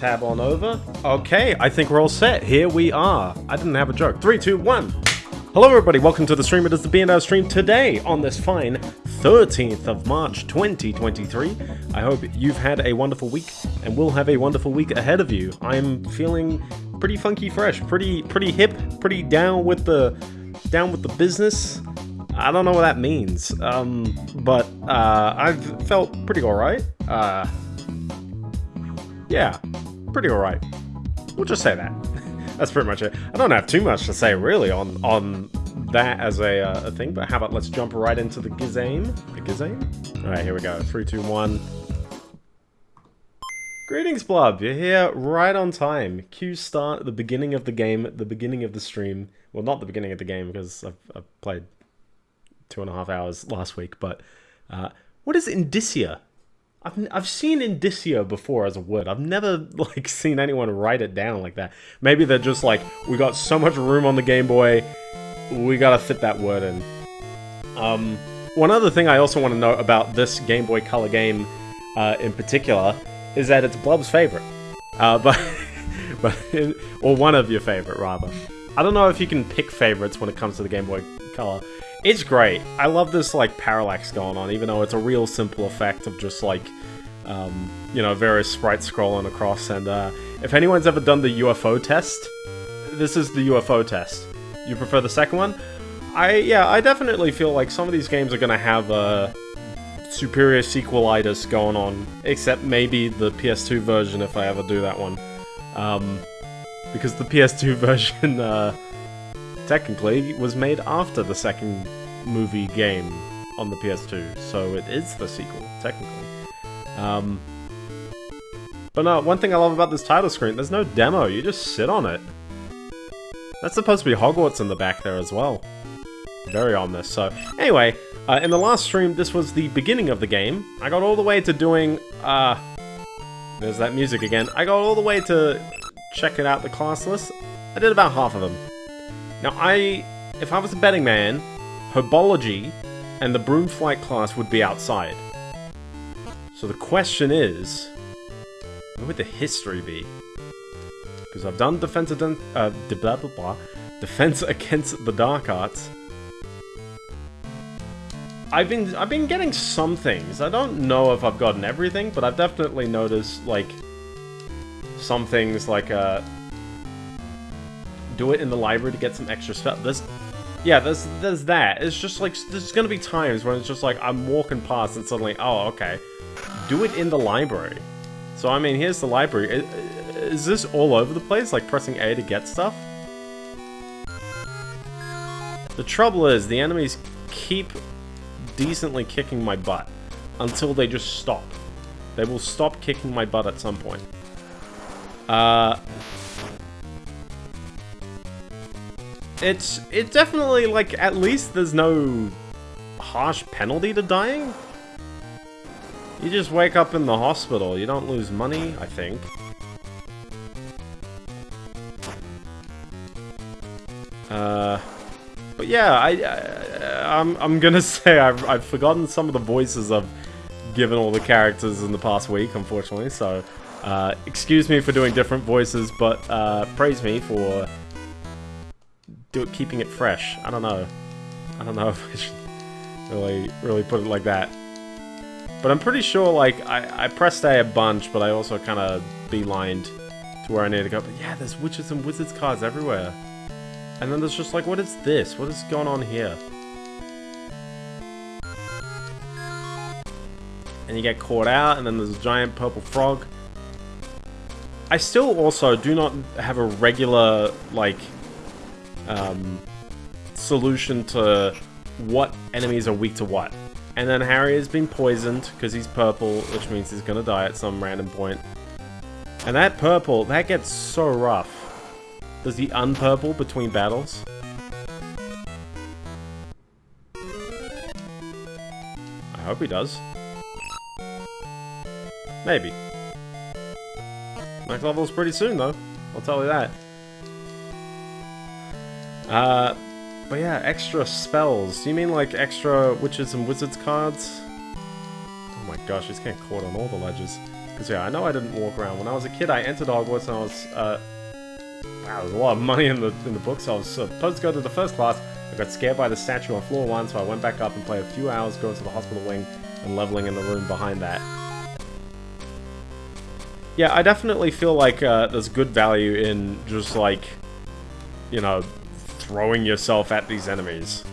tab on over. Okay, I think we're all set. Here we are. I didn't have a joke. Three, two, one. Hello everybody, welcome to the stream. It is the BNO stream today on this fine 13th of March 2023. I hope you've had a wonderful week and will have a wonderful week ahead of you. I'm feeling pretty funky fresh, pretty pretty hip, pretty down with the down with the business. I don't know what that means, um, but uh, I've felt pretty alright. Uh, yeah, pretty alright. We'll just say that. That's pretty much it. I don't have too much to say really on on that as a, uh, a thing, but how about let's jump right into the Gizame? The Gizame? Alright, here we go. Three, two, one. Greetings, Blub. You're here right on time. Cue start at the beginning of the game, the beginning of the stream. Well, not the beginning of the game, because I've, I've played two and a half hours last week, but uh, what is Indicia? I've, I've seen indicia before as a word. I've never like seen anyone write it down like that. Maybe they're just like, we got so much room on the Game Boy, we gotta fit that word in. Um, one other thing I also want to note about this Game Boy Color game uh, in particular is that it's Blub's favorite. Uh, but, but or one of your favorite rather. I don't know if you can pick favorites when it comes to the Game Boy Color. It's great. I love this like parallax going on, even though it's a real simple effect of just like, um, you know, various sprites scrolling across. And uh, if anyone's ever done the UFO test, this is the UFO test. You prefer the second one? I yeah, I definitely feel like some of these games are gonna have a superior sequelitis going on, except maybe the PS2 version if I ever do that one. Um, because the PS2 version. Uh, technically, was made after the second movie game on the PS2, so it is the sequel, technically. Um, but no, one thing I love about this title screen, there's no demo, you just sit on it. That's supposed to be Hogwarts in the back there as well. Very ominous. So, anyway, uh, in the last stream, this was the beginning of the game. I got all the way to doing, uh, there's that music again. I got all the way to checking out the class list. I did about half of them. Now, I, if I was a betting man, Herbology and the Broom Flight class would be outside. So the question is, what would the history be? Because I've done defense against, uh, blah, blah, blah, defense against the dark arts. I've been I've been getting some things. I don't know if I've gotten everything, but I've definitely noticed like some things like uh do it in the library to get some extra stuff. There's, yeah, there's there's that. It's just like there's gonna be times when it's just like I'm walking past and suddenly, oh, okay, do it in the library. So I mean, here's the library. Is this all over the place? Like pressing A to get stuff? The trouble is, the enemies keep decently kicking my butt until they just stop. They will stop kicking my butt at some point. Uh, it's it definitely like at least there's no harsh penalty to dying. You just wake up in the hospital. You don't lose money, I think. Uh, but yeah, I, I I'm I'm gonna say I've I've forgotten some of the voices I've given all the characters in the past week, unfortunately. So, uh, excuse me for doing different voices, but uh, praise me for do it keeping it fresh. I don't know. I don't know if I should really, really put it like that. But I'm pretty sure, like, I, I pressed A a bunch, but I also kind of beelined to where I need to go. But yeah, there's witches and wizards cards everywhere. And then there's just like, what is this? What is going on here? And you get caught out, and then there's a giant purple frog. I still also do not have a regular, like, um, solution to what enemies are weak to what. And then Harry has been poisoned because he's purple, which means he's gonna die at some random point. And that purple, that gets so rough. Does he unpurple between battles? I hope he does. Maybe. Next level's pretty soon though, I'll tell you that. Uh, but yeah, extra spells. Do you mean like extra witches and wizards cards? Oh my gosh, he's getting caught on all the ledges. Because, yeah, I know I didn't walk around. When I was a kid, I entered Hogwarts and I was, uh... Wow, there's a lot of money in the in the books. I was supposed to go to the first class. I got scared by the statue on floor one, so I went back up and played a few hours going to the hospital wing and leveling in the room behind that. Yeah, I definitely feel like uh, there's good value in just, like, you know, throwing yourself at these enemies.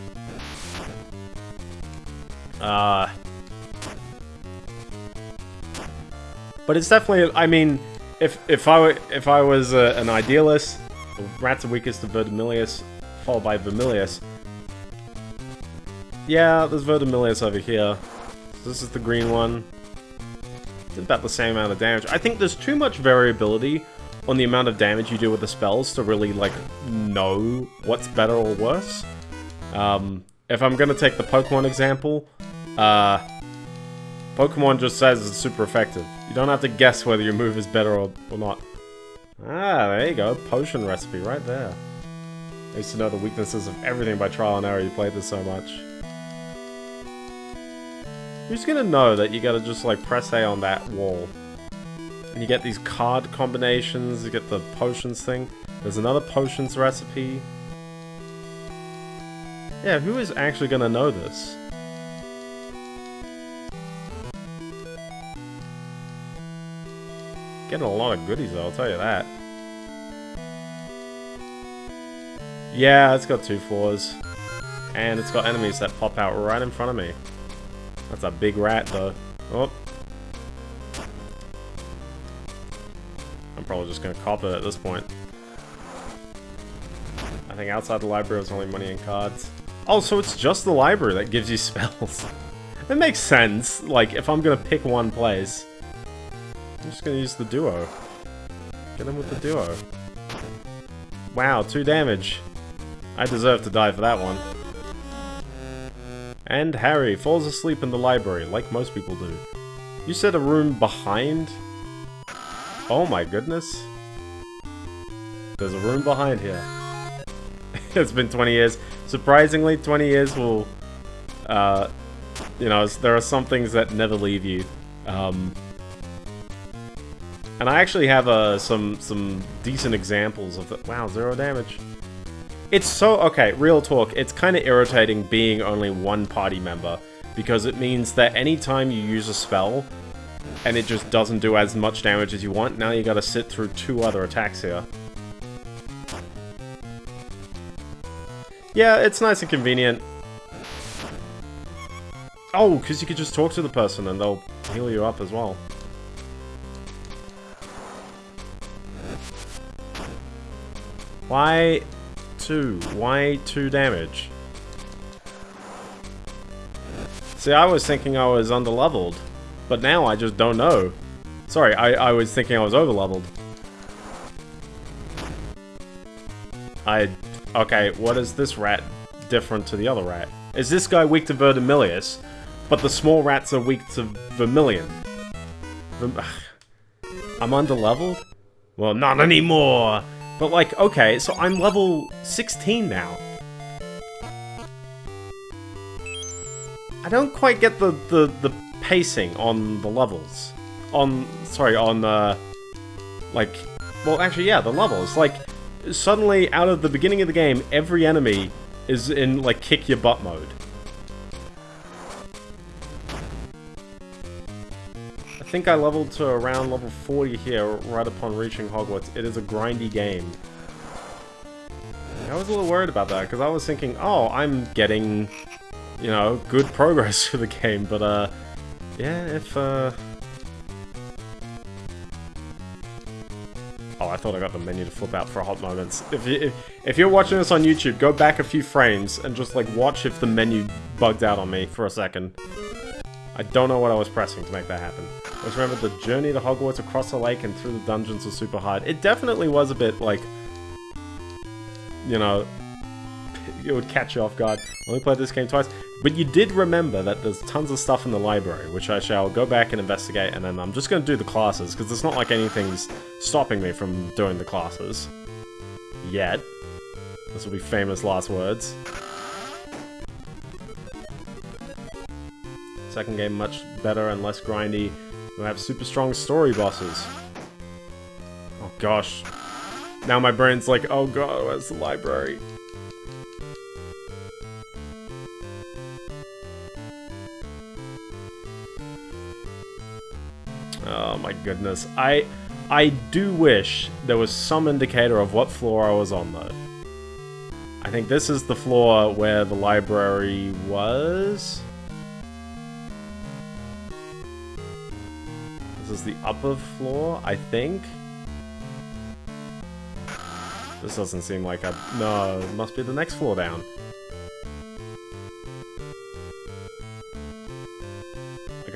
Uh... But it's definitely, I mean, if if I were, if I was an idealist, rats are weakest to Verdimillious, followed by Vermillious. Yeah, there's Verdimillious over here. This is the green one. It's about the same amount of damage. I think there's too much variability on the amount of damage you do with the spells to really, like, know what's better or worse. Um, if I'm gonna take the Pokemon example, uh, Pokemon just says it's super effective. You don't have to guess whether your move is better or, or not. Ah, there you go. Potion recipe right there. I used to know the weaknesses of everything by trial and error. You played this so much. Who's gonna know that you gotta just like press A on that wall? And you get these card combinations, you get the potions thing. There's another potions recipe. Yeah, who is actually gonna know this? Getting a lot of goodies though, I'll tell you that. Yeah, it's got two floors. And it's got enemies that pop out right in front of me. That's a big rat though. Oh. I'm probably just gonna cop it at this point. I think outside the library was only money and cards. Oh, so it's just the library that gives you spells. It makes sense. Like, if I'm gonna pick one place. I'm just gonna use the duo. Get him with the duo. Wow, two damage. I deserve to die for that one. And Harry falls asleep in the library, like most people do. You said a room behind? Oh my goodness. There's a room behind here. it's been 20 years. Surprisingly, 20 years will... Uh, you know, there are some things that never leave you. Um, and I actually have uh, some some decent examples of the- Wow, zero damage. It's so... Okay, real talk. It's kind of irritating being only one party member. Because it means that anytime you use a spell, and it just doesn't do as much damage as you want, now you gotta sit through two other attacks here. Yeah, it's nice and convenient. Oh, because you could just talk to the person and they'll heal you up as well. Why two? Why two damage? See, I was thinking I was underleveled, but now I just don't know. Sorry, I, I was thinking I was overleveled. I... Okay, what is this rat different to the other rat? Is this guy weak to Verdimillious, but the small rats are weak to Vermilion? Verm I'm underleveled? Well, not anymore! But like, okay, so I'm level 16 now. I don't quite get the, the, the pacing on the levels. On, sorry, on, uh, like, well, actually, yeah, the levels. Like, suddenly, out of the beginning of the game, every enemy is in, like, kick your butt mode. I think I leveled to around level 40 here, right upon reaching Hogwarts. It is a grindy game. I was a little worried about that, because I was thinking, oh, I'm getting, you know, good progress for the game, but, uh, yeah, if, uh... Oh, I thought I got the menu to flip out for a hot moment. If, you, if, you're watching this on YouTube, go back a few frames and just, like, watch if the menu bugged out on me for a second. I don't know what I was pressing to make that happen. Just remember the journey to Hogwarts across the lake and through the dungeons was super hard. It definitely was a bit like, you know, it would catch you off guard. Only played this game twice, but you did remember that there's tons of stuff in the library, which I shall go back and investigate, and then I'm just going to do the classes, because it's not like anything's stopping me from doing the classes. Yet. This will be famous last words. second game much better and less grindy. We have super strong story bosses. Oh gosh. Now my brain's like, oh god, where's the library? My goodness. I I do wish there was some indicator of what floor I was on though. I think this is the floor where the library was. This is the upper floor, I think. This doesn't seem like a... No, must be the next floor down.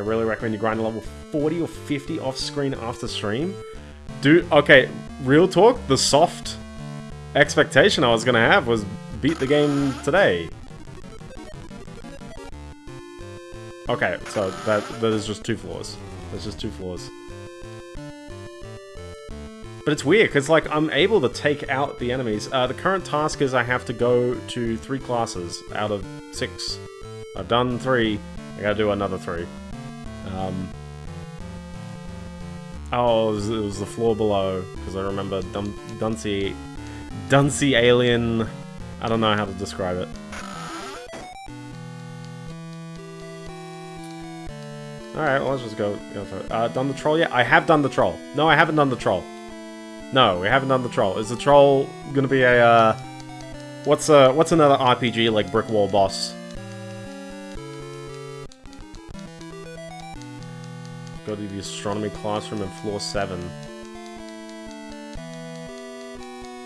I really recommend you grind a level 40 or 50 off screen after stream. Dude, okay, real talk, the soft expectation I was gonna have was beat the game today. Okay, so that that is just two floors. There's just two floors. But it's weird, because like I'm able to take out the enemies. Uh, the current task is I have to go to three classes out of six. I've done three. I gotta do another three. Um, oh, it was, it was the floor below, because I remember Dun Dunsey, Dunsey Alien... I don't know how to describe it. Alright, well, let's just go, go for it. Uh, done the troll yet? I have done the troll. No, I haven't done the troll. No, we haven't done the troll. Is the troll gonna be a, uh... What's, uh, what's another RPG, like, brick wall boss? Go to the astronomy classroom in floor 7.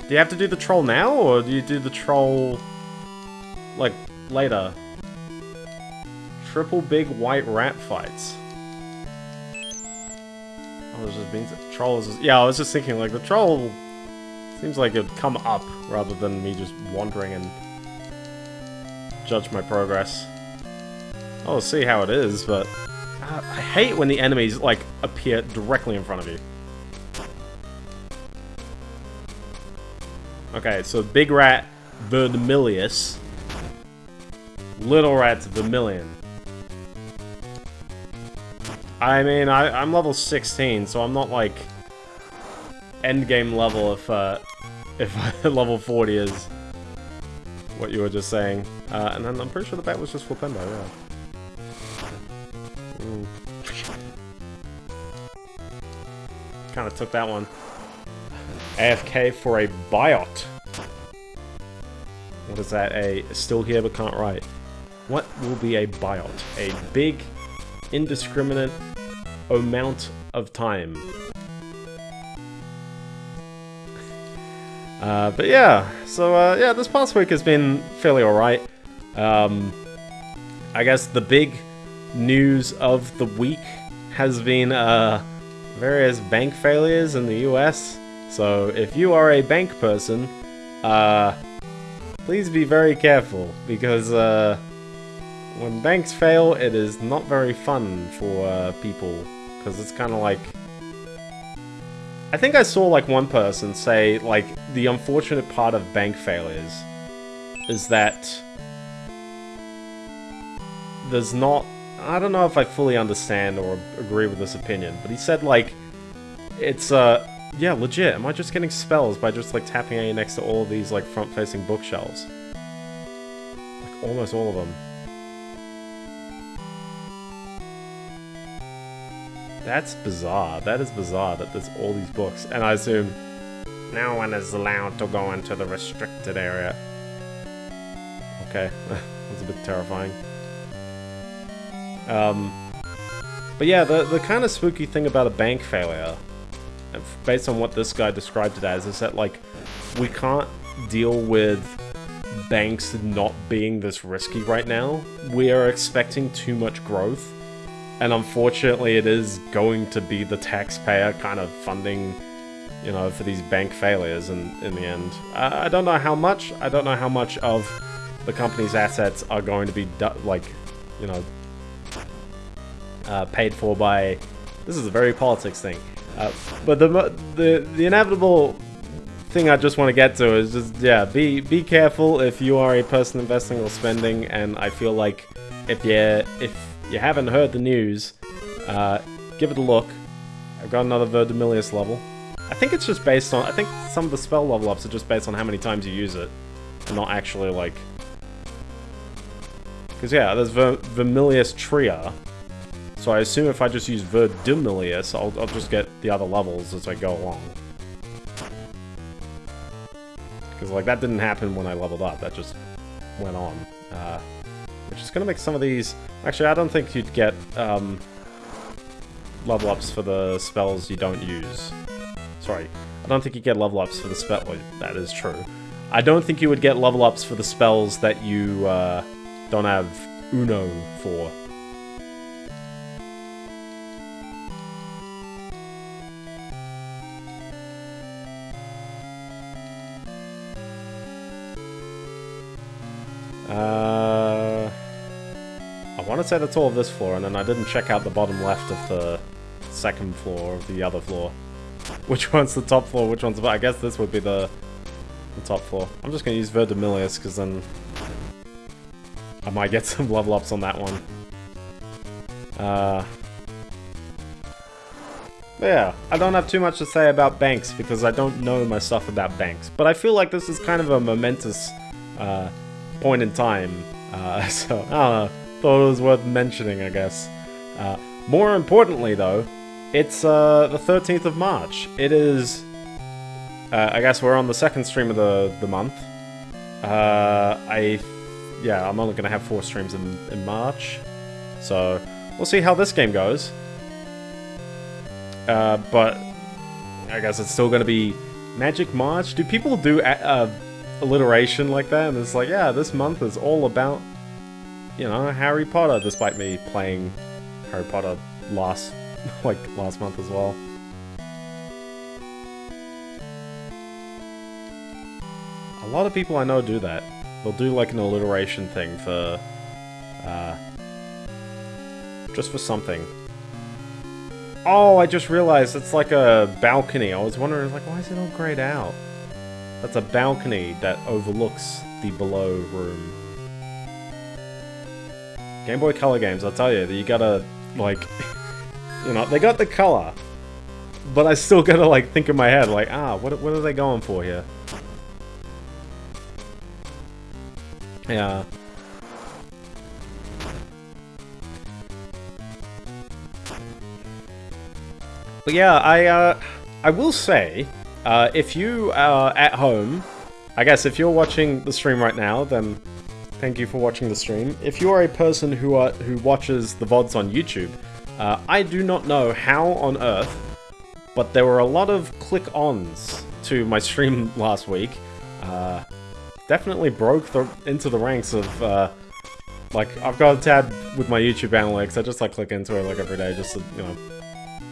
Do you have to do the troll now, or do you do the troll, like, later? Triple big white rat fights. Oh, there's just beans. Troll is. Yeah, I was just thinking, like, the troll seems like it'd come up rather than me just wandering and judge my progress. I'll see how it is, but uh, I hate when the enemies, like, appear directly in front of you. Okay, so Big Rat Vermillious. Little Rat's Vermilion. I mean, I, I'm level 16, so I'm not like endgame level if uh, if level 40 is what you were just saying. Uh, and then I'm pretty sure the bat was just Flipendo, yeah. Kind of took that one. AFK for a biot. What is that? A still here but can't write. What will be a biot? A big, indiscriminate amount of time. Uh, but yeah, so uh, yeah, this past week has been fairly alright. Um, I guess the big news of the week has been uh, various bank failures in the US. So if you are a bank person, uh, please be very careful because uh, when banks fail, it is not very fun for uh, people because it's kind of like. I think I saw like one person say like the unfortunate part of bank failures is that there's not I don't know if I fully understand or agree with this opinion, but he said, like, it's, uh, yeah, legit. Am I just getting spells by just, like, tapping A next to all of these, like, front-facing bookshelves? Like, almost all of them. That's bizarre. That is bizarre that there's all these books. And I assume no one is allowed to go into the restricted area. Okay, that's a bit terrifying. Um, but yeah, the, the kind of spooky thing about a bank failure, based on what this guy described it as, is that, like, we can't deal with banks not being this risky right now. We are expecting too much growth, and unfortunately it is going to be the taxpayer kind of funding, you know, for these bank failures in, in the end. I, I don't know how much, I don't know how much of the company's assets are going to be, like, you know, uh, paid for by... This is a very politics thing. Uh, but the, the, the inevitable thing I just want to get to is just, yeah, be, be careful if you are a person investing or spending, and I feel like if you if you haven't heard the news, uh, give it a look. I've got another Verdimillious level. I think it's just based on... I think some of the spell level ups are just based on how many times you use it. And not actually, like... Because, yeah, there's Ver Vermilius Tria. So I assume if I just use Verdimillious, I'll, I'll just get the other levels as I go along. Because, like, that didn't happen when I leveled up. That just went on. Uh, which is going to make some of these... Actually, I don't think you'd get um, level ups for the spells you don't use. Sorry. I don't think you get level ups for the spell... Well, that is true. I don't think you would get level ups for the spells that you uh, don't have Uno for. Uh, I want to say that's all of this floor, and then I didn't check out the bottom left of the second floor of the other floor. Which one's the top floor, which one's the... I guess this would be the, the top floor. I'm just going to use Verdimillious, because then I might get some level ups on that one. Uh, yeah, I don't have too much to say about banks, because I don't know my stuff about banks. But I feel like this is kind of a momentous... Uh, point in time. Uh, so, I don't know. Thought it was worth mentioning, I guess. Uh, more importantly, though, it's uh, the 13th of March. It is... Uh, I guess we're on the second stream of the, the month. Uh, I... Yeah, I'm only going to have four streams in, in March. So, we'll see how this game goes. Uh, but I guess it's still going to be Magic March. Do people do uh, alliteration like that, and it's like, yeah, this month is all about, you know, Harry Potter, despite me playing Harry Potter last, like, last month as well. A lot of people I know do that. They'll do, like, an alliteration thing for, uh, just for something. Oh, I just realized it's like a balcony. I was wondering, like, why is it all grayed out? That's a balcony that overlooks the below room. Game Boy Color games, I'll tell you, you gotta, like, you know, they got the color, but I still gotta, like, think in my head, like, ah, what, what are they going for here? Yeah. But yeah, I, uh, I will say, uh, if you are at home, I guess if you're watching the stream right now, then thank you for watching the stream. If you are a person who are, who watches the VODs on YouTube, uh, I do not know how on earth, but there were a lot of click-ons to my stream last week. Uh, definitely broke the, into the ranks of, uh, like, I've got a tab with my YouTube analytics, I just like click into it like every day just to, you know,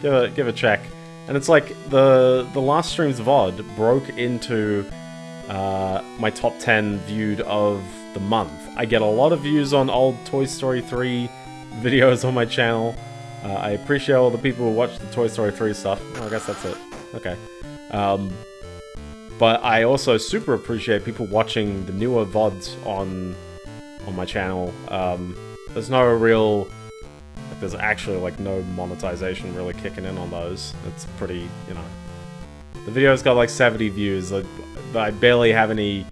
give a, give a check. And it's like the the last stream's VOD broke into uh, my top 10 viewed of the month. I get a lot of views on old Toy Story 3 videos on my channel. Uh, I appreciate all the people who watch the Toy Story 3 stuff. I guess that's it. Okay. Um, but I also super appreciate people watching the newer VODs on on my channel. Um, there's no real there's actually, like, no monetization really kicking in on those. It's pretty, you know... The video's got, like, 70 views. Like, I barely have any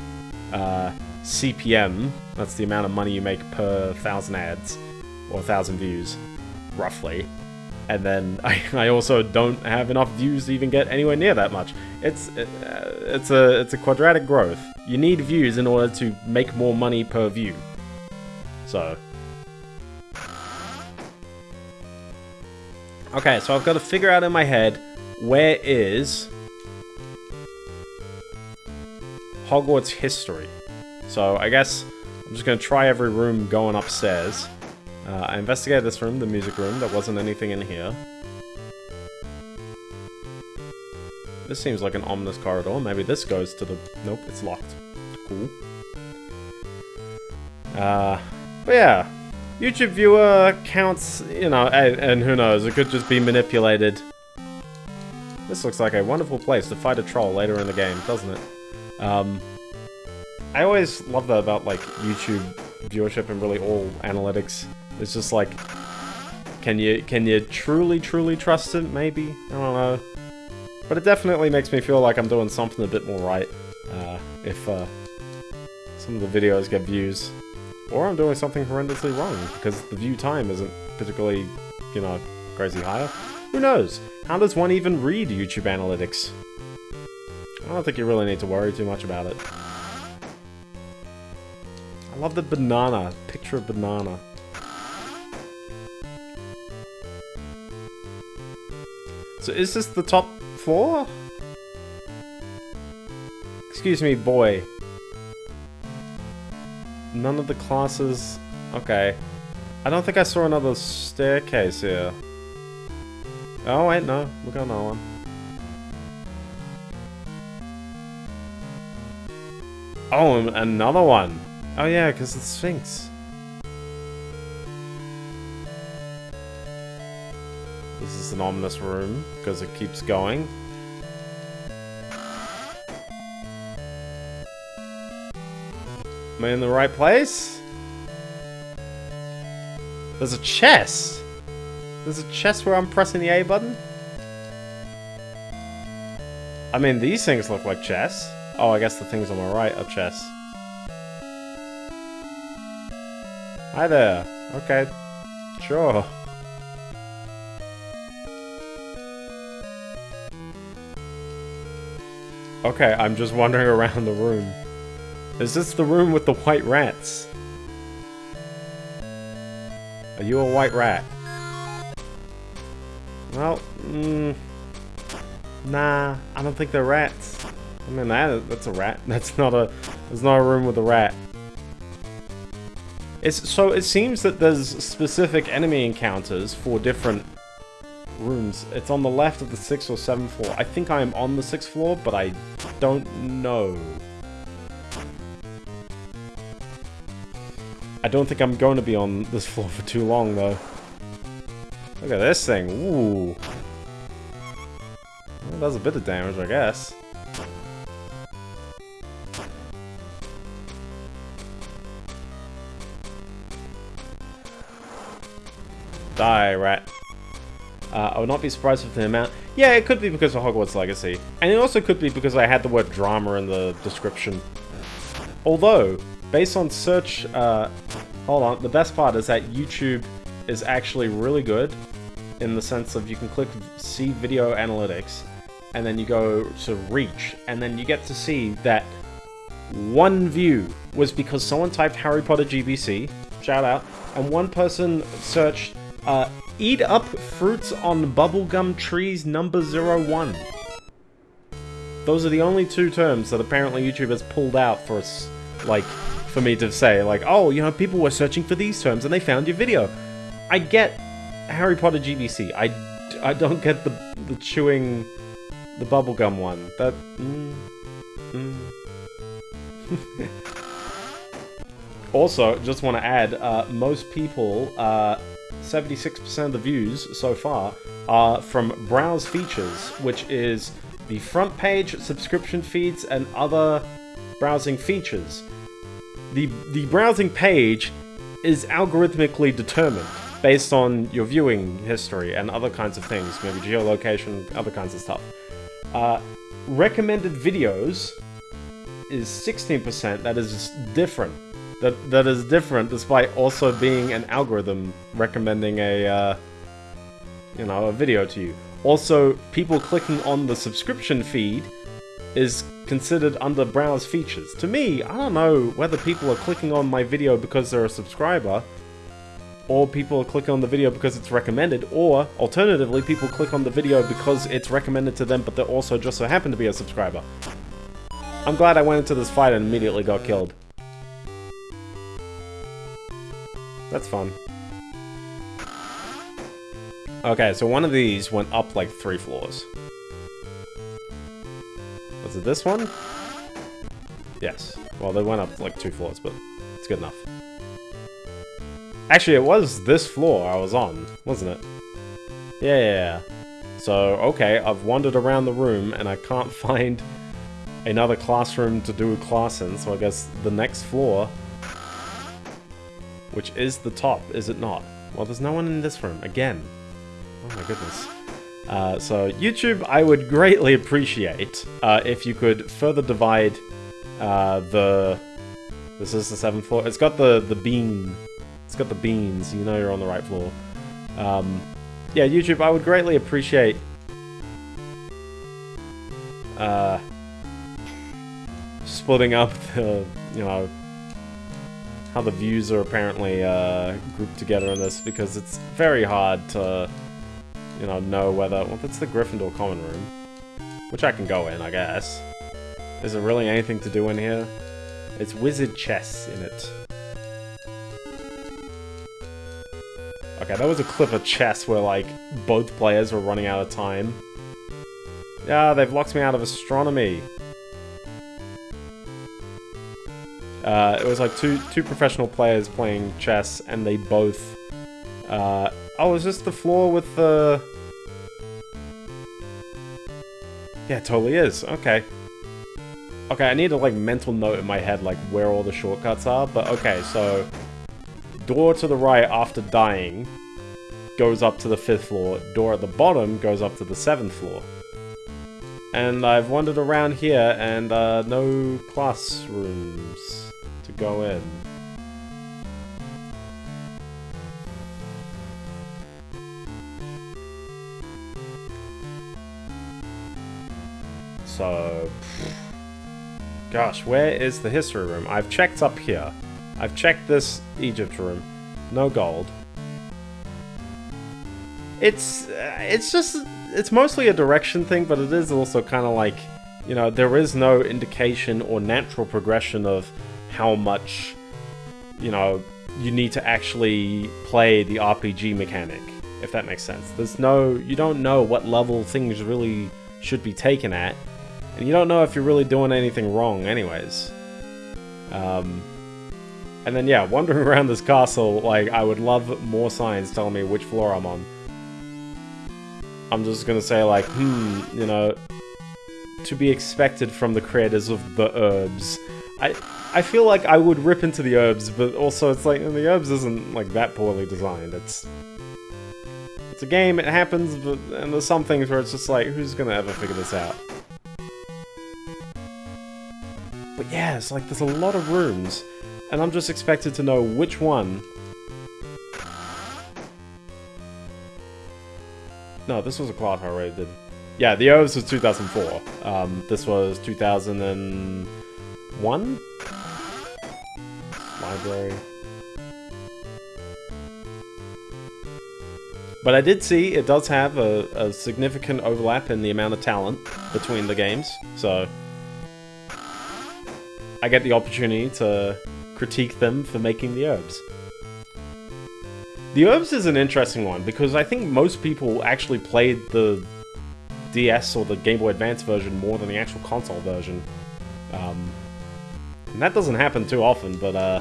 uh, CPM. That's the amount of money you make per thousand ads. Or thousand views, roughly. And then I, I also don't have enough views to even get anywhere near that much. It's uh, it's a it's a quadratic growth. You need views in order to make more money per view. So, Okay, so I've got to figure out in my head where is Hogwarts history. So I guess I'm just going to try every room going upstairs. Uh, I investigated this room, the music room. There wasn't anything in here. This seems like an ominous corridor. Maybe this goes to the... Nope, it's locked. Cool. Uh, but yeah, YouTube viewer counts, you know, and, and, who knows, it could just be manipulated. This looks like a wonderful place to fight a troll later in the game, doesn't it? Um, I always love that about, like, YouTube viewership and really all analytics. It's just like, Can you can you truly truly trust it? Maybe I don't know, but it definitely makes me feel like I'm doing something a bit more right. Uh, if uh, some of the videos get views, or I'm doing something horrendously wrong because the view time isn't particularly, you know, crazy higher. Who knows? How does one even read YouTube analytics? I don't think you really need to worry too much about it. I love the banana. Picture of banana. So is this the top floor? Excuse me, boy. None of the classes... Okay. I don't think I saw another staircase here. Oh, wait, no. We got another one. Oh, another one. Oh yeah, because the Sphinx. This is an ominous room, because it keeps going. Am I in the right place? There's a chest! There's a chest where I'm pressing the A button? I mean, these things look like chests. Oh, I guess the things on my right are chests. Hi there. Okay. Sure. Okay, I'm just wandering around the room. Is this the room with the white rats? Are you a white rat? Well, mm, nah, I don't think they're rats. I mean, that that's a rat. That's not a. There's not a room with a rat. It's so it seems that there's specific enemy encounters for different rooms. It's on the left of the sixth or seventh floor. I think I am on the sixth floor, but I don't know. I don't think I'm going to be on this floor for too long, though. Look at this thing. Ooh. Well, does a bit of damage, I guess. Die, rat. Uh, I would not be surprised with the amount. Yeah, it could be because of Hogwarts Legacy. And it also could be because I had the word drama in the description. Although, based on search... Uh, hold on, the best part is that YouTube is actually really good in the sense of you can click see video analytics and then you go to reach and then you get to see that one view was because someone typed Harry Potter GBC, shout out, and one person searched uh, eat up fruits on bubblegum trees number 01. Those are the only two terms that apparently YouTube has pulled out for us, like, for me to say, like, oh, you know, people were searching for these terms and they found your video. I get Harry Potter GBC. I, I don't get the, the chewing, the bubblegum one. That, mm, mm. also, just want to add, uh, most people, uh, 76% of the views so far are from Browse Features, which is the front page, subscription feeds, and other browsing features. The, the browsing page is algorithmically determined based on your viewing history and other kinds of things, maybe geolocation, other kinds of stuff. Uh, recommended videos is 16%, that is different that that is different despite also being an algorithm recommending a uh, you know a video to you. Also, people clicking on the subscription feed is considered under browse features. To me, I don't know whether people are clicking on my video because they're a subscriber, or people are clicking on the video because it's recommended, or alternatively, people click on the video because it's recommended to them, but they also just so happen to be a subscriber. I'm glad I went into this fight and immediately got killed. That's fun. Okay, so one of these went up like three floors. Was it this one? Yes. Well, they went up like two floors, but it's good enough. Actually, it was this floor I was on, wasn't it? Yeah. So, okay, I've wandered around the room and I can't find another classroom to do a class in, so I guess the next floor which is the top, is it not? Well, there's no one in this room. Again. Oh my goodness. Uh, so, YouTube, I would greatly appreciate uh, if you could further divide uh, the... This is the seventh floor. It's got the, the bean. It's got the beans. You know you're on the right floor. Um, yeah, YouTube, I would greatly appreciate... Uh, splitting up the, you know, how the views are apparently uh, grouped together in this, because it's very hard to, you know, know whether... Well, that's the Gryffindor common room, which I can go in, I guess. Is there really anything to do in here? It's wizard chess in it. Okay, that was a clip of chess where, like, both players were running out of time. Yeah, they've locked me out of astronomy. Uh, it was like two two professional players playing chess, and they both. Uh, oh, is this the floor with the? Yeah, it totally is. Okay. Okay, I need a like mental note in my head like where all the shortcuts are. But okay, so door to the right after dying goes up to the fifth floor. Door at the bottom goes up to the seventh floor. And I've wandered around here and uh, no classrooms to go in. Gosh, where is the history room? I've checked up here. I've checked this Egypt room. No gold. It's, uh, it's just, it's mostly a direction thing, but it is also kind of like, you know, there is no indication or natural progression of how much, you know, you need to actually play the RPG mechanic, if that makes sense. There's no, you don't know what level things really should be taken at, and you don't know if you're really doing anything wrong anyways. Um, and then yeah, wandering around this castle, like, I would love more signs telling me which floor I'm on. I'm just gonna say like, hmm, you know, to be expected from the creators of the Urbz. I I feel like I would rip into the Urbz, but also it's like the Urbz isn't like that poorly designed. It's it's a game, it happens, but and there's some things where it's just like, who's gonna ever figure this out? But yeah, it's like there's a lot of rooms, and I'm just expected to know which one. No, this was a I already did. Yeah, the O's was 2004. Um, this was 2001? library. But I did see it does have a, a, significant overlap in the amount of talent between the games, so I get the opportunity to critique them for making the Urbz. The Urbz is an interesting one because I think most people actually played the DS or the Game Boy Advance version more than the actual console version. Um, and that doesn't happen too often, but uh,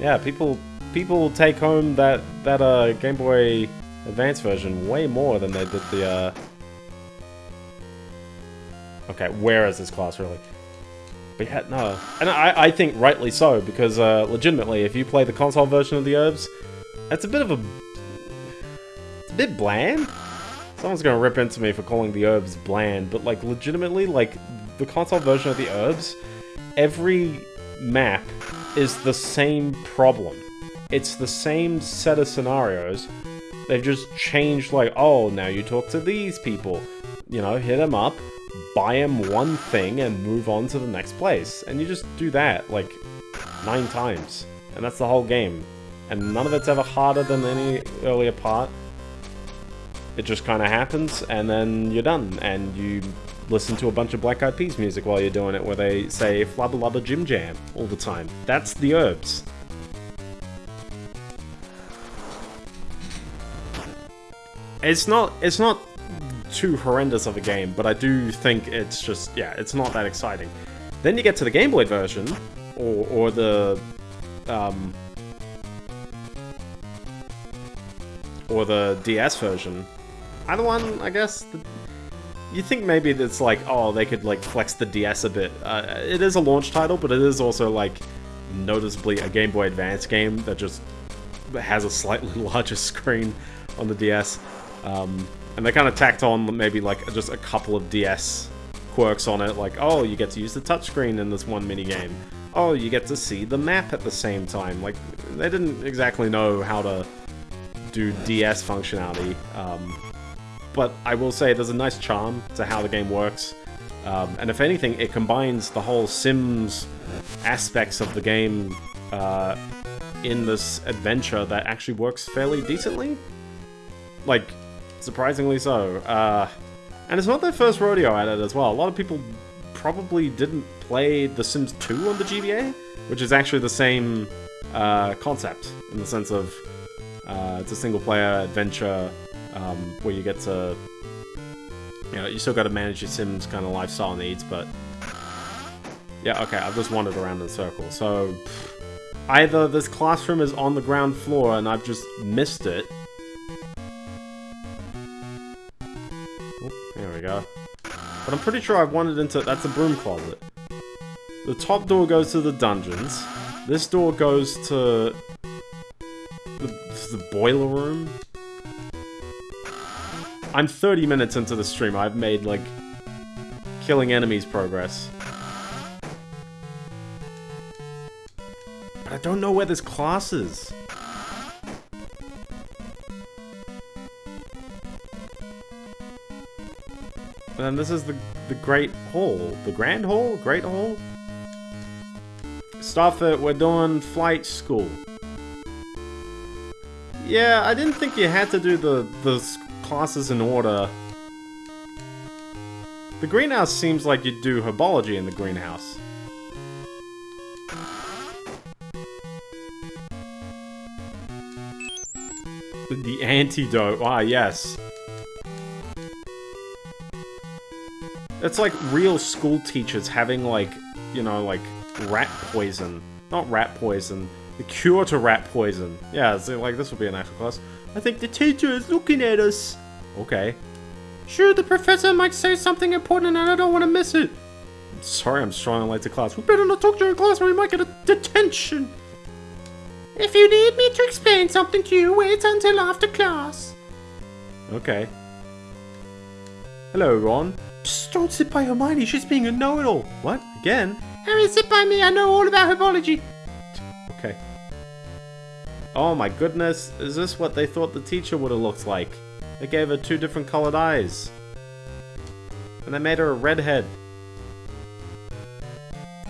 yeah, people people take home that that uh, Game Boy Advance version way more than they did the. Uh... Okay, where is this class really? But yeah, no, and I I think rightly so because uh, legitimately, if you play the console version of the Urbz, it's a bit of a it's a bit bland. Someone's gonna rip into me for calling the Urbz bland, but like legitimately, like the console version of the Urbz every map is the same problem. It's the same set of scenarios. They've just changed, like, oh, now you talk to these people. You know, hit them up, buy him one thing, and move on to the next place. And you just do that, like, nine times. And that's the whole game. And none of it's ever harder than any earlier part. It just kind of happens, and then you're done. And you listen to a bunch of Black Eyed Peas music while you're doing it, where they say flubba lubba jim jam all the time. That's the Urbz. It's not, it's not too horrendous of a game, but I do think it's just, yeah, it's not that exciting. Then you get to the Game Boy version, or, or the, um, or the DS version. Either one, I guess. You think maybe it's like, oh, they could like flex the DS a bit. Uh, it is a launch title, but it is also like noticeably a Game Boy Advance game that just has a slightly larger screen on the DS. Um, and they kind of tacked on maybe like just a couple of DS quirks on it, like, oh, you get to use the touchscreen in this one minigame. Oh, you get to see the map at the same time. Like, they didn't exactly know how to do DS functionality. Um, but I will say there's a nice charm to how the game works. Um, and if anything, it combines the whole Sims aspects of the game uh, in this adventure that actually works fairly decently. Like, surprisingly so. Uh, and it's not their first rodeo at it as well. A lot of people probably didn't play The Sims 2 on the GBA, which is actually the same uh, concept in the sense of uh, it's a single-player adventure um, where you get to, you know, you still got to manage your Sims kind of lifestyle needs, but yeah, okay, I've just wandered around in circles. So either this classroom is on the ground floor and I've just missed it. Go. But I'm pretty sure I've wandered into... That's a broom closet. The top door goes to the dungeons. This door goes to... The, the boiler room? I'm 30 minutes into the stream. I've made, like, killing enemies progress. But I don't know where this class is. And then this is the, the Great Hall. The Grand Hall? Great Hall? Stuff that we're doing flight school. Yeah, I didn't think you had to do the, the classes in order. The greenhouse seems like you'd do herbology in the greenhouse. The antidote. Ah, yes. It's like real school teachers having like, you know, like rat poison. Not rat poison. The cure to rat poison. Yeah, so like this would be an actual class. I think the teacher is looking at us. Okay. Sure, the professor might say something important and I don't want to miss it. I'm sorry I'm strong late to class. We better not talk during class or we might get a detention. If you need me to explain something to you, wait until after class. Okay. Hello, Ron. Psst, don't sit by Hermione, she's being a know-it-all. What? Again? Harry, sit by me, I know all about herbology. Okay. Oh my goodness, is this what they thought the teacher would have looked like? They gave her two different colored eyes. And they made her a redhead.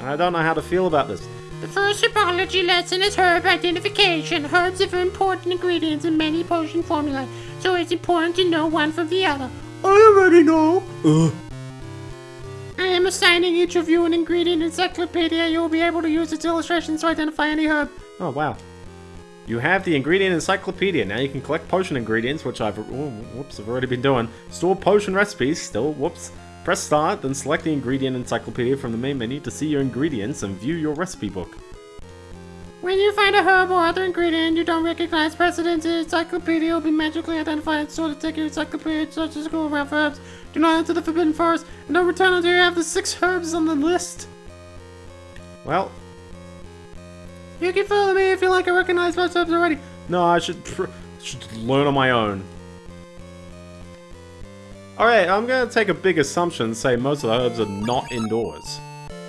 I don't know how to feel about this. The first herbology lesson is herb identification. Herbs are very important ingredients in many potion formulae, so it's important to know one from the other. I already know. Ugh. I am assigning each of you an ingredient encyclopedia. You will be able to use its illustrations to identify any herb. Oh, wow. You have the ingredient encyclopedia. Now you can collect potion ingredients, which I've... Oh, whoops, I've already been doing. Store potion recipes. Still, whoops. Press start, then select the ingredient encyclopedia from the main menu to see your ingredients and view your recipe book. When you find a herb or other ingredient you don't recognize, press it into the encyclopedia will be magically identified and stored to take your encyclopedia such as go around for herbs. Do not enter the Forbidden Forest and don't return until you have the six herbs on the list. Well, You can follow me if you like I recognize most herbs already. no, I should, should learn on my own. Alright, I'm gonna take a big assumption and say most of the herbs are not indoors.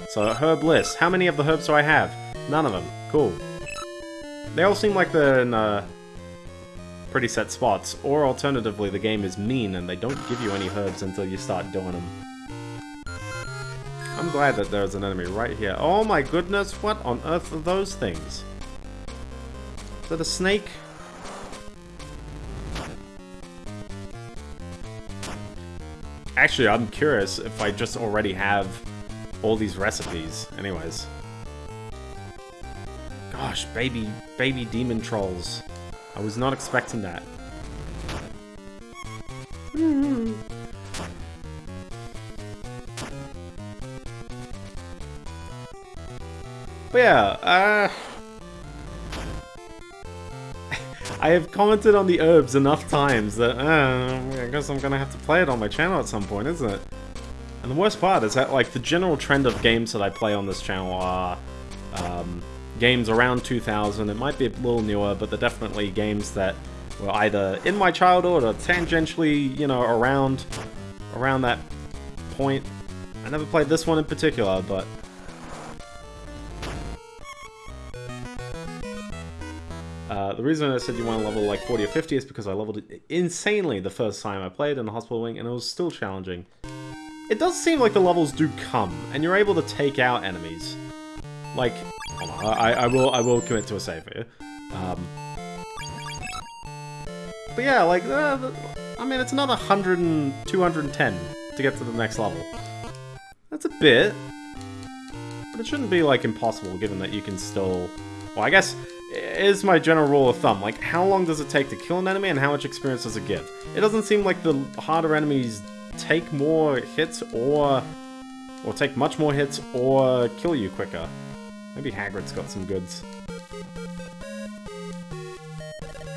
So, herb list. How many of the herbs do I have? None of them. Cool. They all seem like they're in, uh, pretty set spots. Or alternatively, the game is mean and they don't give you any herbs until you start doing them. I'm glad that there's an enemy right here. Oh my goodness, what on earth are those things? Is that a snake? Actually, I'm curious if I just already have all these recipes. Anyways. Gosh, baby, baby demon trolls. I was not expecting that. But yeah, uh... I have commented on the herbs enough times that, uh, I guess I'm gonna have to play it on my channel at some point, isn't it? And the worst part is that, like, the general trend of games that I play on this channel are, games around 2000. It might be a little newer, but they're definitely games that were either in my childhood or tangentially, you know, around around that point. I never played this one in particular, but Uh, the reason I said you want to level like 40 or 50 is because I leveled it insanely the first time I played in the hospital wing, and it was still challenging. It does seem like the levels do come, and you're able to take out enemies. Like, on, I, I will I will commit to a save here. Um, but yeah, like, uh, I mean, it's another 100 and 210 to get to the next level. That's a bit, but it shouldn't be, like, impossible, given that you can still... Well, I guess is my general rule of thumb. Like, how long does it take to kill an enemy and how much experience does it give? It doesn't seem like the harder enemies take more hits or... or take much more hits or kill you quicker. Maybe Hagrid's got some goods.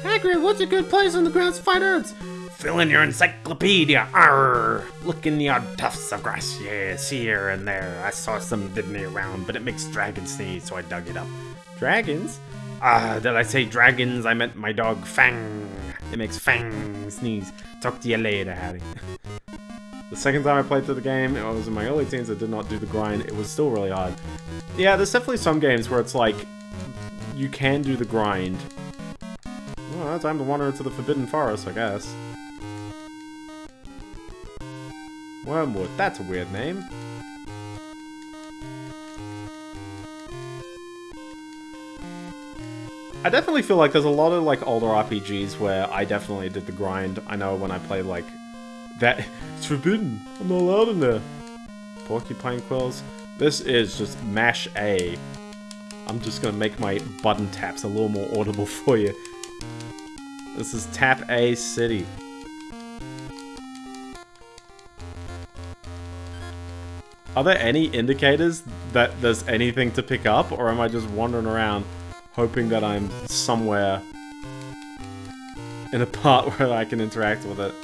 Hagrid, what's a good place on the grounds to find herbs? Fill in your encyclopedia. Arr! Look in the odd tufts of grass. Yes, here and there. I saw some diddly around, but it makes dragons sneeze, so I dug it up. Dragons? Ah, uh, did I say dragons? I meant my dog Fang. It makes Fang sneeze. Talk to you later, Harry. the second time I played through the game, I was in my early teens, I did not do the grind. It was still really hard. Yeah, there's definitely some games where it's like, you can do the grind. Well, time to wander into the Forbidden Forest, I guess. Wormwood, that's a weird name. I definitely feel like there's a lot of like older RPGs where I definitely did the grind. I know when I played like that it's forbidden. I'm not allowed in there. Porcupine quills. This is just mash A. I'm just gonna make my button taps a little more audible for you. This is tap A city. Are there any indicators that there's anything to pick up, or am I just wandering around hoping that I'm somewhere in a part where I can interact with it.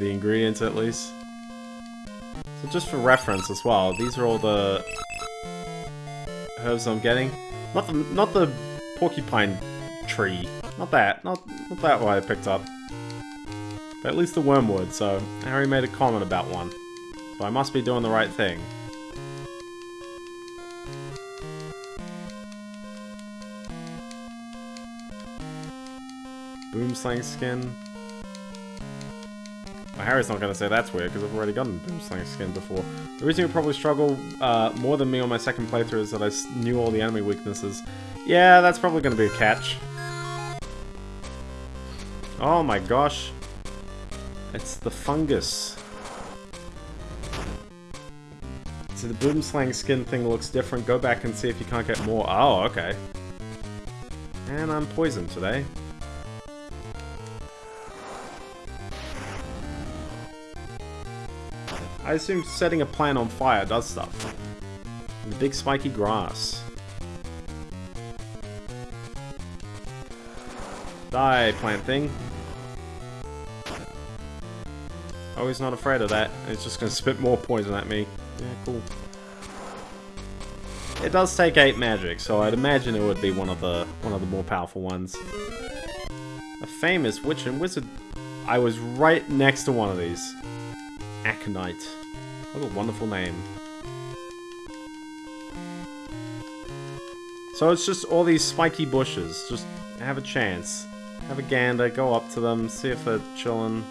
The ingredients, at least. So just for reference as well, these are all the herbs I'm getting. Not the, not the porcupine tree. Not that. Not, not that one I picked up. But at least the wormwood, so Harry made a comment about one. So I must be doing the right thing. Boomslang skin. Well, Harry's not going to say that's weird, because I've already gotten Boomslang skin before. The reason you probably struggle uh, more than me on my second playthrough is that I knew all the enemy weaknesses. Yeah, that's probably going to be a catch. Oh my gosh. It's the fungus. So the boomslang skin thing looks different. Go back and see if you can't get more. Oh, okay. And I'm poisoned today. I assume setting a plant on fire does stuff. the big spiky grass. Die, plant thing. Oh, he's not afraid of that. It's just going to spit more poison at me. Yeah, cool. It does take 8 magic, so I'd imagine it would be one of the one of the more powerful ones. A famous witch and wizard. I was right next to one of these. Aconite. What a wonderful name. So it's just all these spiky bushes. Just have a chance. Have a gander, go up to them, see if they're chilling.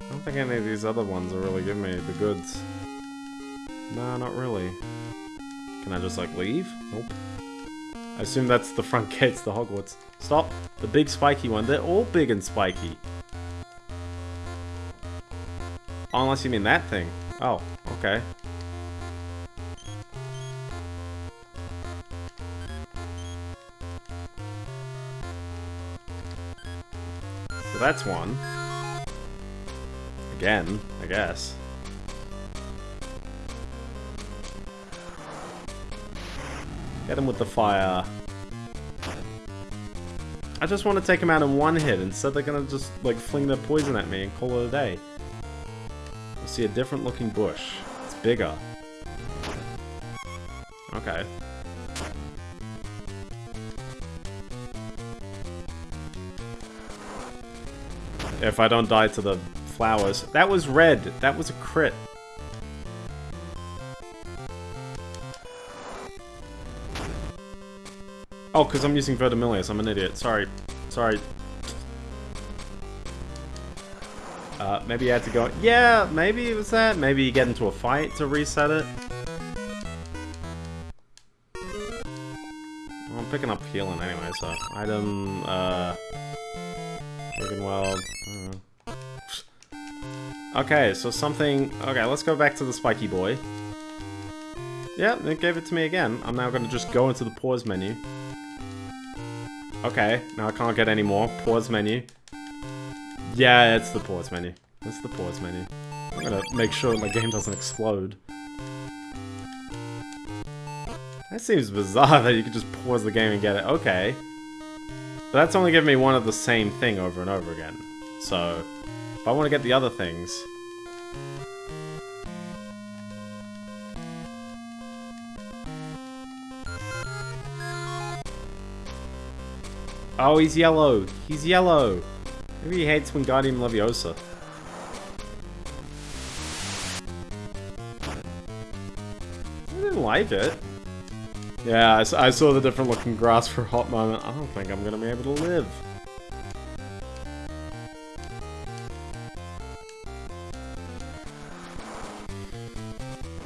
I don't think any of these other ones are really giving me the goods. No, not really. Can I just, like, leave? Nope. I assume that's the front gates to Hogwarts. Stop! The big spiky one. They're all big and spiky. Oh, unless you mean that thing. Oh, okay. So that's one. Again, I guess. Get him with the fire. I just want to take them out in one hit. Instead, they're gonna just like fling their poison at me and call it a day. See a different looking bush. It's bigger. Okay. If I don't die to the flowers. That was red. That was a crit. Oh, because I'm using Vermillious. I'm an idiot. Sorry. Sorry. Uh, maybe you had to go... Yeah, maybe it was that. Maybe you get into a fight to reset it. Well, I'm picking up healing anyway, so... Item, uh... Wiggenweld... Uh, okay, so something... Okay, let's go back to the spiky boy. Yeah, it gave it to me again. I'm now going to just go into the pause menu. Okay, now I can't get any more. Pause menu. Yeah, it's the pause menu. It's the pause menu. I'm gonna make sure my game doesn't explode. That seems bizarre that you could just pause the game and get it. Okay. But that's only giving me one of the same thing over and over again. So, if I want to get the other things... Oh, he's yellow. He's yellow. Maybe he hates Wingardium Leviosa. I didn't like it. Yeah, I saw the different looking grass for a hot moment. I don't think I'm gonna be able to live.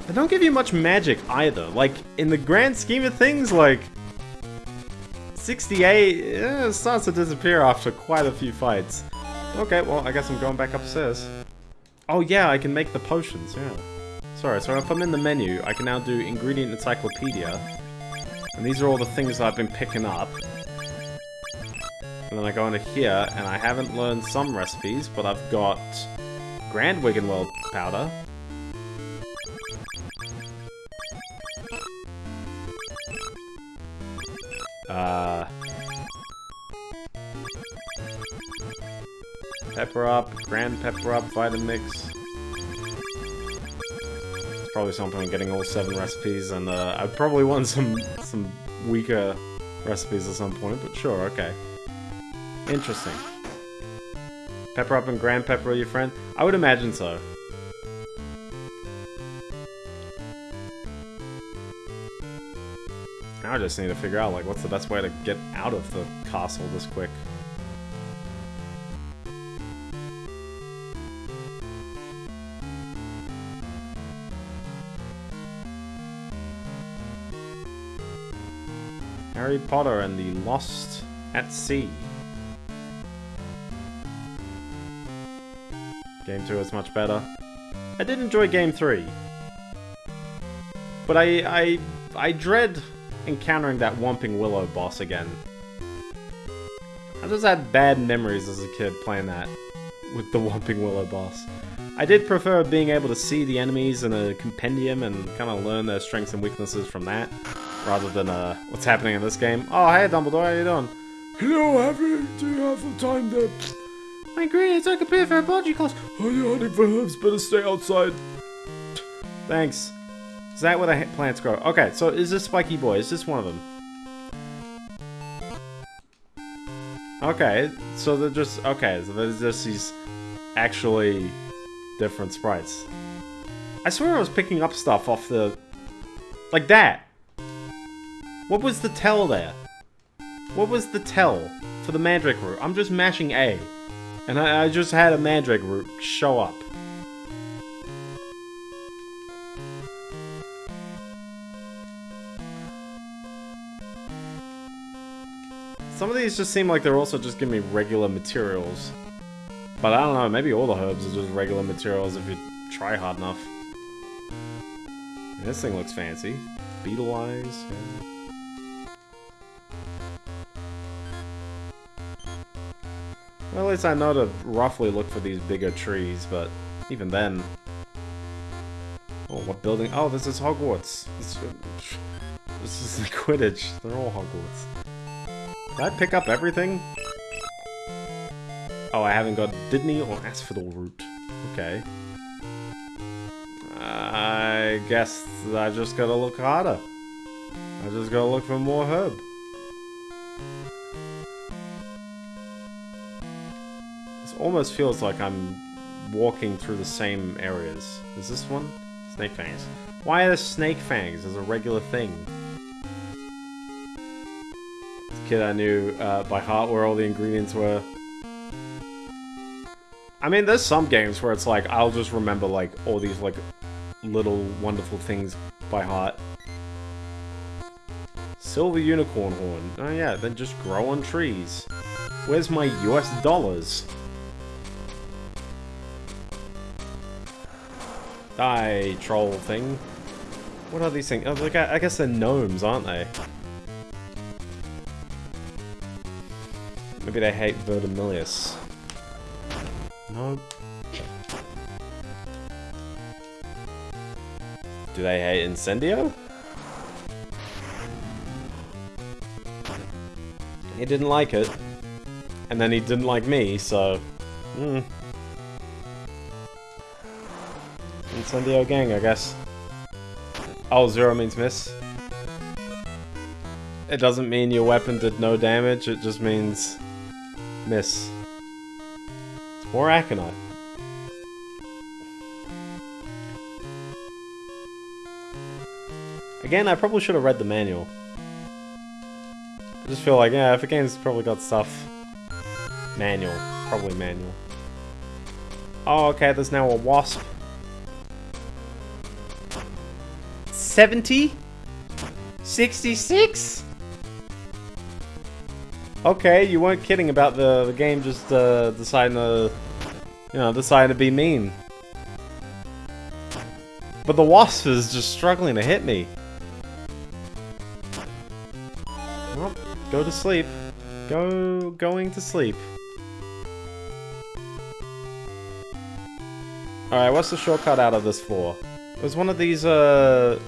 They don't give you much magic either. Like, in the grand scheme of things, like... 68 eh, starts to disappear after quite a few fights. Okay, well, I guess I'm going back upstairs. Oh yeah, I can make the potions, yeah. Sorry, so if I'm in the menu, I can now do Ingredient Encyclopedia. And these are all the things that I've been picking up. And then I go into here, and I haven't learned some recipes, but I've got Grand Wiggenweld powder. Uh... Pepper up, Grand Pepper up, Vitamix. It's probably something I'm getting all seven recipes, and uh, I probably want some some weaker recipes at some point, but sure, okay. Interesting. Pepper up and Grand Pepper are your friend? I would imagine so. Now I just need to figure out, like, what's the best way to get out of the castle this quick. Harry Potter and the Lost at Sea. Game 2 is much better. I did enjoy Game 3. But I, I, I dread encountering that Whomping Willow boss again. I just had bad memories as a kid playing that with the Whomping Willow boss. I did prefer being able to see the enemies in a compendium and kind of learn their strengths and weaknesses from that, rather than uh, what's happening in this game. Oh, hey Dumbledore, how you doing? Hello, Harry. Do you have the time to... My ingredients I compare for a body class. Are you hunting for herbs? Better stay outside. Thanks. That where the plants grow? Okay, so is this Spiky Boy? Is this one of them? Okay, so they're just... Okay, so there's just these actually different sprites. I swear I was picking up stuff off the... Like that! What was the tell there? What was the tell for the Mandrake root? I'm just mashing A. And I, I just had a Mandrake root show up. Some of these just seem like they're also just giving me regular materials. But I don't know, maybe all the herbs are just regular materials if you try hard enough. This thing looks fancy. Beetle eyes. Well, at least I know to roughly look for these bigger trees, but even then... Oh, what building? Oh, this is Hogwarts. This, this is the Quidditch. They're all Hogwarts. Did I pick up everything? Oh, I haven't got Dittany oh, or Asphodel root. Okay. I guess I just gotta look harder. I just gotta look for more herb. This almost feels like I'm walking through the same areas. Is this one? Snake fangs. Why are there snake fangs as a regular thing? Kid I knew uh, by heart where all the ingredients were. I mean, there's some games where it's like, I'll just remember, like, all these, like, little wonderful things by heart. Silver unicorn horn. Oh yeah, then just grow on trees. Where's my US dollars? Die, troll thing. What are these things? Oh, I, I guess they're gnomes, aren't they? Maybe they hate Vermillious. Nope. Do they hate Incendio? He didn't like it. And then he didn't like me, so... Hmm. Incendio gang, I guess. Oh, zero means miss. It doesn't mean your weapon did no damage, it just means... Miss. It's more Aconite. Again, I probably should have read the manual. I just feel like, yeah, if a game's probably got stuff... Manual. Probably manual. Oh, okay, there's now a wasp. 70? 66? Okay, you weren't kidding about the, the game just uh, deciding to, you know, deciding to be mean. But the wasp is just struggling to hit me. Well, go to sleep. Go, going to sleep. Alright, what's the shortcut out of this for? It was one of these, uh,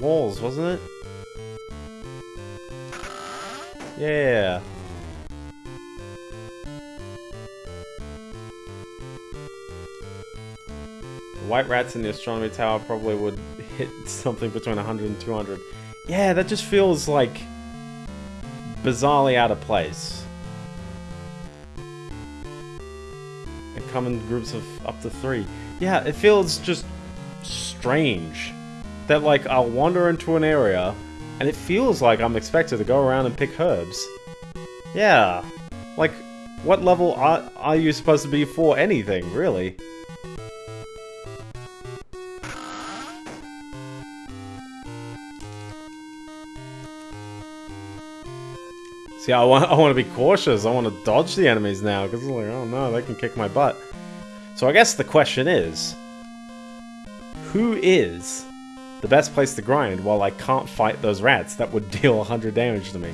walls, wasn't it? Yeah. White rats in the astronomy tower probably would hit something between 100 and 200. Yeah, that just feels like bizarrely out of place. And come in groups of up to three. Yeah, it feels just strange that like I'll wander into an area and it feels like I'm expected to go around and pick herbs. Yeah, like what level are, are you supposed to be for anything, really? See, I want, I want to be cautious. I want to dodge the enemies now, because like, oh no, they can kick my butt. So I guess the question is, who is the best place to grind while I can't fight those rats that would deal 100 damage to me?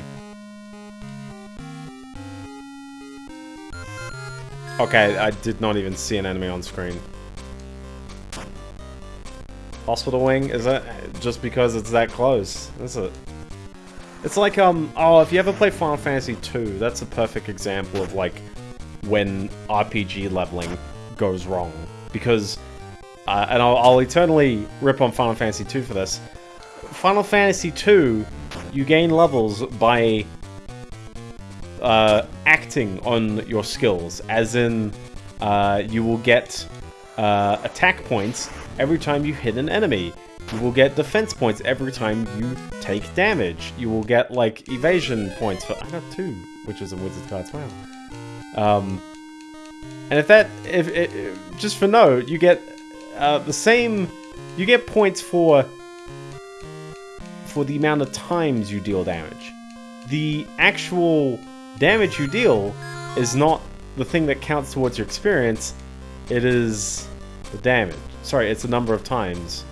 Okay, I did not even see an enemy on screen. Hospital Wing, is that just because it's that close? Is it? It's like, um, oh, if you ever play Final Fantasy 2, that's a perfect example of, like, when RPG leveling goes wrong. Because, uh, and I'll, I'll eternally rip on Final Fantasy 2 for this. Final Fantasy 2, you gain levels by uh, acting on your skills, as in, uh, you will get uh, attack points every time you hit an enemy. You will get defense points every time you take damage. You will get, like, evasion points for- I got two, which is a wizard card, wow. Um, and if that, if, if just for note, you get uh, the same, you get points for, for the amount of times you deal damage. The actual damage you deal is not the thing that counts towards your experience, it is the damage. Sorry, it's the number of times.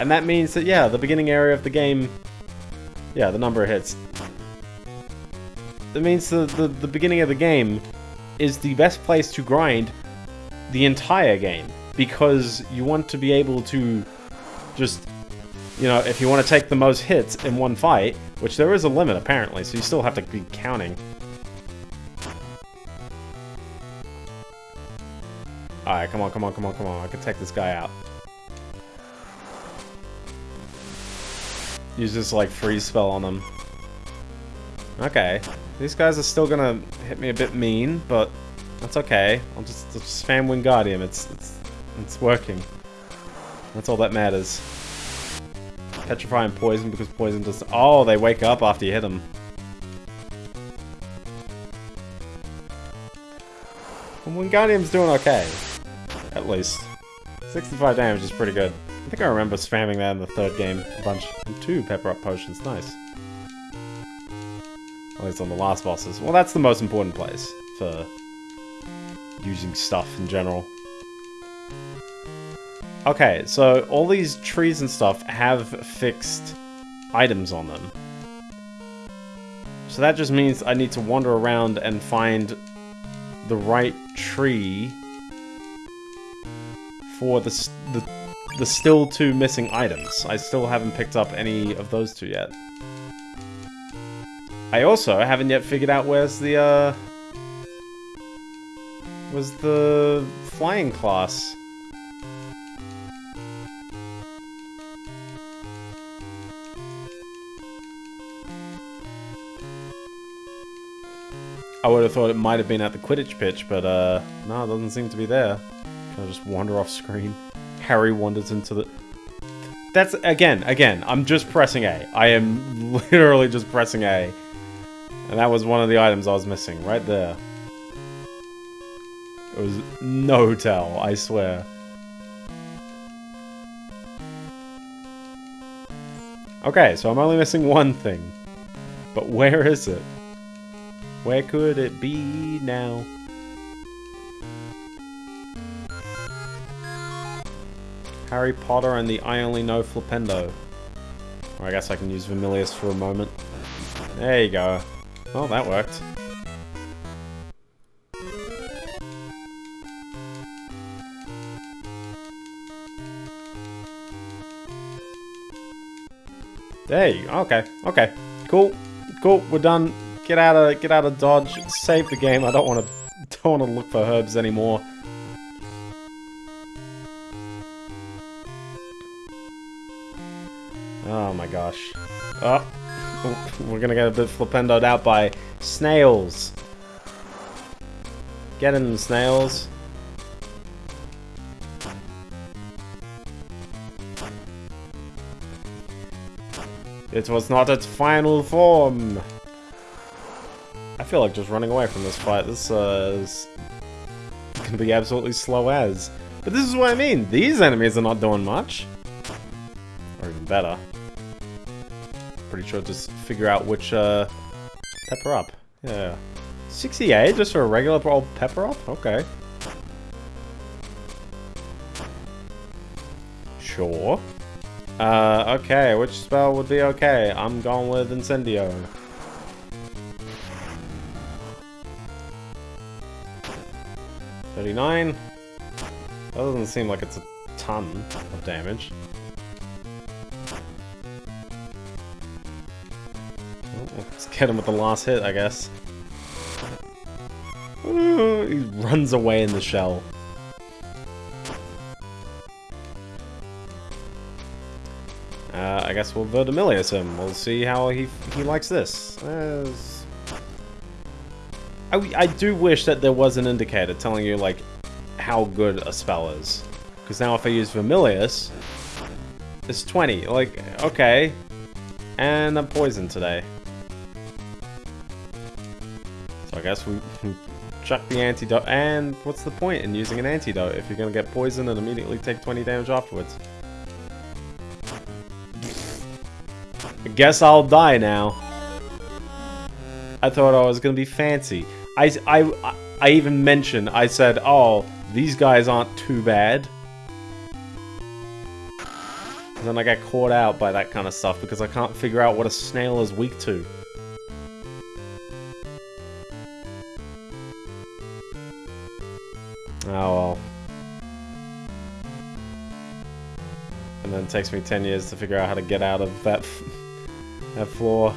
And that means that, yeah, the beginning area of the game... Yeah, the number of hits. That means the, the, the beginning of the game is the best place to grind the entire game. Because you want to be able to just... You know, if you want to take the most hits in one fight, which there is a limit apparently, so you still have to be counting. Alright, come on, come on, come on, come on. I can take this guy out. Use this, like, freeze spell on them. Okay. These guys are still gonna hit me a bit mean, but that's okay. I'll just, I'll just spam Wingardium. It's, it's, it's working. That's all that matters. Petrify and poison because poison does... Oh, they wake up after you hit them. And Wingardium's doing okay. At least. 65 damage is pretty good. I think I remember spamming that in the third game a bunch. Two pepper up potions, nice. At least on the last bosses. Well, that's the most important place for using stuff in general. Okay, so all these trees and stuff have fixed items on them. So that just means I need to wander around and find the right tree for the, the, the still two missing items. I still haven't picked up any of those two yet. I also haven't yet figured out where's the, uh... Was the flying class. I would have thought it might have been at the Quidditch pitch, but uh, no, it doesn't seem to be there. Can I just wander off screen? Harry wanders into the... That's, again, again, I'm just pressing A. I am literally just pressing A. And that was one of the items I was missing, right there. It was no tell, I swear. Okay, so I'm only missing one thing. But where is it? Where could it be now? Harry Potter and the I Only Know Flipendo. Or I guess I can use Vermillious for a moment. There you go. Oh, that worked. There you go. Okay, okay. Cool. Cool, we're done. Get out of get out of dodge. Save the game. I don't want to don't want to look for herbs anymore. Oh my gosh. Oh, we're gonna get a bit flipendoed out by snails. Get in, snails. It was not its final form. I feel like just running away from this fight. This uh, is gonna be absolutely slow as. But this is what I mean. These enemies are not doing much. Or even better. Pretty sure just figure out which uh, pepper up. Yeah. 68 just for a regular old pepper up? Okay. Sure. Uh, okay, which spell would be okay? I'm going with Incendio. Thirty-nine. That doesn't seem like it's a ton of damage. Let's get him with the last hit, I guess. He runs away in the shell. Uh, I guess we'll Vermillious him. We'll see how he he likes this. Uh, I, I do wish that there was an indicator telling you, like, how good a spell is. Because now if I use Vermillious, it's 20. Like, okay. And I'm poisoned today. Guess we, we chuck the antidote. And what's the point in using an antidote if you're going to get poisoned and immediately take 20 damage afterwards? I guess I'll die now. I thought I was gonna be fancy. I, I, I even mentioned, I said, oh, these guys aren't too bad. And then I get caught out by that kind of stuff because I can't figure out what a snail is weak to. Oh well. And then it takes me 10 years to figure out how to get out of that that floor.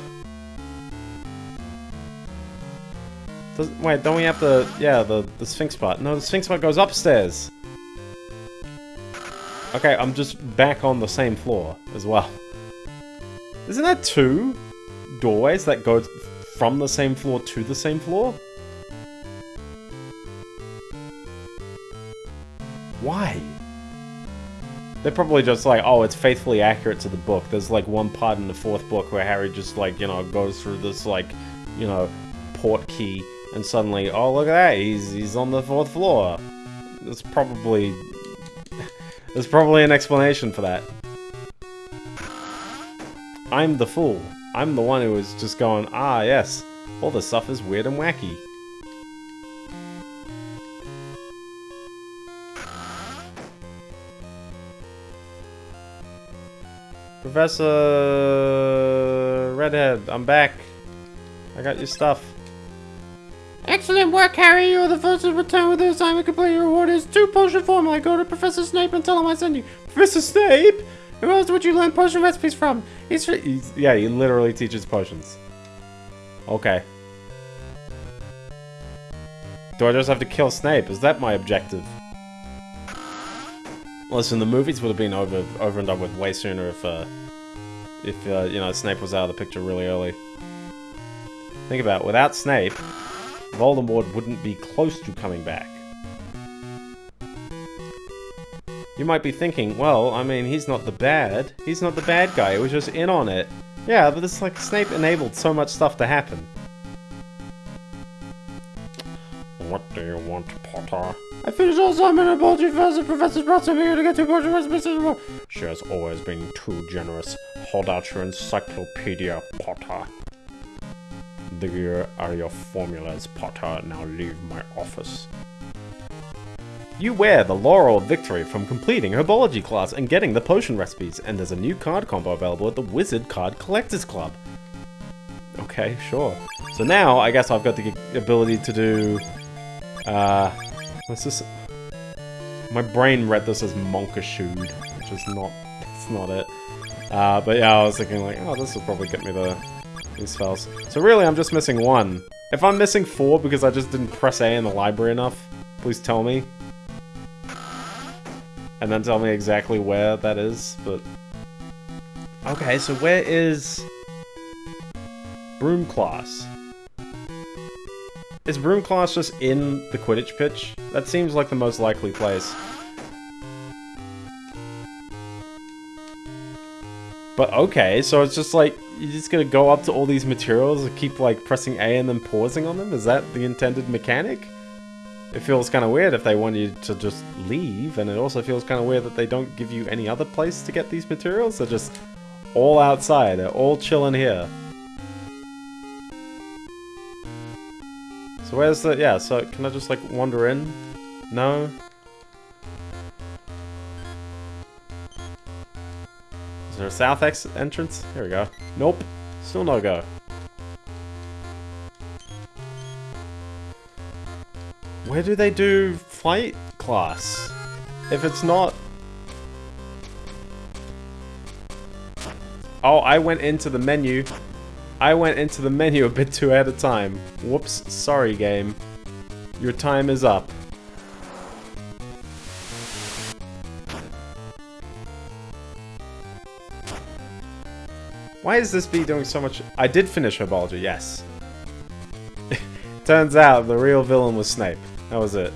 Does, wait, don't we have to... Yeah, the, the Sphinx part. No, the Sphinx part goes upstairs. Okay, I'm just back on the same floor as well. Isn't that two doorways that go from the same floor to the same floor? Why? They're probably just like, oh, it's faithfully accurate to the book. There's like one part in the fourth book where Harry just like, you know, goes through this like, you know, port key and suddenly, oh, look at that, he's, he's on the fourth floor. There's probably... There's probably an explanation for that. I'm the fool. I'm the one who was just going, ah, yes, all this stuff is weird and wacky. Professor Redhead, I'm back. I got your stuff. Excellent work, Harry. You're the first to return with the assignment complete. Your reward is two potion formula. Go to Professor Snape and tell him I sent you. Professor Snape? Who else would you learn potion recipes from? He's, he's yeah, he literally teaches potions. Okay. Do I just have to kill Snape? Is that my objective? Listen, the movies would have been over over and done with way sooner if uh, if uh, you know Snape was out of the picture really early. Think about it. Without Snape, Voldemort wouldn't be close to coming back. You might be thinking, well, I mean, he's not the bad. He's not the bad guy. He was just in on it. Yeah, but it's like Snape enabled so much stuff to happen. What do you want, Potter? I finished all assignment and apology first. Brought some here to get potion recipes anymore. She has always been too generous. Hold out your encyclopedia, Potter. There are your formulas, Potter. Now leave my office. You wear the Laurel of Victory from completing Herbology class and getting the potion recipes, and there's a new card combo available at the Wizard Card Collectors Club. Okay, sure. So now, I guess I've got the ability to do... Uh... This? My brain read this as Monkashood, which is not... It's not it. Uh, but yeah, I was thinking like, oh, this will probably get me the these spells. So really, I'm just missing one. If I'm missing four because I just didn't press A in the library enough, please tell me. And then tell me exactly where that is, but... Okay, so where is... Broom Class? Is Broom Class just in the Quidditch pitch? That seems like the most likely place. But okay, so it's just like, you're just gonna go up to all these materials and keep like pressing A and then pausing on them? Is that the intended mechanic? It feels kind of weird if they want you to just leave, and it also feels kind of weird that they don't give you any other place to get these materials. They're just all outside, they're all chilling here. So where's the, yeah, so can I just like wander in? No? Is there a south exit entrance? Here we go. Nope. Still no go. Where do they do flight class? If it's not... Oh, I went into the menu. I went into the menu a bit too at a time. Whoops, sorry game. Your time is up. Why is this bee doing so much? I did finish Herbology, yes. Turns out the real villain was Snape. That was it.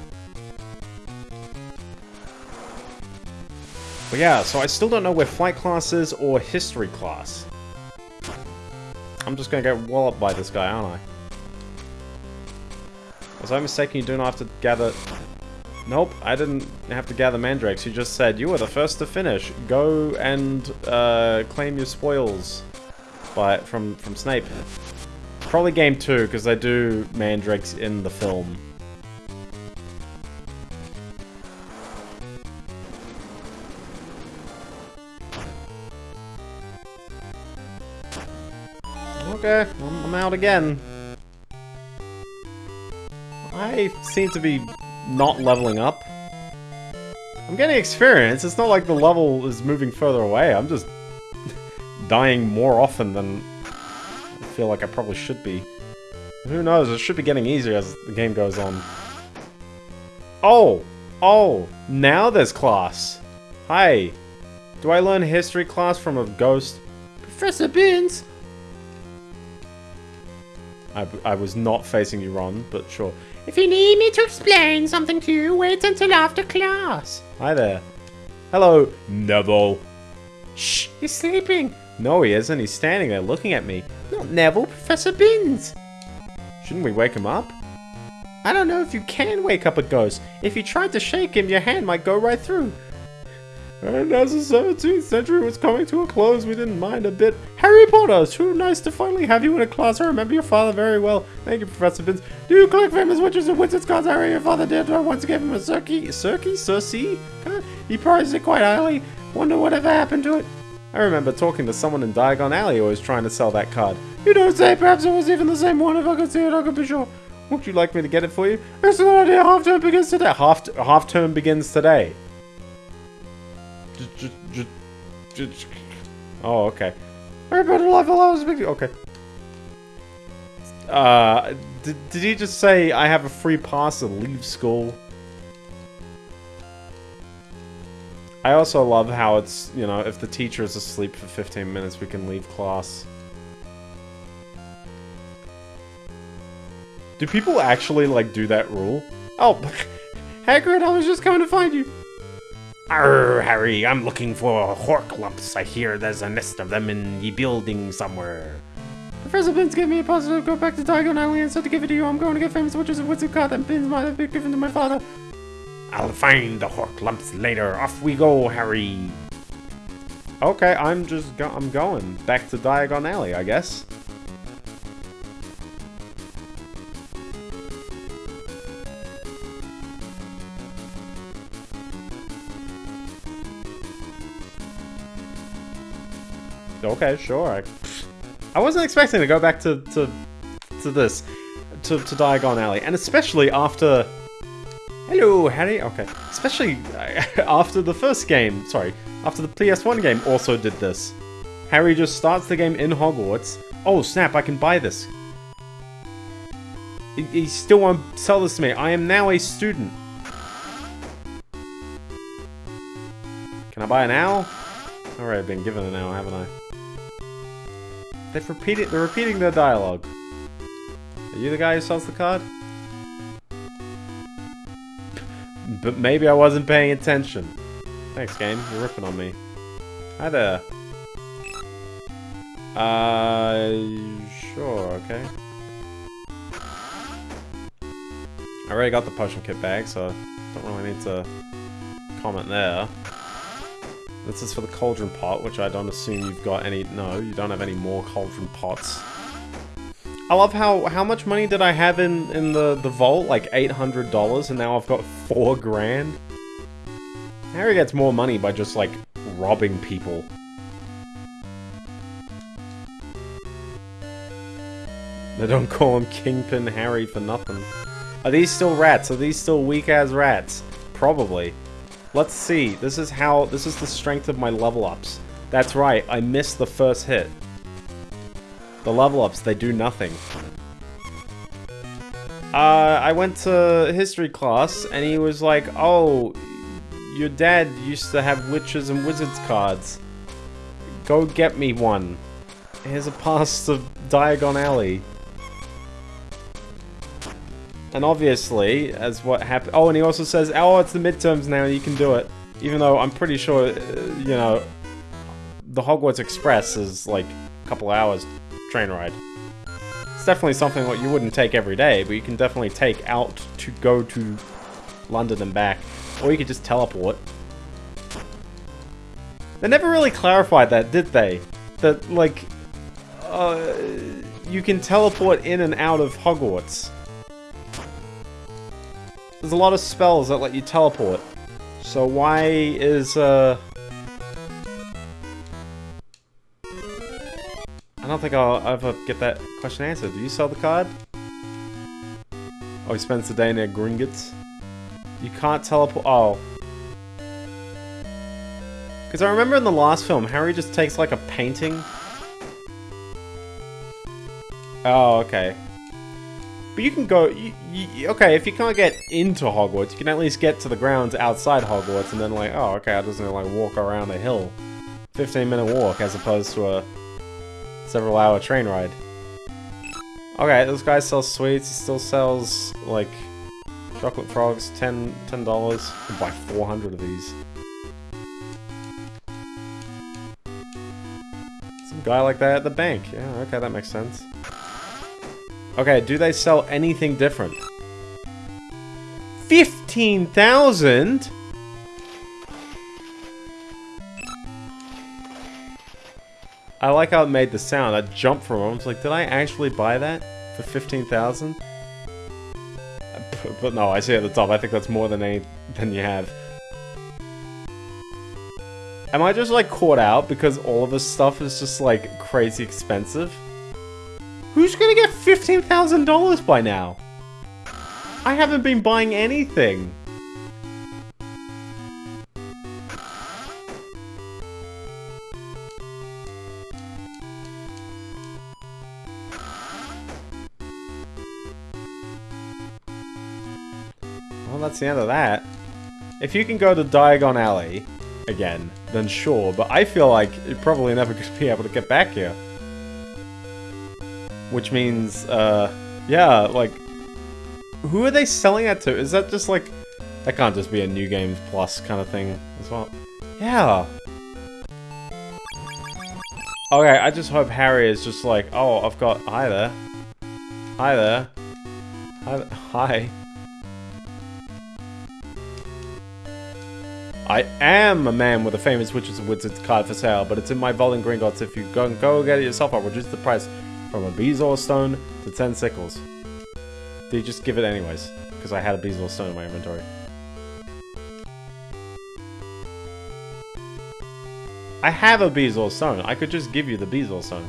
But yeah, so I still don't know where flight class is or history class. I'm just gonna get walloped by this guy, aren't I? Was I mistaken? You do not have to gather... Nope, I didn't have to gather mandrakes. You just said, you were the first to finish. Go and uh, claim your spoils by from from Snape. Probably game two because they do mandrakes in the film. Okay, I'm out again. I seem to be not leveling up. I'm getting experience. It's not like the level is moving further away. I'm just dying more often than I feel like I probably should be. Who knows, it should be getting easier as the game goes on. Oh! Oh! Now there's class! Hi. Do I learn history class from a ghost? Professor Binns. I, I was not facing you, Ron, but sure. If you need me to explain something to you, wait until after class. Hi there. Hello, Neville. Shh, he's sleeping. No, he isn't. He's standing there looking at me. Not Neville, Professor Binns. Shouldn't we wake him up? I don't know if you can wake up a ghost. If you tried to shake him, your hand might go right through. And as the 17th century was coming to a close, we didn't mind a bit. Harry Potter, too nice to finally have you in a class. I remember your father very well. Thank you, Professor Binns. Do you collect famous witches and wizards cards, I Harry? Your father did. I once gave him a Circe, Circe, Circe? He prized it quite highly. Wonder whatever happened to it. I remember talking to someone in Diagon Alley who was trying to sell that card. You don't say, perhaps it was even the same one. If I could see it, I could be sure. Would you like me to get it for you? Excellent idea. Half term begins today. Half half term begins today. Oh, okay. Life allows big. Okay. Uh, did, did he just say I have a free pass to leave school? I also love how it's, you know, if the teacher is asleep for 15 minutes, we can leave class. Do people actually, like, do that rule? Oh, Hagrid, I was just coming to find you. Arr, Harry, I'm looking for Horklumps. I hear there's a nest of them in the building somewhere. Professor Binns gave me a positive go back to Diagon Alley and said to give it to you. I'm going to get famous witches and wizard card that Binns might have been given to my father. I'll find the Horklumps later. Off we go, Harry. Okay, I'm just go I'm going back to Diagon Alley, I guess. Okay, sure. I, wasn't expecting to go back to to to this to to Diagon Alley, and especially after. Hello, Harry. Okay, especially uh, after the first game. Sorry, after the PS1 game also did this. Harry just starts the game in Hogwarts. Oh snap! I can buy this. He, still won't sell this to me. I am now a student. Can I buy an owl? I've been given an owl, haven't I? They've repeated. They're repeating their dialogue. Are you the guy who sells the card? But maybe I wasn't paying attention. Thanks, game. You're ripping on me. Hi there. Uh, sure, okay. I already got the potion kit bag, so don't really need to comment there. This is for the cauldron pot, which I don't assume you've got any... No, you don't have any more cauldron pots. I love how... How much money did I have in, in the, the vault? Like $800, and now I've got four grand? Harry gets more money by just, like, robbing people. They don't call him Kingpin Harry for nothing. Are these still rats? Are these still weak-ass rats? Probably. Let's see. This is how... This is the strength of my level ups. That's right. I missed the first hit. The level ups, they do nothing. Uh, I went to history class, and he was like, Oh, your dad used to have witches and wizards cards. Go get me one. Here's a pass to Diagon Alley. And obviously, as what happened... Oh, and he also says, oh, it's the midterms now, you can do it. Even though I'm pretty sure, uh, you know, the Hogwarts Express is like a couple hours train ride. It's definitely something that you wouldn't take every day, but you can definitely take out to go to London and back. Or you could just teleport. They never really clarified that, did they? That, like, uh, you can teleport in and out of Hogwarts. There's a lot of spells that let you teleport. So why is, uh... I don't think I'll ever get that question answered. Do you sell the card? Oh, he spends the day near Gringotts. You can't teleport- oh. Because I remember in the last film, Harry just takes like a painting. Oh, okay. But you can go. You, you, okay, if you can't get into Hogwarts, you can at least get to the grounds outside Hogwarts, and then like, oh, okay, I just need to like walk around a hill, 15 minute walk as opposed to a several hour train ride. Okay, this guy sells sweets. He still sells like chocolate frogs, 10 dollars. Buy 400 of these. Some guy like that at the bank. Yeah, okay, that makes sense. Okay, do they sell anything different? 15,000? I like how it made the sound. I jumped from it. I was like, did I actually buy that for 15,000? But no, I see at the top. I think that's more than any than you have. Am I just like caught out because all of this stuff is just like crazy expensive? Who's gonna get $15,000 by now? I haven't been buying anything. Well, that's the end of that. If you can go to Diagon Alley again, then sure, but I feel like you're probably never going to be able to get back here. Which means, uh, yeah, like, who are they selling that to? Is that just like, that can't just be a New Games Plus kind of thing as well? Yeah. Okay, I just hope Harry is just like, oh, I've got, hi there. Hi there. Hi. Hi. I am a man with a famous Witches and Wizards card for sale, but it's in my vault in Gringotts. If you go and go get it yourself, I'll reduce the price from a Bezoar stone to 10 sickles. They just give it anyways? Because I had a Bezoar stone in my inventory. I have a Bezoar stone. I could just give you the Bezoar stone.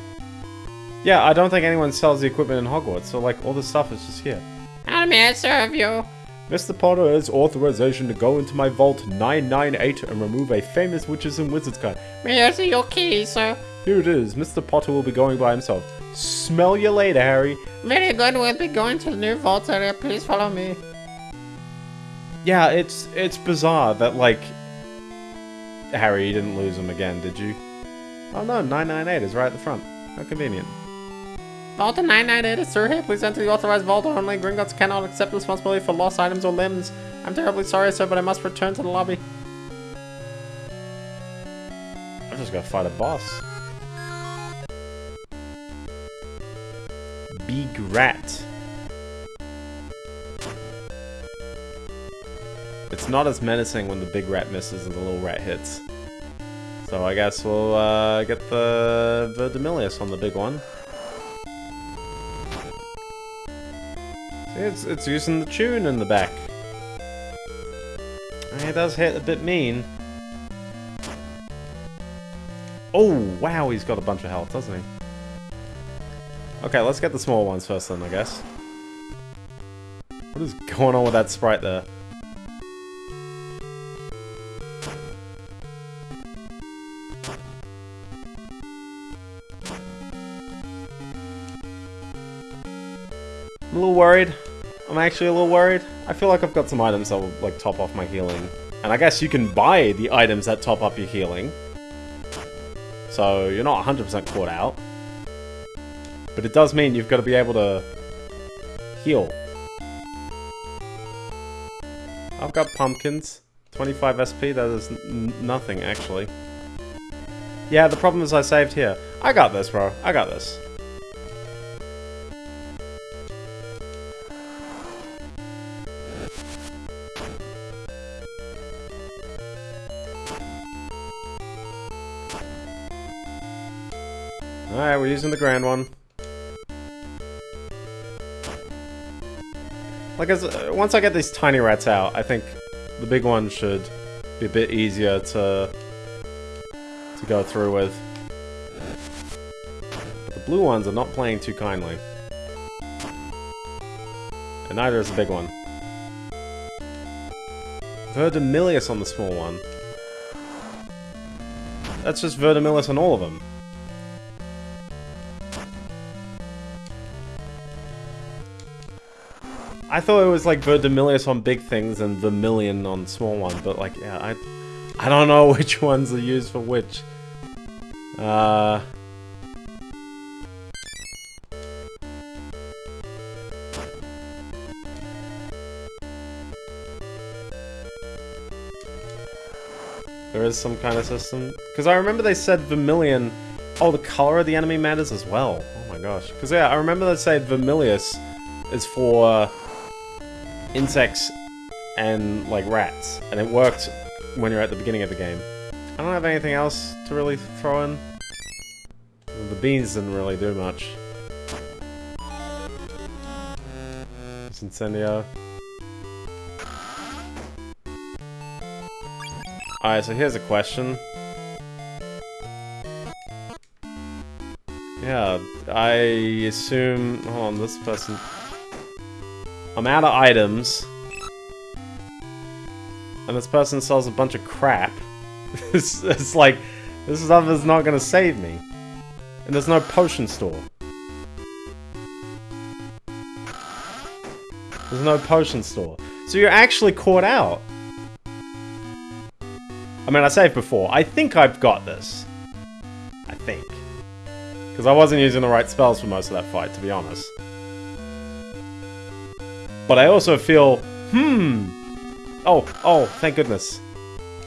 Yeah, I don't think anyone sells the equipment in Hogwarts, so like all the stuff is just here. How may I serve you? Mr. Potter has authorization to go into my vault 998 and remove a famous Witches and Wizards card. May I see your key, sir? Here it is. Mr. Potter will be going by himself. Smell you later, Harry. Very good, we'll be going to the new vault area. Please follow me. Yeah, it's it's bizarre that like Harry, you didn't lose him again, did you? Oh no, 998 is right at the front. How convenient. Vault 998 is Sir here. Please enter the authorized vault only. Gringotts cannot accept responsibility for lost items or limbs. I'm terribly sorry, sir, but I must return to the lobby. I'm just gonna fight a boss. Big rat. It's not as menacing when the big rat misses and the little rat hits. So I guess we'll uh, get the Verdimillious on the big one. See, it's, it's using the tune in the back. It does hit a bit mean. Oh, wow, he's got a bunch of health, doesn't he? Okay, let's get the small ones first then, I guess. What is going on with that sprite there? I'm a little worried. I'm actually a little worried. I feel like I've got some items that will like top off my healing. And I guess you can buy the items that top up your healing. So you're not 100% caught out. But it does mean you've got to be able to heal. I've got pumpkins. 25 SP, that is nothing actually. Yeah, the problem is I saved here. I got this, bro. I got this. Alright, we're using the grand one. Like, as uh, once I get these tiny rats out, I think the big one should be a bit easier to to go through with. But the blue ones are not playing too kindly. And neither is the big one. Verdimillious on the small one. That's just Verdimillious on all of them. I thought it was like Verdimillious on big things and Vermilion on small ones, but like, yeah, I, I don't know which ones are used for which. Uh... There is some kind of system. Because I remember they said Vermilion... Oh, the color of the enemy matters as well. Oh my gosh. Because yeah, I remember they said Vermillious is for uh, insects and like rats. And it worked when you're at the beginning of the game. I don't have anything else to really throw in. The beans didn't really do much. It's Incendio. Alright, so here's a question. Yeah, I assume... Hold on, this person... I'm out of items. And this person sells a bunch of crap. it's, it's like, this stuff is not gonna save me. And there's no potion store. There's no potion store. So you're actually caught out. I mean, I saved before. I think I've got this. I think. Because I wasn't using the right spells for most of that fight, to be honest. But I also feel, hmm. Oh, oh, thank goodness.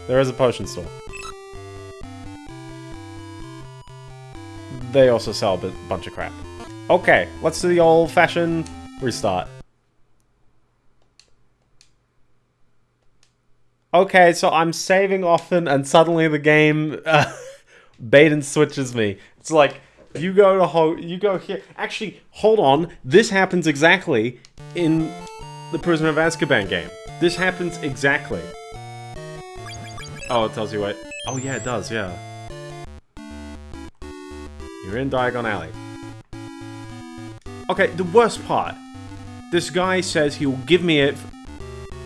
There is a potion store. They also sell a bunch of crap. Okay, let's do the old-fashioned restart. Okay, so I'm saving often, and suddenly the game uh, bait and switches me. It's like you go to ho you go here. Actually, hold on. This happens exactly in the Prisoner of Azkaban game. This happens exactly. Oh, it tells you what. Oh yeah, it does. Yeah. You're in Diagon Alley. Okay, the worst part. This guy says he will give me it,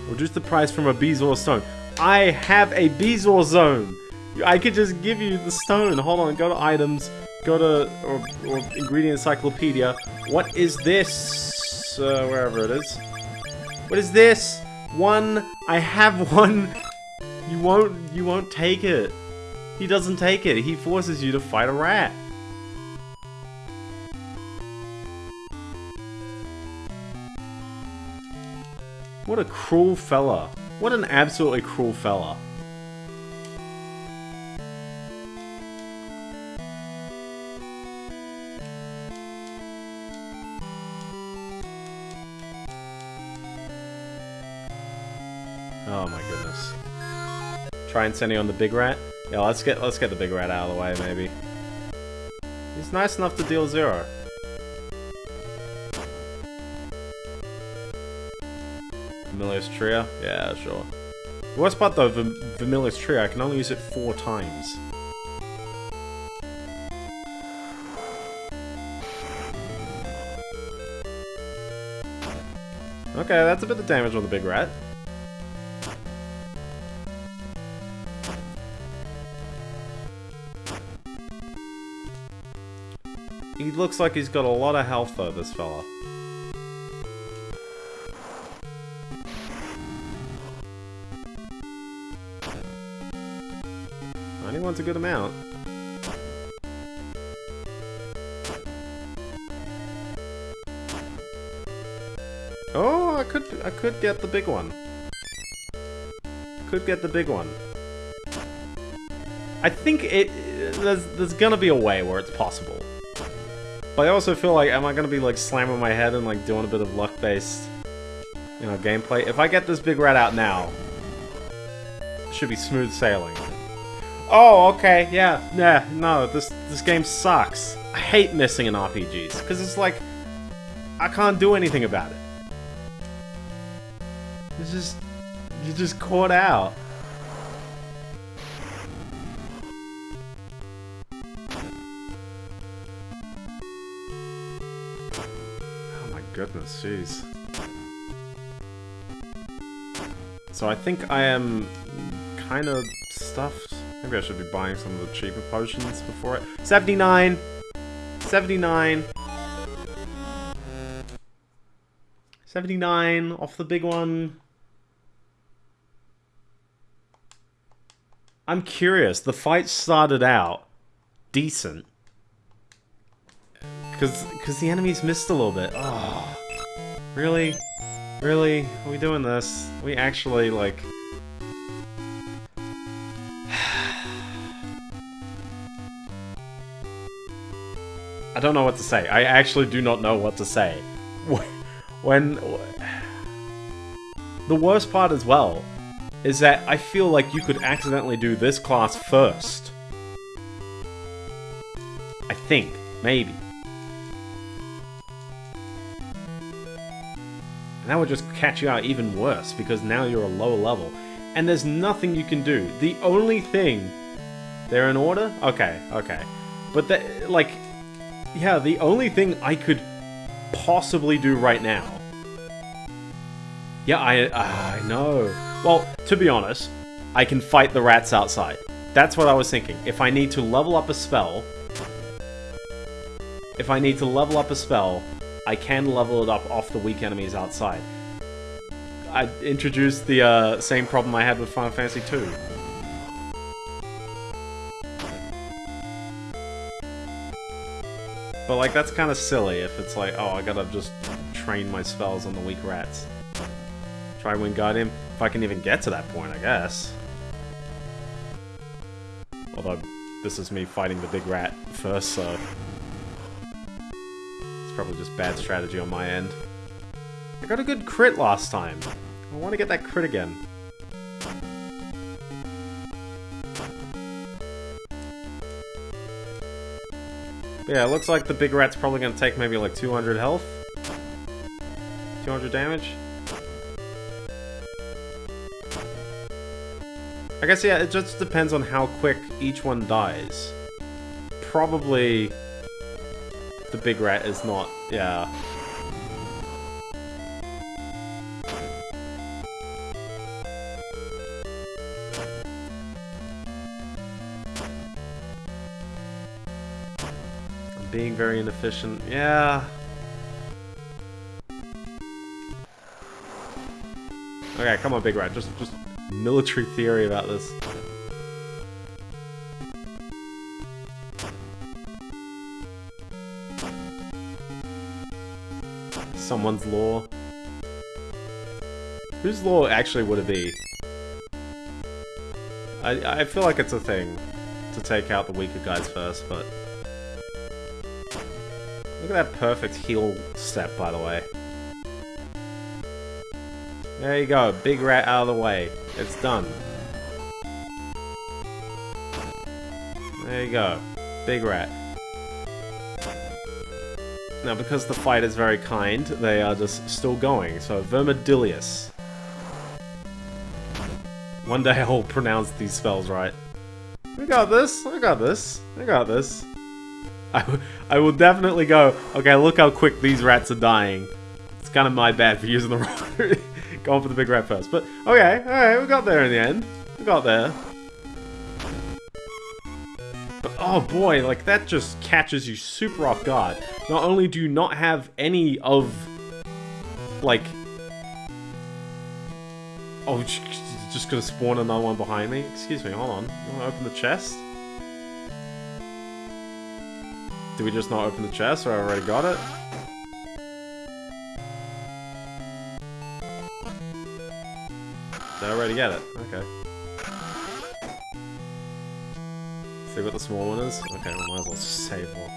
reduce the price from a Bezoar stone. I have a Bezoar zone. I could just give you the stone. Hold on, go to items, go to or, or ingredient encyclopedia. What is this? Uh, wherever it is. What is this? One. I have one. You won't. You won't take it. He doesn't take it. He forces you to fight a rat. What a cruel fella. What an absolutely cruel fella. Oh my goodness. Try and send you on the big rat? Yeah, let's get let's get the big rat out of the way maybe. He's nice enough to deal zero. Vermillious Trio? Yeah, sure. The worst part though, the Vermillious Trio, I can only use it four times. Okay, that's a bit of damage on the big rat. He looks like he's got a lot of health though, this fella. Wants a good amount. Oh, I could I could get the big one. Could get the big one. I think it there's there's gonna be a way where it's possible. But I also feel like am I gonna be like slamming my head and like doing a bit of luck based you know gameplay? If I get this big rat out now, it should be smooth sailing. Oh, okay, yeah, yeah, no, this this game sucks. I hate missing in RPGs, because it's like, I can't do anything about it. It's just, you're just caught out. Jeez. So I think I am kind of stuffed. Maybe I should be buying some of the cheaper potions before it. 79! 79! 79 off the big one. I'm curious. The fight started out decent. Cause, cause the enemies missed a little bit. Oh, really, really? Are we doing this? We actually like. I don't know what to say. I actually do not know what to say. When the worst part as well is that I feel like you could accidentally do this class first. I think, maybe. And that would just catch you out even worse, because now you're a lower level. And there's nothing you can do. The only thing... They're in order? Okay, okay. But, the, like... Yeah, the only thing I could possibly do right now... Yeah, I, I know. Well, to be honest, I can fight the rats outside. That's what I was thinking. If I need to level up a spell... If I need to level up a spell, I can level it up off the weak enemies outside. I introduced the uh, same problem I had with Final Fantasy 2. But like, that's kind of silly if it's like, oh, I gotta just train my spells on the weak rats. Try Wingardium, if I can even get to that point, I guess. Although, this is me fighting the big rat first, so... Probably just bad strategy on my end. I got a good crit last time. I want to get that crit again. Yeah, it looks like the big rat's probably going to take maybe like 200 health. 200 damage. I guess, yeah, it just depends on how quick each one dies. Probably the big rat is not, yeah. I'm being very inefficient, yeah. Okay, come on, big rat, just, just military theory about this. Someone's law. Whose law actually would it be? I, I feel like it's a thing to take out the weaker guys first, but... Look at that perfect heal step, by the way. There you go, big rat out of the way. It's done. There you go. Big rat. Now, because the fight is very kind, they are just still going. So, Vermidilius. One day I'll pronounce these spells right. We got this, I got this, I got this. I, I will definitely go, okay, look how quick these rats are dying. It's kind of my bad for using the wrong... going for the big rat first. But, okay, alright, we got there in the end. We got there. But, oh boy, like, that just catches you super off guard. Not only do you not have any of, like... Oh, just gonna spawn another one behind me? Excuse me, hold on. You wanna open the chest? Did we just not open the chest, or I already got it? Did I already get it? Okay. What the small one is? Okay, we might as well save one.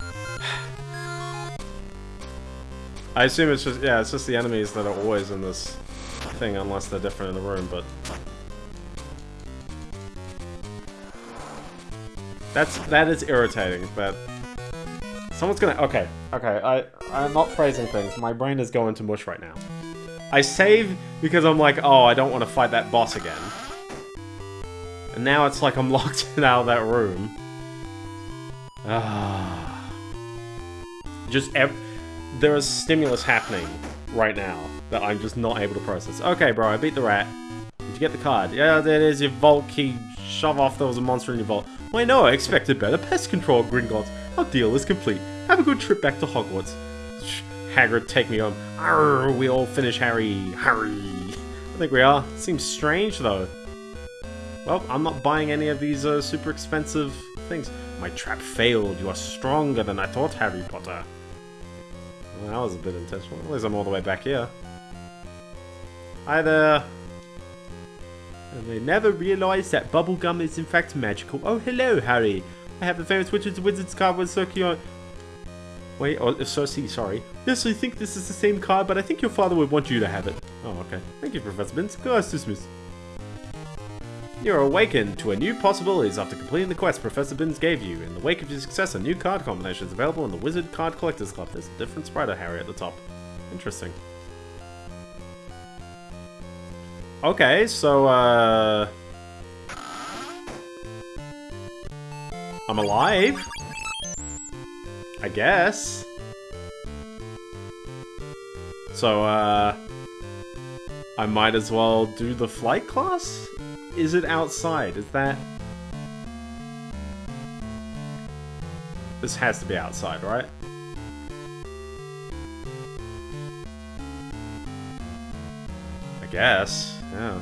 I assume it's just, yeah, it's just the enemies that are always in this thing unless they're different in the room, but... That's, that is irritating, but... Someone's gonna, okay, okay, I, I'm not phrasing things, my brain is going to mush right now. I save because I'm like, oh, I don't want to fight that boss again. And now it's like I'm locked out of that room. Ah. Just ev there is stimulus happening right now that I'm just not able to process. Okay, bro, I beat the rat. Did you get the card? Yeah, there it is, your vault key. Shove off, there was a monster in your vault. Why no, I expected better pest control, Gringotts. Our deal is complete. Have a good trip back to Hogwarts. sh- Hagrid, take me home. Arr, we all finish Harry. Harry. I think we are. Seems strange, though. Well, I'm not buying any of these uh, super expensive things. My trap failed. You are stronger than I thought, Harry Potter. Well, that was a bit intentional. At least I'm all the way back here. Hi there. And they never realized that bubblegum is in fact magical. Oh, hello, Harry. I have the famous Wizard's Wizard's card with Circular. Wait, oh, Cersei, sorry. Yes, I think this is the same card, but I think your father would want you to have it. Oh, okay. Thank you, Professor Binns. Class dismissed. You're awakened to a new possibilities after completing the quest Professor Binns gave you. In the wake of your success, a new card combination is available in the Wizard Card Collectors Club. There's a different sprite of Harry at the top. Interesting. Okay, so, uh... I'm alive? I guess. So, uh... I might as well do the flight class? Is it outside? Is that... This has to be outside, right? I guess, yeah.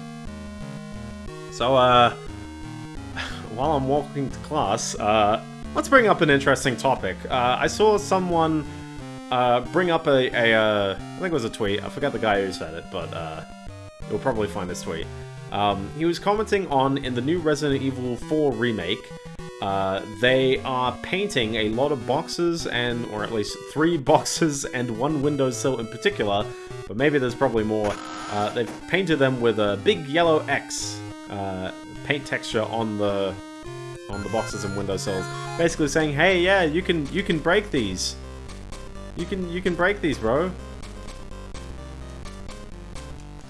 So, uh... While I'm walking to class, uh... Let's bring up an interesting topic. Uh, I saw someone uh, bring up a, a uh, I think it was a tweet. I forgot the guy who said it, but uh, you'll probably find this tweet. Um, he was commenting on in the new Resident Evil 4 remake. Uh, they are painting a lot of boxes and, or at least three boxes and one windowsill in particular, but maybe there's probably more. Uh, they've painted them with a big yellow X uh, paint texture on the on the boxes and windowsills, basically saying, "Hey, yeah, you can you can break these. You can you can break these, bro."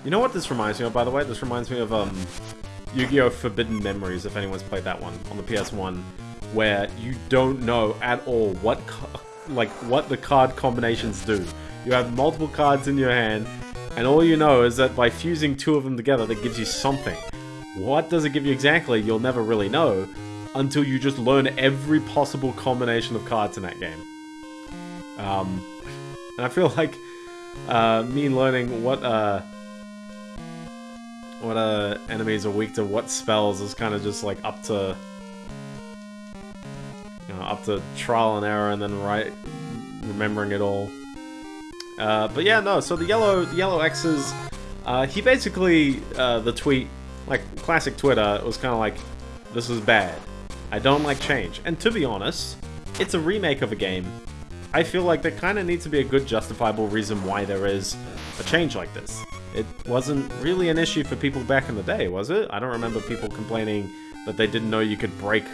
You know what this reminds me of, by the way? This reminds me of um, Yu-Gi-Oh! Forbidden Memories, if anyone's played that one on the PS1, where you don't know at all what like what the card combinations do. You have multiple cards in your hand, and all you know is that by fusing two of them together, that gives you something. What does it give you exactly? You'll never really know until you just learn every possible combination of cards in that game. Um, and I feel like uh, me learning what uh, what uh, enemies are weak to what spells is kind of just like up to you know up to trial and error and then right remembering it all. Uh, but yeah, no. So the yellow the yellow X's, uh, he basically uh, the tweet like classic Twitter was kind of like this is bad. I don't like change. And to be honest, it's a remake of a game. I feel like there kind of needs to be a good justifiable reason why there is a change like this. It wasn't really an issue for people back in the day, was it? I don't remember people complaining that they didn't know you could break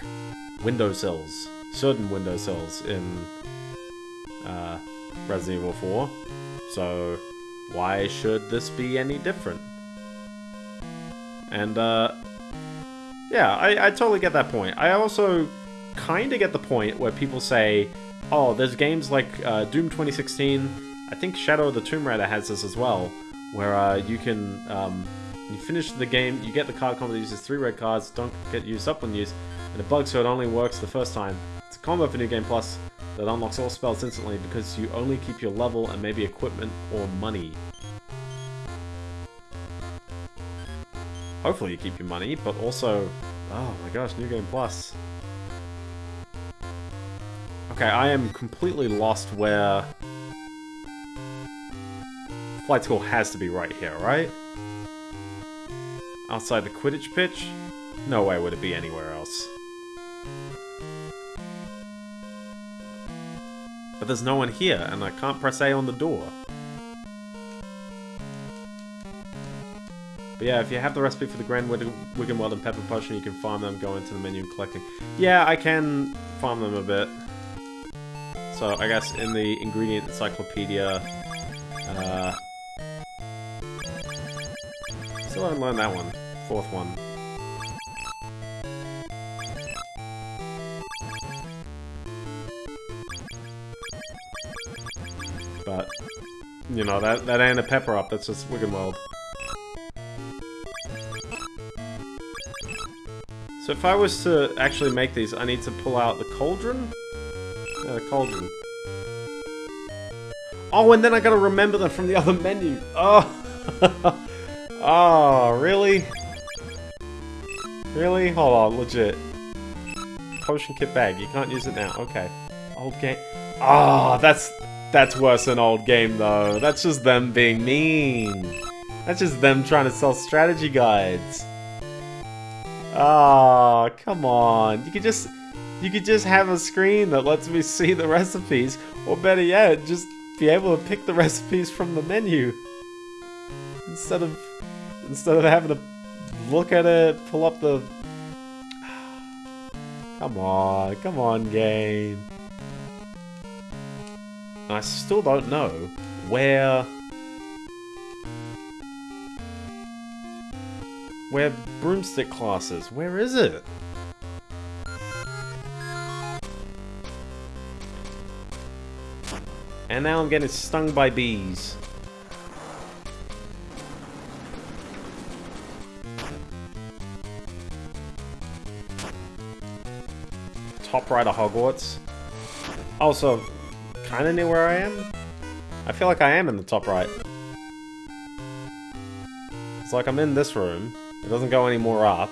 windowsills, certain windowsills in uh, Resident Evil 4. So why should this be any different? And uh, yeah, I, I totally get that point. I also kind of get the point where people say, oh, there's games like uh, Doom 2016, I think Shadow of the Tomb Raider has this as well, where uh, you can, um, you finish the game, you get the card combo that uses three red cards, don't get used up when used, and it bugs so it only works the first time. It's a combo for New Game Plus that unlocks all spells instantly because you only keep your level and maybe equipment or money. Hopefully you keep your money, but also... Oh my gosh, New Game Plus. Okay, I am completely lost where... Flight school has to be right here, right? Outside the Quidditch pitch? No way would it be anywhere else. But there's no one here, and I can't press A on the door. But yeah, if you have the recipe for the Grand Wig Wiggenweld and Pepper Potion, you can farm them, go into the menu and collect them. Yeah, I can farm them a bit. So I guess in the ingredient encyclopedia, uh, still haven't learned that one. Fourth one. But, you know, that, that ain't a pepper up, that's just Wiggenweld. So if I was to actually make these, I need to pull out the cauldron? Yeah, the cauldron. Oh, and then I gotta remember them from the other menu. Oh. oh, really? Really? Hold on, legit. Potion kit bag. You can't use it now. Okay. Old game. Ah, that's that's worse than old game though. That's just them being mean. That's just them trying to sell strategy guides. Ah, come on. You could just you could just have a screen that lets me see the recipes, or better yet, just be able to pick the recipes from the menu instead of instead of having to look at it, pull up the. Come on, come on, game. I still don't know where where broomstick class is. Where is it? And now I'm getting stung by bees. Top right of Hogwarts. Also, kind of near where I am? I feel like I am in the top right. It's like I'm in this room. It doesn't go any more up.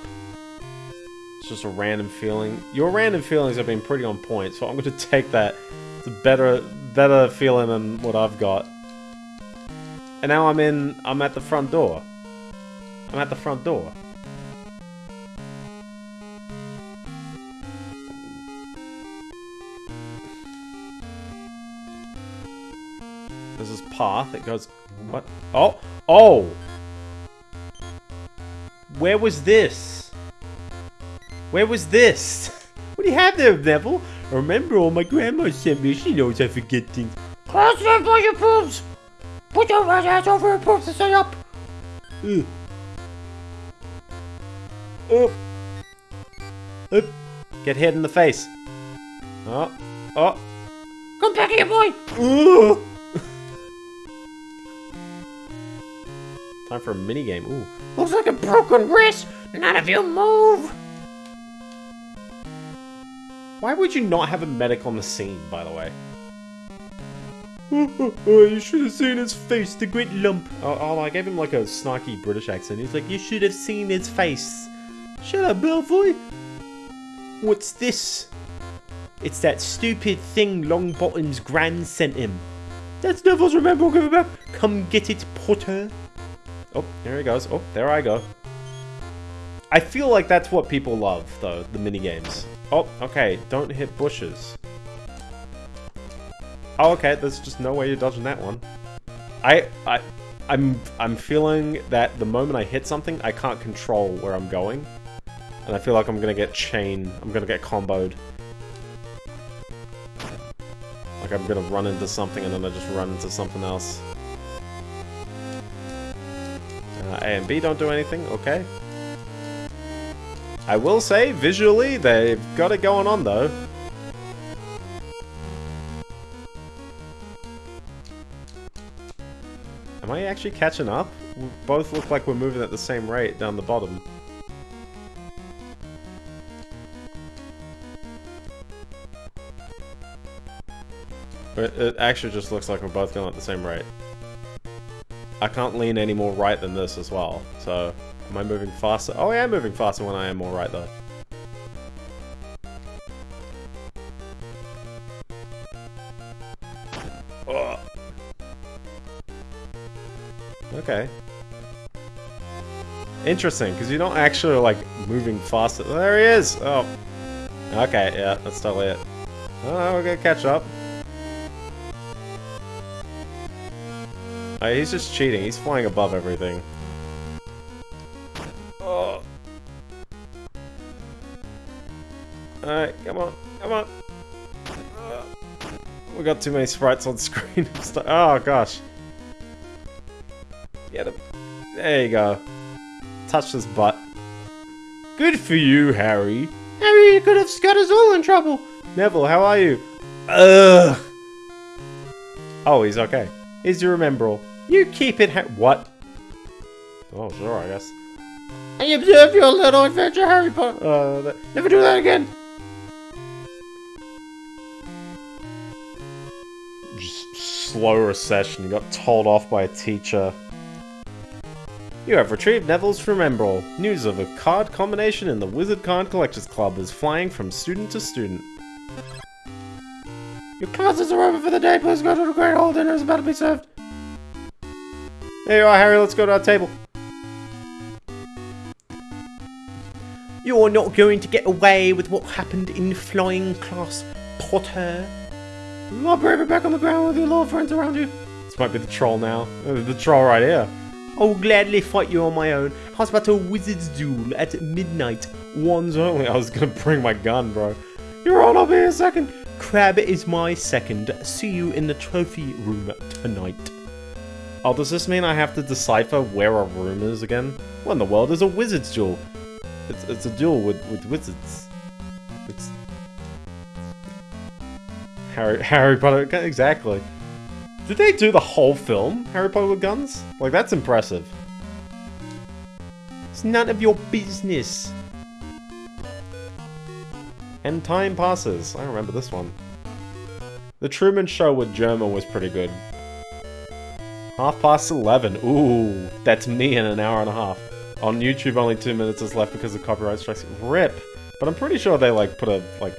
It's just a random feeling. Your random feelings have been pretty on point, so I'm going to take that. It's a better, better feeling than what I've got. And now I'm in, I'm at the front door. I'm at the front door. Path, it goes, what? Oh, oh! Where was this? Where was this? What do you have there, Neville? Remembrall my grandma sent me, she knows I forget things. Close your for your poops! Put your right ass over your poops and stay up! Ugh. Up. Up. Get hit in the face. Oh. Oh. Come back here, boy! Ugh. Time for a minigame. Ooh. Looks like a broken wrist! None of you move! Why would you not have a medic on the scene, by the way? Oh, you should have seen his face, the great lump. Oh, oh, I gave him like a snarky British accent. He's like, you should have seen his face. Shut up, Malfoy. What's this? It's that stupid thing Longbottom's gran sent him. That's Neville's Remembrall. Come get it, Potter. Oh, there he goes. Oh, there I go. I feel like that's what people love, though, the minigames. Oh, okay, don't hit bushes. Oh, okay, there's just no way you're dodging that one. I, I, I'm, I'm feeling that the moment I hit something, I can't control where I'm going. And I feel like I'm gonna get chain, I'm gonna get comboed. Like I'm gonna run into something and then I just run into something else. Uh, A and B don't do anything, okay. I will say, visually, they've got it going on though. Am I actually catching up? We both look like we're moving at the same rate down the bottom. But it actually just looks like we're both going at the same rate. I can't lean any more right than this as well, so... Am I moving faster? Oh, I am moving faster when I am more right, though. Ugh. Okay. Interesting, because you're not actually, like, moving faster. There he is! Oh. Okay, yeah, that's totally it. Oh, we're gonna catch up. Oh, he's just cheating. He's flying above everything. Oh. Alright, come on, come on. Uh, we got too many sprites on screen. oh gosh. Get him. There you go. Touch his butt. Good for you, Harry. Harry you could have got us all in trouble! Neville, how are you? Ugh. Oh, he's okay. Here's your remembrall. You keep it ha- What? Oh, sure, I guess. I observe your little adventure, Harry Potter! Uh, Never do that again! Just slow recession. You got told off by a teacher. You have retrieved Neville's Remembrall. News of a card combination in the Wizard Card Collectors Club is flying from student to student. Your classes are over for the day. Please go to the Great Hall. Dinner is about to be served. There you are, Harry. Let's go to our table. You're not going to get away with what happened in flying class, Potter. Brave it back on the ground with your little friends around you. This might be the troll now. Uh, The troll right here. I'll gladly fight you on my own. How's about a wizard's duel at midnight? One's only. I was gonna bring my gun, bro. You're on. I'll be a second. Crabbe is my second. See you in the trophy room tonight. Oh, does this mean I have to decipher where a room is again? What in the world is a wizard's duel? It's, it's a duel with, with wizards. It's... Harry, Harry Potter, exactly. Did they do the whole film, Harry Potter with guns? Like, that's impressive. It's none of your business. And time passes. I remember this one. The Truman Show with Germa was pretty good. Half past 11. Ooh, that's me in an hour and a half. On YouTube, only two minutes is left because of copyright strikes. Rip. But I'm pretty sure they, like, put a, like,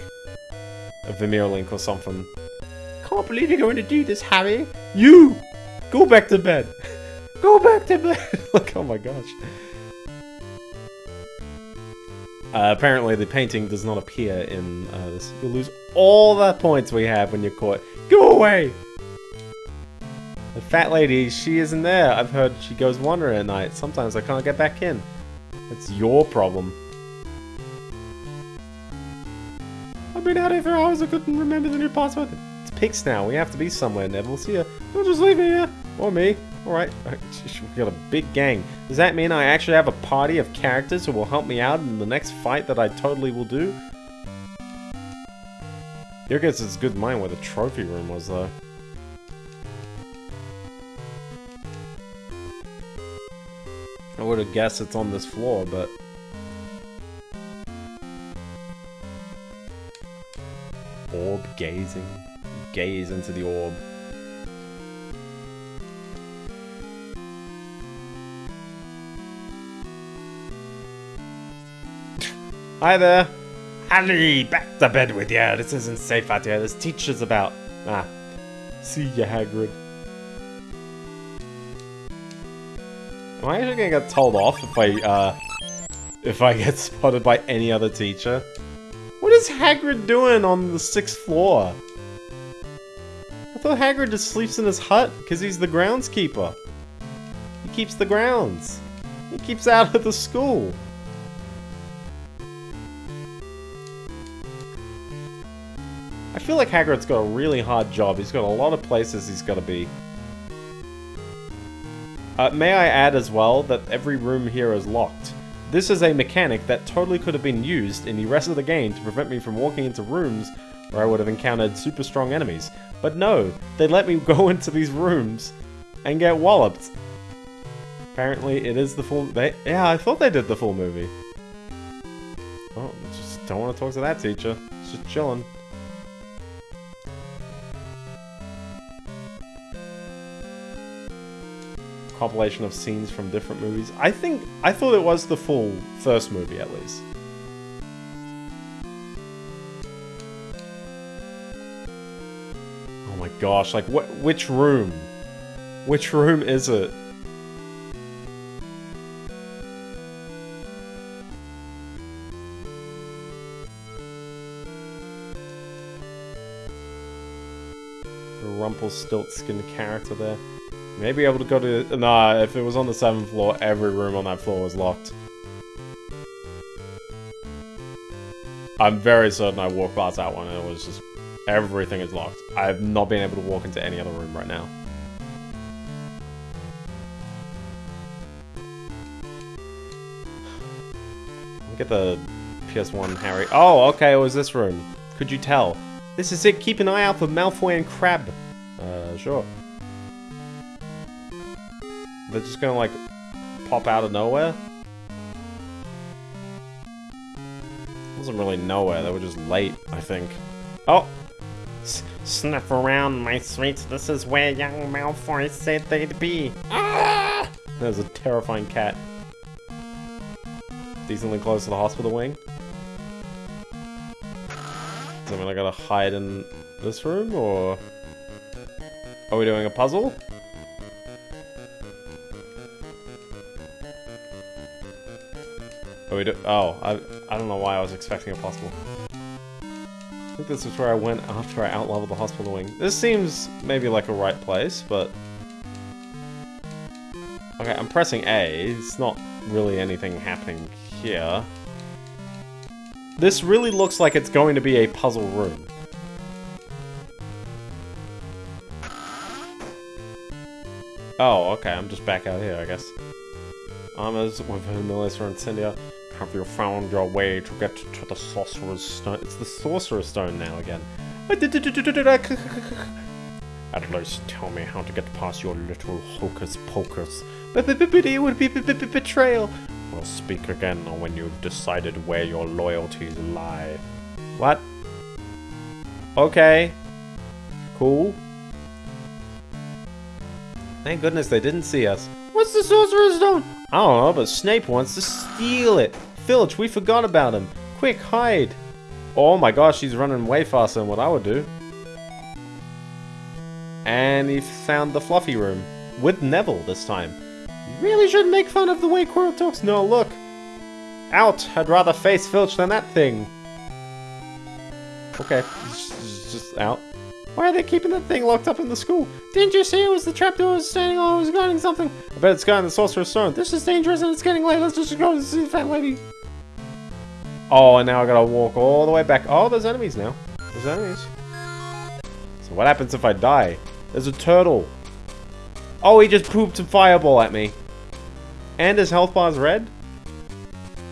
a Vimeo link or something. Can't believe you're going to do this, Harry. You! Go back to bed! Go back to bed! Look, oh my gosh. Uh, apparently, the painting does not appear in uh, this. You'll lose all the points we have when you're caught. Go away! The fat lady, she isn't there. I've heard she goes wandering at night. Sometimes I can't get back in. It's your problem. I've been out here for hours. I couldn't remember the new password. It's Pig snout. We have to be somewhere, Neville. See ya. Don't just leave me here. Or me. Alright. We've got a big gang. Does that mean I actually have a party of characters who will help me out in the next fight that I totally will do? Your guess is good mine where the trophy room was, though. I would have guessed it's on this floor, but... Orb gazing. Gaze into the orb. Hi there. Harry, back to bed with you. This isn't safe out here. There's teachers about. Ah. See ya, Hagrid. Am I actually gonna get told off if I, uh... If I get spotted by any other teacher? What is Hagrid doing on the sixth floor? I thought Hagrid just sleeps in his hut because he's the groundskeeper. He keeps the grounds. He keeps out of the school. I feel like Hagrid's got a really hard job. He's got a lot of places he's got to be. Uh, may I add as well that every room here is locked. This is a mechanic that totally could have been used in the rest of the game to prevent me from walking into rooms where I would have encountered super strong enemies. But no, they let me go into these rooms and get walloped. Apparently it is the full... They, yeah, I thought they did the full movie. Oh, just don't want to talk to that teacher. Just chilling. Compilation of scenes from different movies. I think I thought it was the full first movie at least. Oh my gosh, like what which room? Which room is it? The Rumpelstiltskin character there. Maybe able to go to... Nah, if it was on the 7th floor, every room on that floor was locked. I'm very certain I walked past that one and it was just... Everything is locked. I have not been able to walk into any other room right now. Get the PS1 Harry. Oh, okay, it was this room. Could you tell? This is it. Keep an eye out for Malfoy and Crabbe. Uh, sure. They're just gonna like pop out of nowhere? It wasn't really nowhere, they were just late, I think. Oh! Sniff around, my sweets. This is where young Malfoy said they'd be. Ah! There's a terrifying cat. Decently close to the hospital wing. Does that mean I gotta hide in this room, or... Are we doing a puzzle? Are we do- Oh, I, I don't know why I was expecting a puzzle. I think this is where I went after I outleveled the hospital wing. This seems maybe like a right place, but... Okay, I'm pressing A. It's not really anything happening here. This really looks like it's going to be a puzzle room. Oh, okay, I'm just back out here, I guess. Armors with Humilius or Incendia. Have you found your way to get to the Sorcerer's Stone? It's the Sorcerer's Stone now again. At least tell me how to get past your little hocus pocus. It would be betrayal. We'll speak again when you've decided where your loyalties lie. What? Okay. Cool. Thank goodness they didn't see us. What's the Sorcerer's Stone? I don't know, but Snape wants to steal it. Filch, we forgot about him. Quick, hide. Oh my gosh, he's running way faster than what I would do. And he found the fluffy room. With Neville this time. You really shouldn't make fun of the way Quirrell talks. No, look. Out! I'd rather face Filch than that thing. Okay, just, just out. Why are they keeping that thing locked up in the school? Didn't you see it was the trapdoor standing on, it was guarding something? I bet it's guarding the Sorcerer's Stone. This is dangerous and it's getting late. Let's just go and see the fat lady. Oh, and now I gotta walk all the way back. Oh, there's enemies now. There's enemies. So what happens if I die? There's a turtle. Oh, he just pooped a fireball at me. And his health bar's red?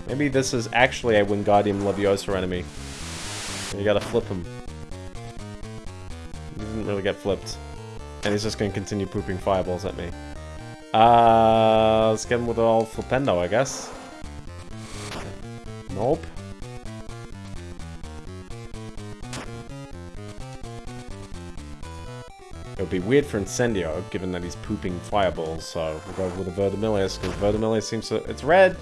Maybe this is actually a Wingardium Leviosa enemy. You gotta flip him. Didn't really get flipped. And he's just gonna continue pooping fireballs at me. Uh, let's get him with all Flipendo, I guess. Nope. It would be weird for Incendio, given that he's pooping fireballs, so we'll go with the Verdimillious, because Verdimillious seems to... It's red!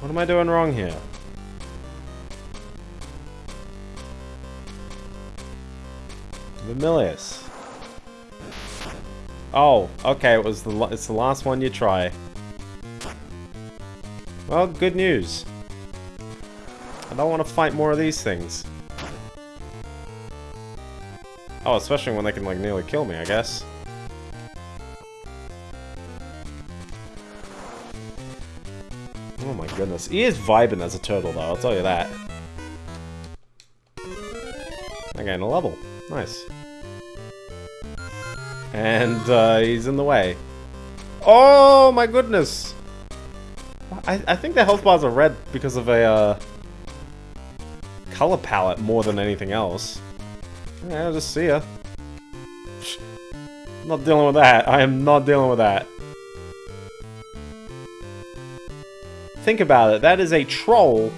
What am I doing wrong here? Vermillious. Oh, okay, it was the it's the last one you try. Well, good news. I don't want to fight more of these things. Oh, especially when they can, like, nearly kill me, I guess. Oh my goodness. He is vibing as a turtle, though, I'll tell you that. I gained a level. Nice. And, uh, he's in the way. Oh my goodness! I, I think the health bars are red because of a, uh, color palette more than anything else. Yeah, I'll just see ya. Not dealing with that. I am not dealing with that. Think about it. That is a troll.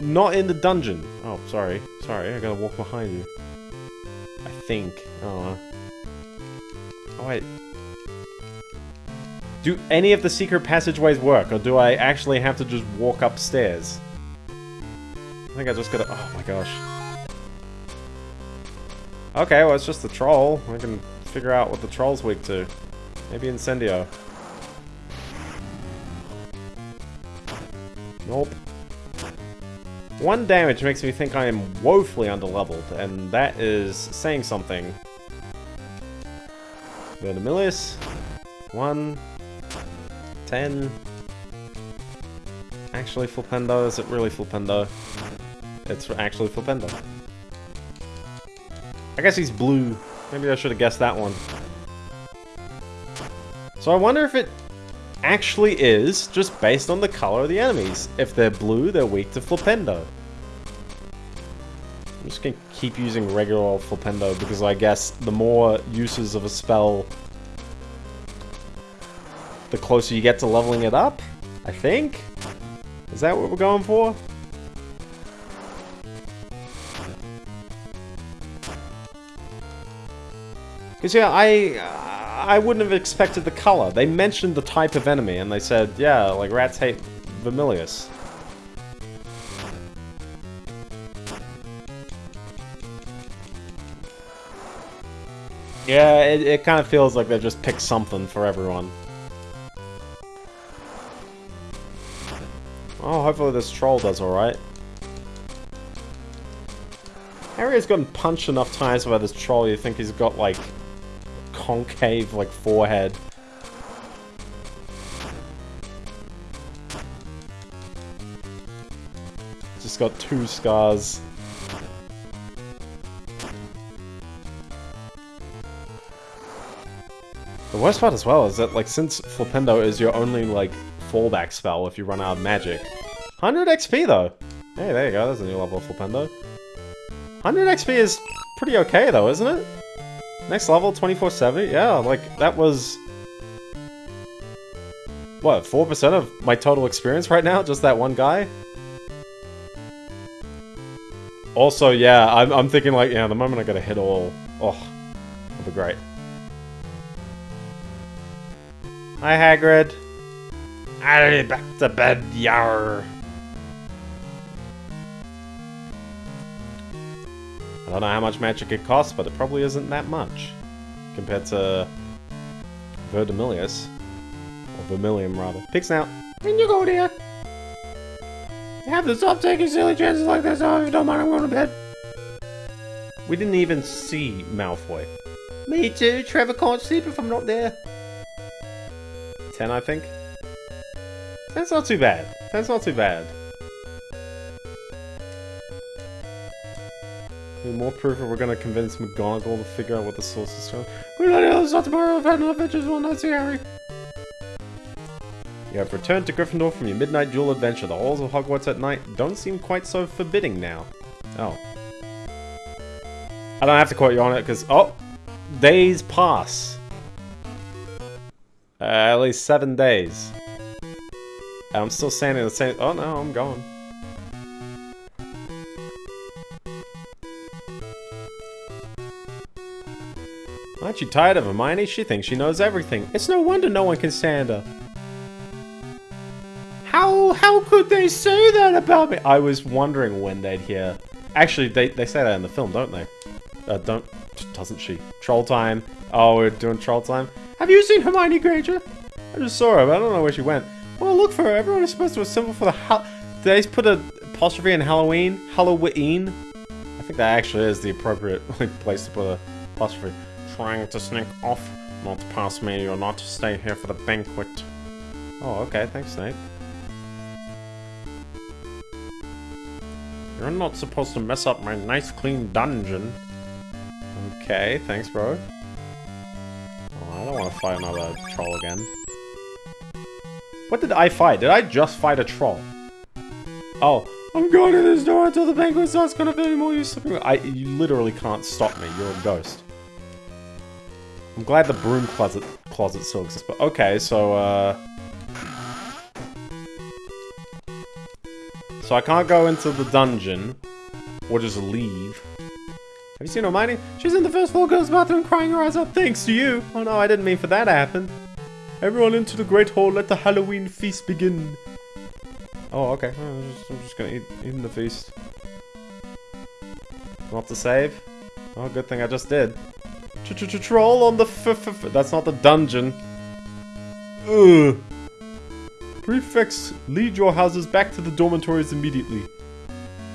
Not in the dungeon. Oh, sorry. Sorry, I gotta walk behind you. I think. Don't know. Oh, wait. Do any of the secret passageways work, or do I actually have to just walk upstairs? I think I just gotta... Oh my gosh. Okay, well, it's just the troll. I can figure out what the troll's weak to. Maybe Incendio. Nope. One damage makes me think I am woefully underleveled, and that is saying something. Verdimillious. One. Ten. Actually Flipendo, is it really Flipendo? It's actually Flipendo. I guess he's blue. Maybe I should have guessed that one. So I wonder if it actually is just based on the color of the enemies. If they're blue, they're weak to Flipendo. I'm just gonna keep using regular old Flipendo because I guess the more uses of a spell, the closer you get to leveling it up, I think? Is that what we're going for? Because yeah, I I wouldn't have expected the color. They mentioned the type of enemy, and they said, yeah, like rats hate Vermillious. Yeah, it, it kind of feels like they just picked something for everyone. Oh, hopefully this troll does alright. Harry's gotten punched enough times by this troll, you think he's got, like, concave, like, forehead. Just got two scars. The worst part as well is that, like, since Flipendo is your only, like, fallback spell if you run out of magic. 100 XP, though! Hey, there you go, there's a new level of Flipendo. 100 XP is pretty okay, though, isn't it? Next level, 24-7? Yeah, like, that was... What, 4% of my total experience right now? Just that one guy? Also, yeah, I'm, I'm thinking, like, yeah, the moment I gotta hit all... Oh, that'll be great. Hi, Hagrid. Aye, back to bed, yar. I don't know how much magic it costs, but it probably isn't that much. Compared to Verdimillious. Or Vermilium, rather. Pig snout. In you go, dear. You have to stop taking silly chances like this. Oh, if you don't mind, I'm going to bed. We didn't even see Malfoy. Me too. Trevor can't sleep if I'm not there. 10, I think. That's not too bad. That's not too bad. Need more proof that we're gonna convince McGonagall to figure out what the source is from. We're not able to stop tomorrow. Enough adventures. Will not see Harry. You have returned to Gryffindor from your midnight duel adventure. The halls of Hogwarts at night don't seem quite so forbidding now. Oh. I don't have to quote you on it, because... Oh! Days pass. Uh, at least seven days. And I'm still standing the same... Oh no, I'm going. Aren't you tired of Hermione? She thinks she knows everything. It's no wonder no one can stand her. How how could they say that about me? I was wondering when they'd hear. Actually, they, they say that in the film, don't they? Uh, don't... Doesn't she? Troll time. Oh, we're doing troll time. Have you seen Hermione Granger? I just saw her, but I don't know where she went. Well, look for her. Everyone is supposed to assemble for the Did they put a apostrophe in Halloween? Halloween? I think that actually is the appropriate like, place to put a apostrophe. Trying to sneak off, not past me, you're not to stay here for the banquet. Oh, okay, thanks, Snape. You're not supposed to mess up my nice clean dungeon. Okay, thanks, bro. Oh, I don't want to fight another troll again. What did I fight? Did I just fight a troll? Oh, I'm going to this door until the banquet starts. Gonna be more you. I you literally can't stop me. You're a ghost. I'm glad the broom closet closet still exists. But okay, so uh, so I can't go into the dungeon or just leave. Have you seen Hermione? She's in the first floor girls' bathroom crying her eyes out thanks to you. Oh no, I didn't mean for that to happen. Everyone into the Great Hall, let the Halloween feast begin. Oh, okay. Oh, I'm, just, I'm just gonna eat, eat the feast. Not to save? Oh, good thing I just did. Ch -ch -ch Troll on the f, That's not the dungeon. Ugh. Lead your houses back to the dormitories immediately.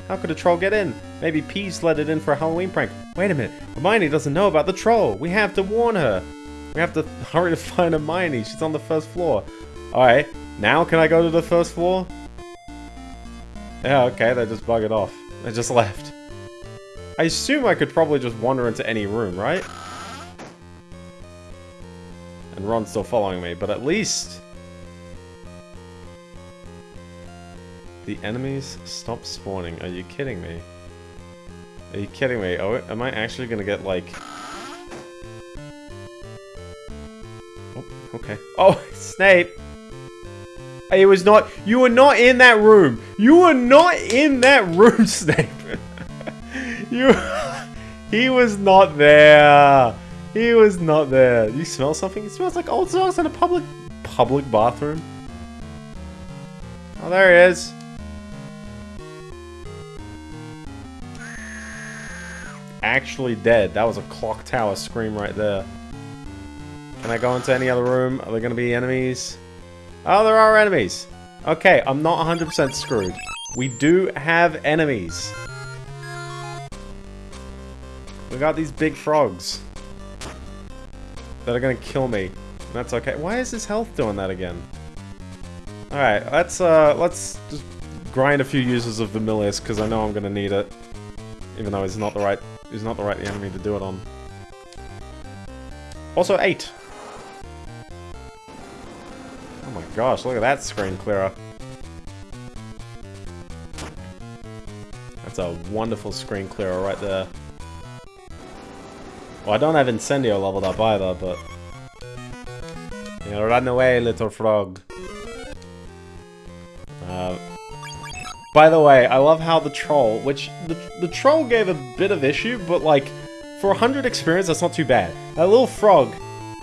How could a troll get in? Maybe Peeves let it in for a Halloween prank. Wait a minute. Hermione doesn't know about the troll. We have to warn her. We have to hurry to find Hermione. She's on the first floor. Alright. Now can I go to the first floor? Yeah, okay. They just bug it off. They just left. I assume I could probably just wander into any room, right? And Ron's still following me, but at least... The enemies stop spawning. Are you kidding me? Are you kidding me? Oh, am I actually gonna get, like... Oh, okay. Oh, Snape! It was not. You were not in that room. You were not in that room, Snape. you. He was not there. He was not there. You smell something? It smells like old socks in a public public bathroom. Oh, there he is. Actually dead. That was a clock tower scream right there. Can I go into any other room? Are there going to be enemies? Oh, there are enemies. Okay, I'm not 100% screwed. We do have enemies. We got these big frogs. That are gonna kill me. That's okay. Why is his health doing that again? Alright, let's uh let's just grind a few uses of Vermillious, because I know I'm gonna need it. Even though he's not the right he's not the right enemy to do it on. Also eight. Oh my gosh, look at that screen clearer. That's a wonderful screen clearer right there. Well, I don't have Incendio leveled up either, but... Yeah, run away, little frog. Uh, by the way, I love how the troll, which the, the troll gave a bit of issue, but like, for 100 experience, that's not too bad. That little frog,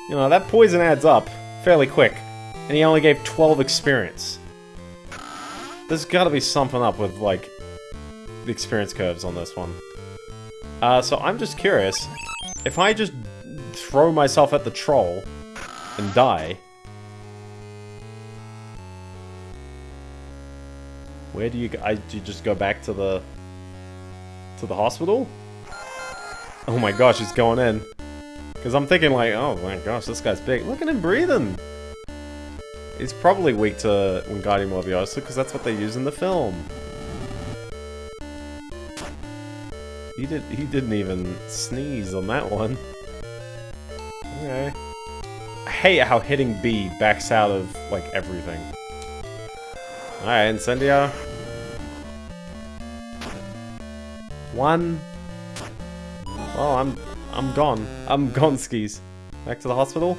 you know, that poison adds up fairly quick, and he only gave 12 experience. There's gotta be something up with, like, the experience curves on this one. Uh, so I'm just curious, if I just throw myself at the troll and die, where do you? I do you just go back to the to the hospital? Oh my gosh, he's going in. Because I'm thinking like, oh my gosh, this guy's big. Look at him breathing. He's probably weak to Wingardium Leviosa because that's what they use in the film. He did. He didn't even sneeze on that one. Okay. I hate how hitting B backs out of like everything. All right, Incendio. One. Oh, I'm I'm gone. I'm gone skis. Back to the hospital.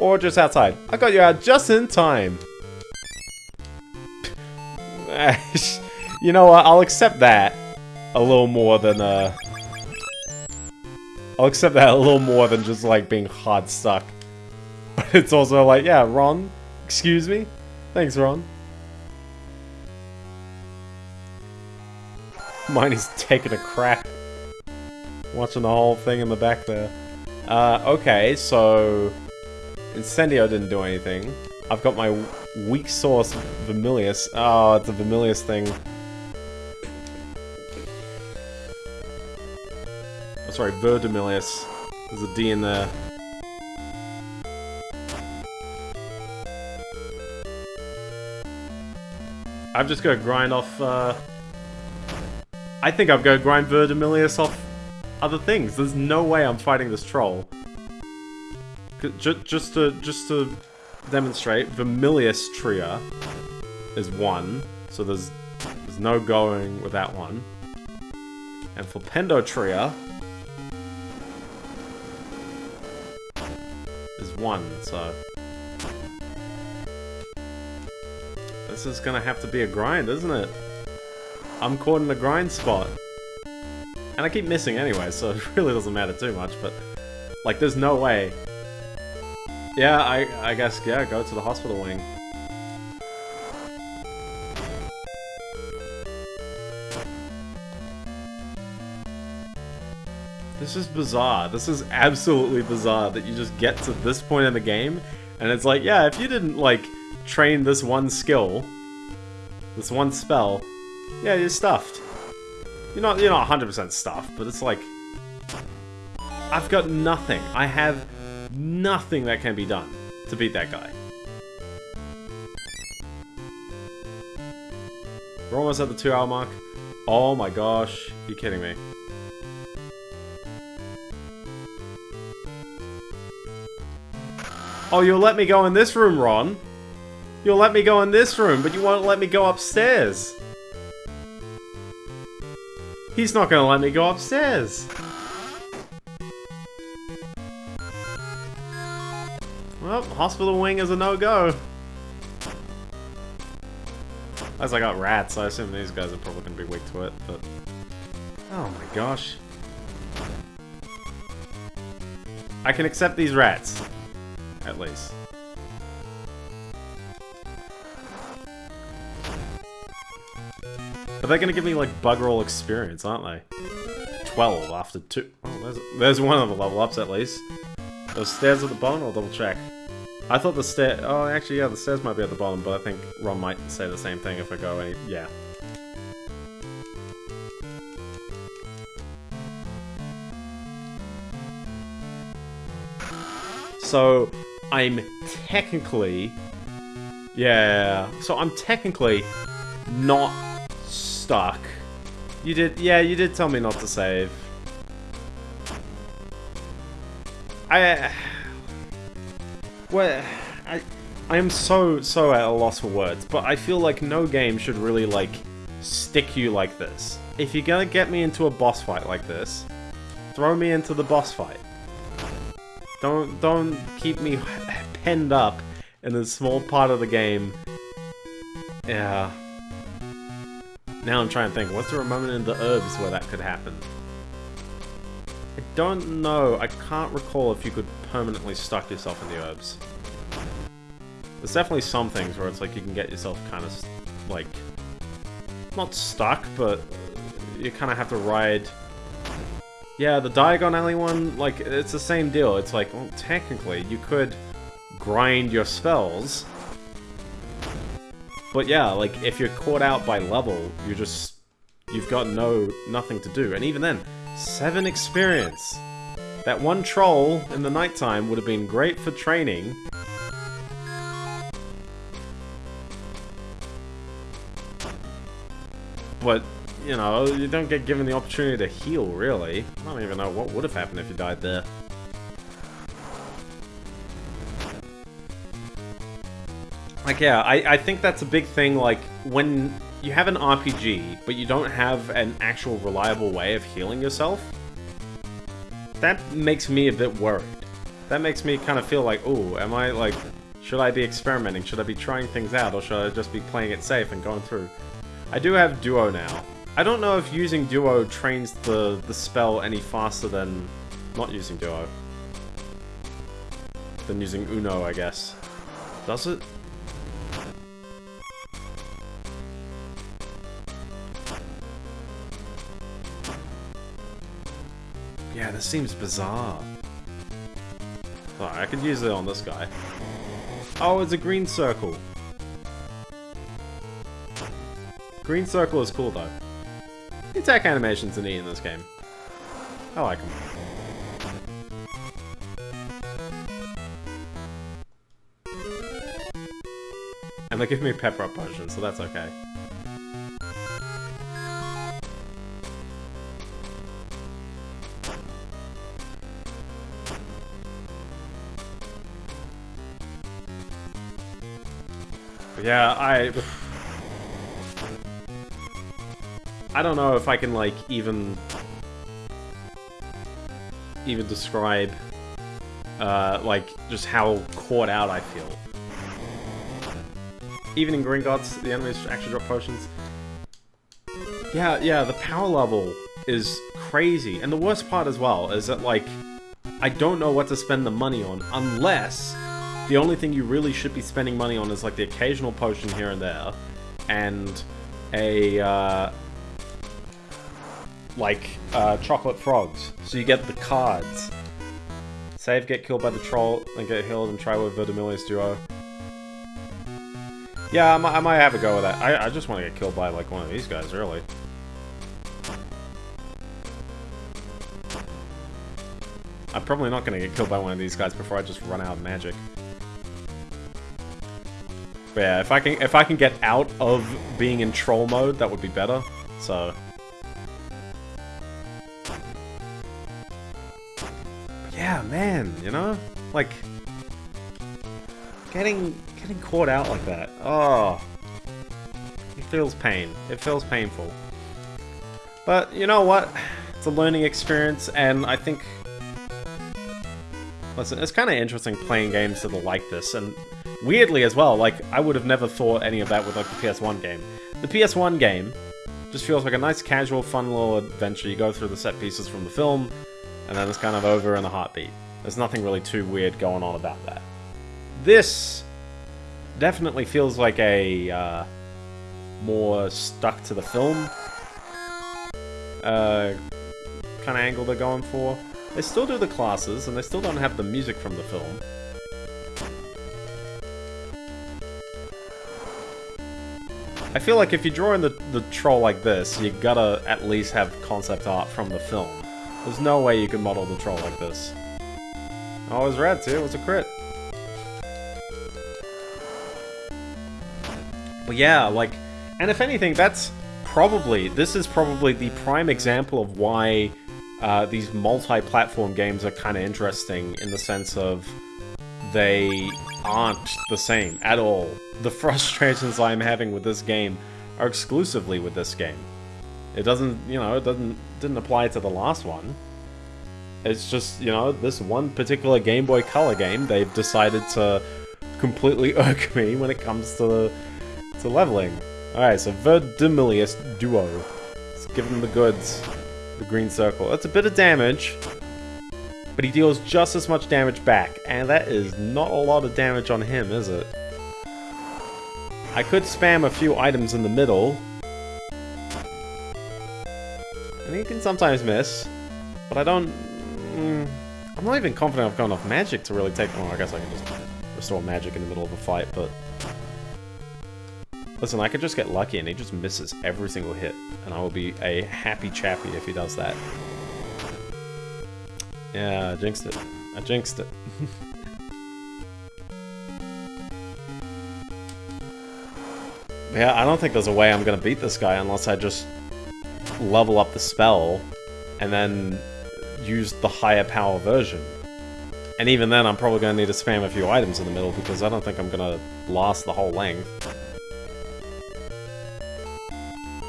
Or just outside. I got you out just in time. you know what? I'll accept that a little more than, uh... I'll accept that a little more than just, like, being hard stuck. But it's also like, yeah, Ron, excuse me? Thanks, Ron. Mine is taking a crap. Watching the whole thing in the back there. Uh, okay, so... Incendio didn't do anything. I've got my weak source, Vermillious. Oh, it's a Vermillious thing. Sorry, Verdimillious. There's a D in there. I've just to grind off, uh... I think I've got to grind Verdimillious off other things. There's no way I'm fighting this troll. Just, just to, just to demonstrate, Vermillious Tria is one, so there's, there's no going with that one. And for Pendotria, one, so... This is gonna have to be a grind, isn't it? I'm caught in a grind spot. And I keep missing anyway, so it really doesn't matter too much, but... Like, there's no way. Yeah, I, I guess, yeah, go to the hospital wing. This is bizarre. This is absolutely bizarre that you just get to this point in the game, and it's like, yeah, if you didn't, like, train this one skill, this one spell, yeah, you're stuffed. You're not, you're not 100% stuffed, but it's like, I've got nothing. I have nothing that can be done to beat that guy. We're almost at the two hour mark. Oh my gosh, you're kidding me. Oh, you'll let me go in this room, Ron. You'll let me go in this room, but you won't let me go upstairs. He's not gonna let me go upstairs. Well, hospital wing is a no-go. As I got rats, I assume these guys are probably to be weak to it, but... Oh my gosh. I can accept these rats. At least. But they're gonna give me, like, bug roll experience, aren't they? 12 after two. Oh, there's, there's one of the level ups, at least. Those stairs at the bottom, I'll double check. I thought the stair... Oh, actually, yeah, the stairs might be at the bottom, but I think Ron might say the same thing if I go any... Yeah. So, I'm technically... Yeah, so I'm technically not stuck. You did... Yeah, you did tell me not to save. I... Uh, well, I, I am so, so at a loss for words, but I feel like no game should really, like, stick you like this. If you're gonna get me into a boss fight like this, throw me into the boss fight. Don't, don't keep me penned up in this small part of the game. Yeah. Now I'm trying to think, what's there a moment in the Urbz where that could happen? I don't know. I can't recall if you could permanently stuck yourself in the Urbz. There's definitely some things where it's like you can get yourself kind of, like, not stuck, but you kind of have to ride... Yeah, the Diagon Alley one, like, it's the same deal. It's like, well, technically, you could grind your spells, but yeah, like, if you're caught out by level, you just... You've got no... nothing to do. And even then, Seven experience. That one troll in the nighttime would have been great for training. But, you know, you don't get given the opportunity to heal, really. I don't even know what would have happened if you died there. Like, yeah, I, I think that's a big thing, like, when you have an RPG, but you don't have an actual reliable way of healing yourself, that makes me a bit worried. That makes me kind of feel like, oh, am I, like, should I be experimenting? Should I be trying things out, or should I just be playing it safe and going through? I do have Duo now. I don't know if using Duo trains the, the spell any faster than not using Duo. Than using Uno, I guess. Does it? Yeah, this seems bizarre. Oh, I could use it on this guy. Oh, it's a green circle. Green circle is cool, though. The attack animations are neat in this game. I like them. And they give me pepper up potion, so that's okay. Yeah, I... I don't know if I can, like, even... Even describe, uh, like, just how caught out I feel. Even in Gringotts, the enemies actually drop potions. Yeah, yeah, the power level is crazy. And the worst part as well is that, like, I don't know what to spend the money on unless the only thing you really should be spending money on is like the occasional potion here and there, and a uh, like uh, chocolate frogs. So you get the cards. Save, get killed by the troll, and get healed, and try with Verdimillious Duo. Yeah, I might, I might have a go with that. I, I just want to get killed by like one of these guys, really. I'm probably not going to get killed by one of these guys before I just run out of magic. But yeah, if I can if I can get out of being in troll mode, that would be better. So man, you know? Like getting getting caught out like that. Oh. It feels pain. It feels painful. But you know what? It's a learning experience and I think Listen, it's kind of interesting playing games that are like this and weirdly as well, like I would have never thought any of that with like the PS1 game. The PS1 game just feels like a nice, casual, fun little adventure. You go through the set pieces from the film, and then it's kind of over in a heartbeat. There's nothing really too weird going on about that. This definitely feels like a uh, more stuck to the film uh, kind of angle they're going for. They still do the classes, and they still don't have the music from the film. I feel like if you're drawing the, the troll like this, you gotta at least have concept art from the film. There's no way you can model the troll like this. Oh, it was red too, it was a crit. But yeah, like, and if anything, that's probably, this is probably the prime example of why uh, these multi-platform games are kind of interesting in the sense of they aren't the same at all. The frustrations I'm having with this game are exclusively with this game. It doesn't, you know, it doesn't didn't apply to the last one. It's just, you know, this one particular Game Boy Color game, they've decided to completely irk me when it comes to to leveling. Alright, so Verdimillious Duo. Let's give him the goods. The green circle. That's a bit of damage, but he deals just as much damage back, and that is not a lot of damage on him, is it? I could spam a few items in the middle, and he can sometimes miss, but I don't... Mm, I'm not even confident I've got enough magic to really take... Well, I guess I can just restore magic in the middle of a fight, but... Listen, I could just get lucky and he just misses every single hit, and I will be a happy chappy if he does that. Yeah, I jinxed it. I jinxed it. yeah, I don't think there's a way I'm gonna beat this guy unless I just level up the spell and then use the higher power version. And even then, I'm probably gonna need to spam a few items in the middle because I don't think I'm gonna last the whole length.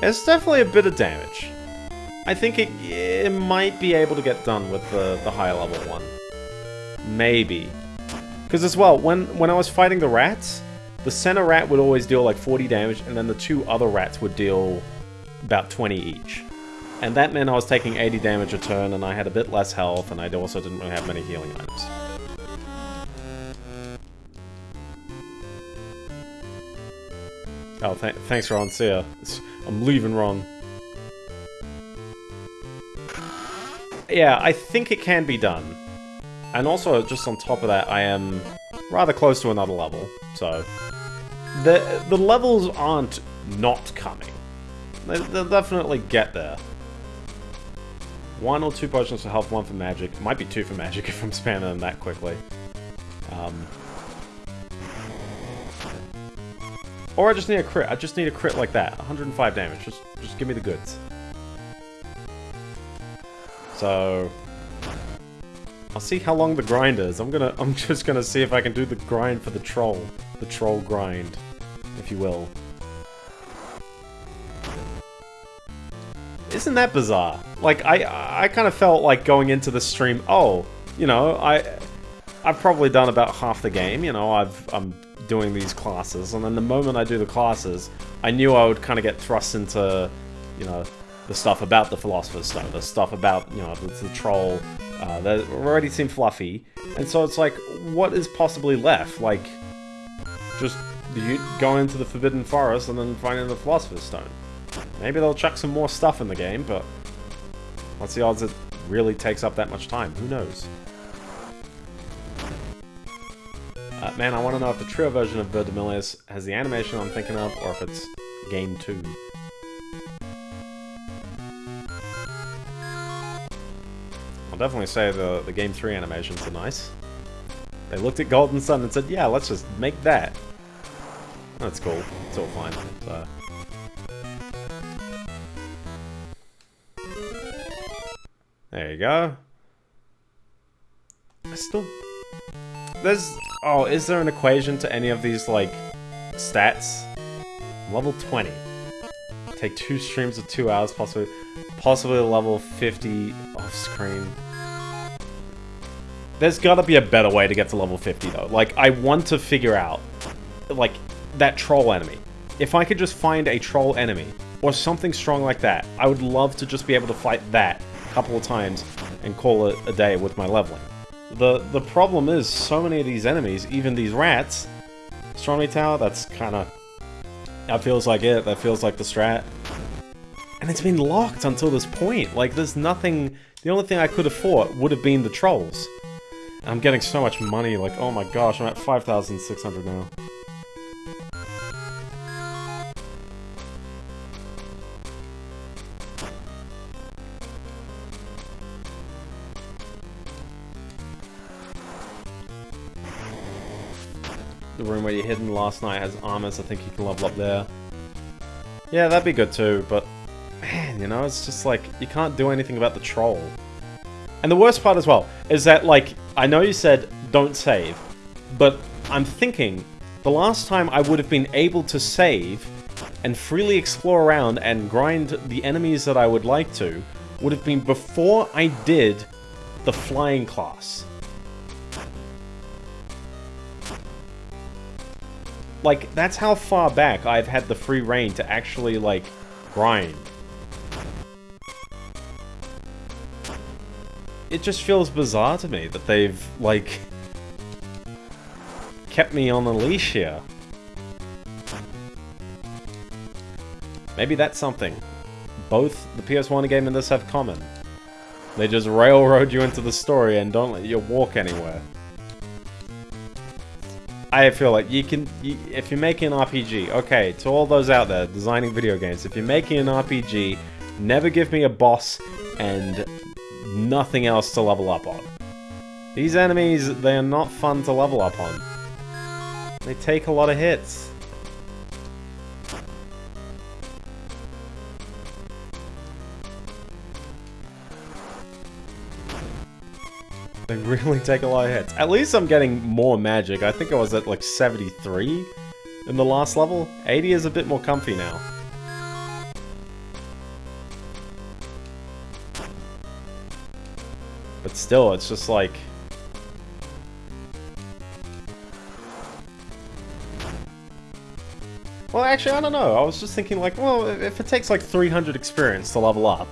It's definitely a bit of damage. I think it, it might be able to get done with the, the higher level one. Maybe. Because as well, when, when I was fighting the rats, the center rat would always deal like 40 damage, and then the two other rats would deal about 20 each. And that meant I was taking 80 damage a turn, and I had a bit less health, and I also didn't really have many healing items. Oh, th thanks, Ron. See ya. I'm leaving, Ron. Yeah, I think it can be done. And also, just on top of that, I am rather close to another level, so... The, the levels aren't not coming. They, they'll definitely get there. One or two potions for health, one for magic. Might be two for magic if I'm spamming them that quickly. Um, or I just need a crit. I just need a crit like that. 105 damage. Just, just give me the goods. So... I'll see how long the grind is. I'm gonna- I'm just gonna see if I can do the grind for the troll. The troll grind, if you will. Isn't that bizarre? Like, I I kind of felt like going into the stream, oh, you know, I I've probably done about half the game, you know, I've I'm doing these classes, and then the moment I do the classes, I knew I would kind of get thrust into, you know, the stuff about the Philosopher's Stone, the stuff about, you know, the, the troll, uh, that already seem fluffy, and so it's like, what is possibly left? Like, just you go into the Forbidden Forest and then finding the Philosopher's Stone. Maybe they'll chuck some more stuff in the game, but what's the odds it really takes up that much time? Who knows? Uh, man, I want to know if the trio version of Verdimillious has the animation I'm thinking of, or if it's Game 2. I'll definitely say the, the Game 3 animations are nice. They looked at Golden Sun and said, yeah, let's just make that. That's cool. It's all fine. So. There you go. I still... There's... Oh, is there an equation to any of these, like, stats? Level 20. Take two streams of two hours, possibly, possibly level 50 off screen. There's gotta be a better way to get to level 50, though. Like, I want to figure out, like, that troll enemy. If I could just find a troll enemy, or something strong like that, I would love to just be able to fight that couple of times and call it a day with my leveling. The the problem is, so many of these enemies, even these rats, Astronomy Tower, that's kind of... That feels like it, that feels like the strat. And it's been locked until this point. Like, there's nothing... The only thing I could have fought would have been the trolls. I'm getting so much money, like, oh my gosh, I'm at 5,600 now. The room where you're hidden last night has armors, I think you can level up there. Yeah, that'd be good too, but man, you know, it's just like, you can't do anything about the troll. And the worst part as well is that, like, I know you said don't save, but I'm thinking the last time I would have been able to save and freely explore around and grind the enemies that I would like to would have been before I did the flying class. Like, that's how far back I've had the free rein to actually, like, grind. It just feels bizarre to me that they've, like, kept me on a leash here. Maybe that's something. Both the PS1 game and this have common. They just railroad you into the story and don't let you walk anywhere. I feel like you can, you, if you're making an RPG, okay, to all those out there designing video games, if you're making an RPG, never give me a boss and nothing else to level up on. These enemies, they are not fun to level up on. They take a lot of hits. They really take a lot of hits. At least I'm getting more magic. I think I was at like 73 in the last level. 80 is a bit more comfy now. But still, it's just like... Well, actually, I don't know. I was just thinking like, well, if it takes like 300 experience to level up,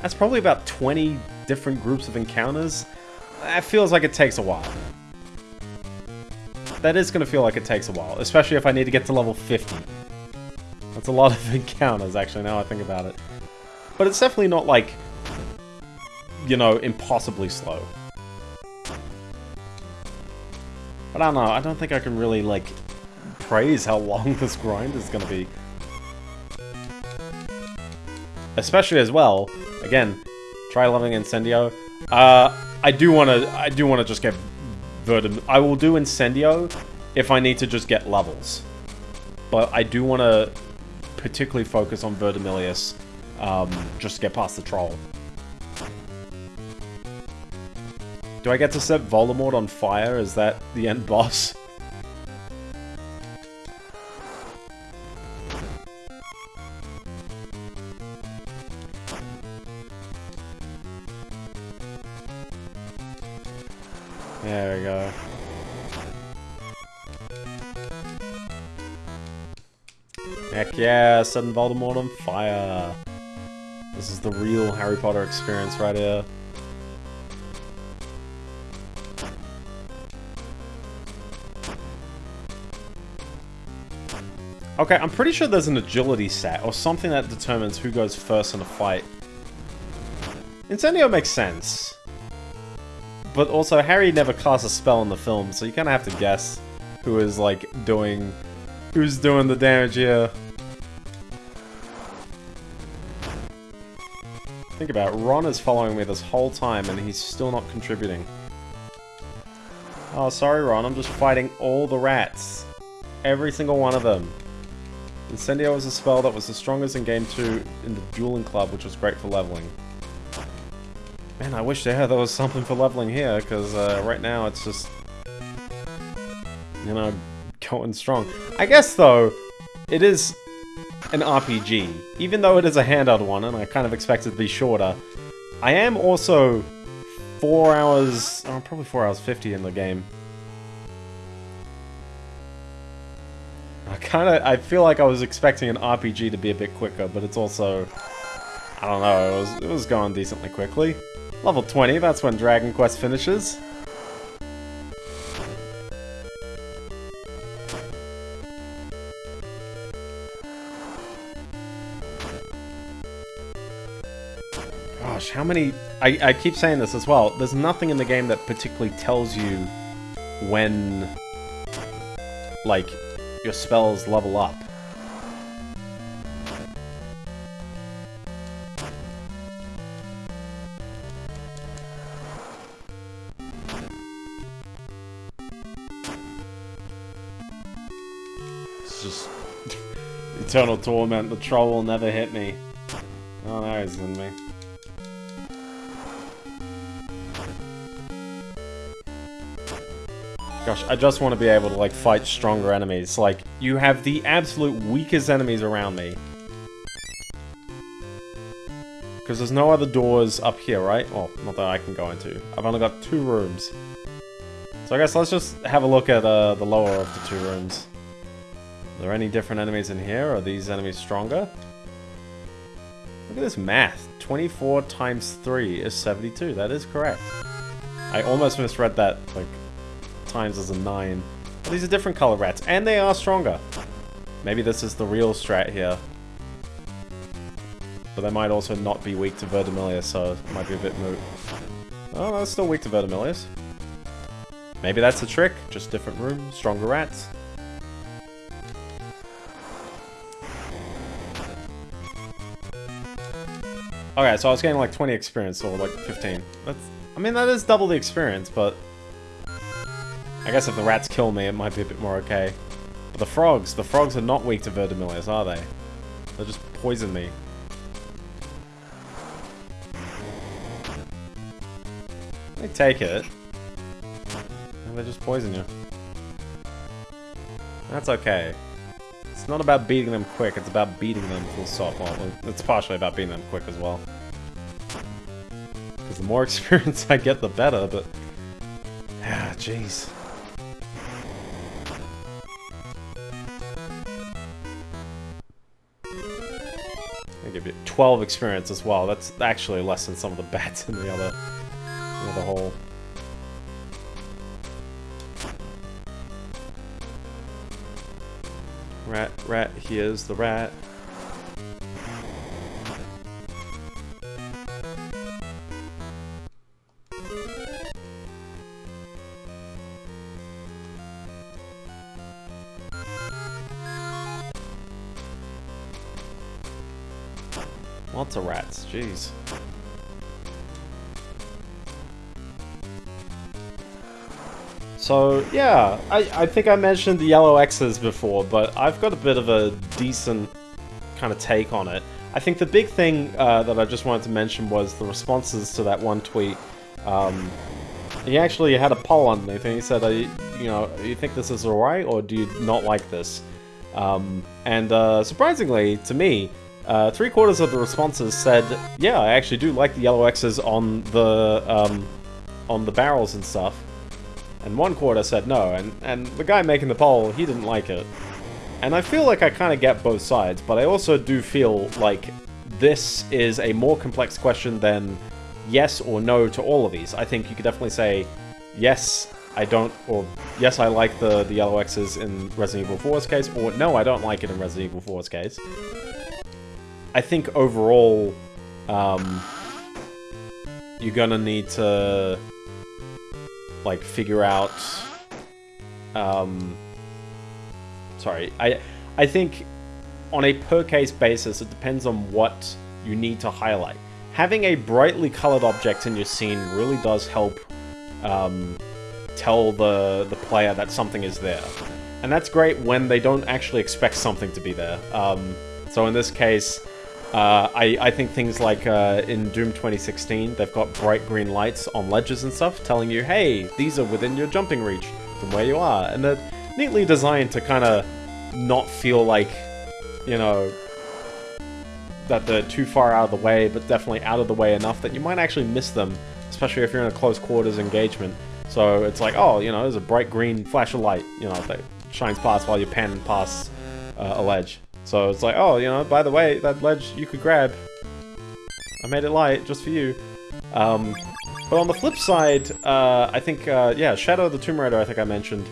that's probably about 20 different groups of encounters. That feels like it takes a while. That is going to feel like it takes a while, especially if I need to get to level 50. That's a lot of encounters, actually, now I think about it. But it's definitely not like, you know, impossibly slow. But I don't know, I don't think I can really, like, praise how long this grind is going to be. Especially as well, again, try leveling Incendio. Uh, I do want to, I do want to just get Verdum. I will do Incendio if I need to just get levels. But I do want to particularly focus on Verdimillious, um, just to get past the troll. Do I get to set Voldemort on fire? Is that the end boss? Yeah, setting Voldemort on fire. This is the real Harry Potter experience right here. Okay, I'm pretty sure there's an agility set, or something that determines who goes first in a fight. Incendio makes sense. But also, Harry never casts a spell in the film, so you kind of have to guess who is, like, doing... Who's doing the damage here. Think about it, Ron is following me this whole time, and he's still not contributing. Oh, sorry, Ron, I'm just fighting all the rats. Every single one of them. Incendio was a spell that was the strongest in Game 2 in the Dueling Club, which was great for leveling. Man, I wish there, there was something for leveling here, because uh, right now it's just... You know, going strong. I guess, though, it is an RPG. Even though it is a handheld one, and I kind of expect it to be shorter, I am also four hours, oh, probably four hours 50 in the game. I kind of, I feel like I was expecting an RPG to be a bit quicker, but it's also, I don't know, it was, it was going decently quickly. Level 20, that's when Dragon Quest finishes. Gosh, how many... I, I keep saying this as well. There's nothing in the game that particularly tells you when, like, your spells level up. It's just... Eternal Torment, the troll will never hit me. Oh, there he's in me. Gosh, I just want to be able to, like, fight stronger enemies. Like, you have the absolute weakest enemies around me. Because there's no other doors up here, right? Well, not that I can go into. I've only got two rooms. So I guess let's just have a look at uh, the lower of the two rooms. Are there any different enemies in here? Are these enemies stronger? Look at this math. 24 times 3 is 72. That is correct. I almost misread that, like, times as a 9. But these are different color rats, and they are stronger. Maybe this is the real strat here. But they might also not be weak to Verdimillious, so it might be a bit moot. Oh, no, it's still weak to Verdimillious. Maybe that's the trick. Just different room, stronger rats. Okay, so I was getting like 20 experience, or like 15. That's, I mean, that is double the experience, but... I guess if the rats kill me, it might be a bit more okay. But the frogs, the frogs are not weak to Verdimillious, are they? They just poison me. They take it. And they just poison you. That's okay. It's not about beating them quick, it's about beating them full stop. Well, it's partially about beating them quick as well. Because the more experience I get, the better, but... Ah, jeez. I give you 12 experience as well. That's actually less than some of the bats in the other, the other hole. Rat, rat, here's the rat. Jeez. So, yeah, I, I think I mentioned the yellow X's before, but I've got a bit of a decent kind of take on it. I think the big thing uh, that I just wanted to mention was the responses to that one tweet. Um, he actually had a poll underneath and he said, you, you know, you think this is alright or do you not like this? Um, and uh, surprisingly, to me, uh, three quarters of the responses said, "Yeah, I actually do like the yellow X's on the um, on the barrels and stuff." And one quarter said no, and and the guy making the poll, he didn't like it. And I feel like I kind of get both sides, but I also do feel like this is a more complex question than yes or no to all of these. I think you could definitely say yes, I don't, or yes, I like the the yellow X's in Resident Evil 4's case, or no, I don't like it in Resident Evil 4's case. I think overall, um, you're gonna need to like figure out. Um, sorry, I I think on a per case basis, it depends on what you need to highlight. Having a brightly colored object in your scene really does help um, tell the the player that something is there, and that's great when they don't actually expect something to be there. Um, so in this case. Uh, I, I think things like uh, in Doom 2016, they've got bright green lights on ledges and stuff telling you, hey, these are within your jumping reach from where you are. And they're neatly designed to kind of not feel like, you know, that they're too far out of the way, but definitely out of the way enough that you might actually miss them, especially if you're in a close quarters engagement. So it's like, oh, you know, there's a bright green flash of light, you know, that shines past while you're panning past uh, a ledge. So it's like, oh, you know, by the way, that ledge you could grab. I made it light just for you. Um, but on the flip side, uh, I think, uh, yeah, Shadow of the Tomb Raider, I think I mentioned,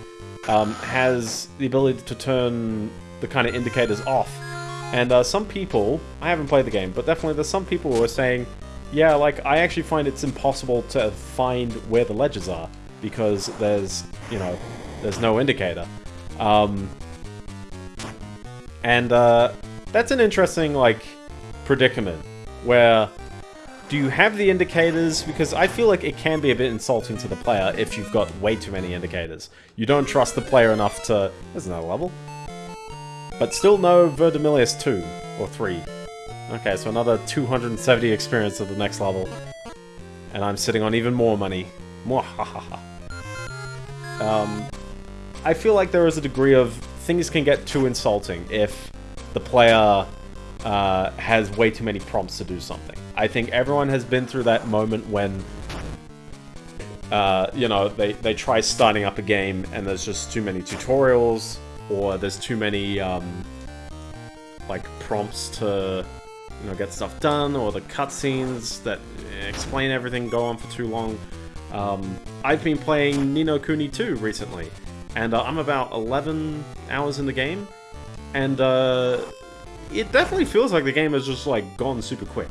um, has the ability to turn the kind of indicators off. And uh, some people, I haven't played the game, but definitely there's some people who are saying, yeah, like, I actually find it's impossible to find where the ledges are because there's, you know, there's no indicator. Um, and uh, that's an interesting, like, predicament where do you have the indicators? Because I feel like it can be a bit insulting to the player if you've got way too many indicators. You don't trust the player enough to... There's another level. But still no Verdimillious 2, or 3. Okay, so another 270 experience at the next level. And I'm sitting on even more money. Mwahaha. Um, I feel like there is a degree of things can get too insulting if the player uh, has way too many prompts to do something. I think everyone has been through that moment when, uh, you know, they, they try starting up a game and there's just too many tutorials or there's too many, um, like, prompts to, you know, get stuff done or the cutscenes that explain everything go on for too long. Um, I've been playing Ni no Kuni 2 recently, and uh, I'm about 11 hours in the game, and uh, it definitely feels like the game has just like gone super quick.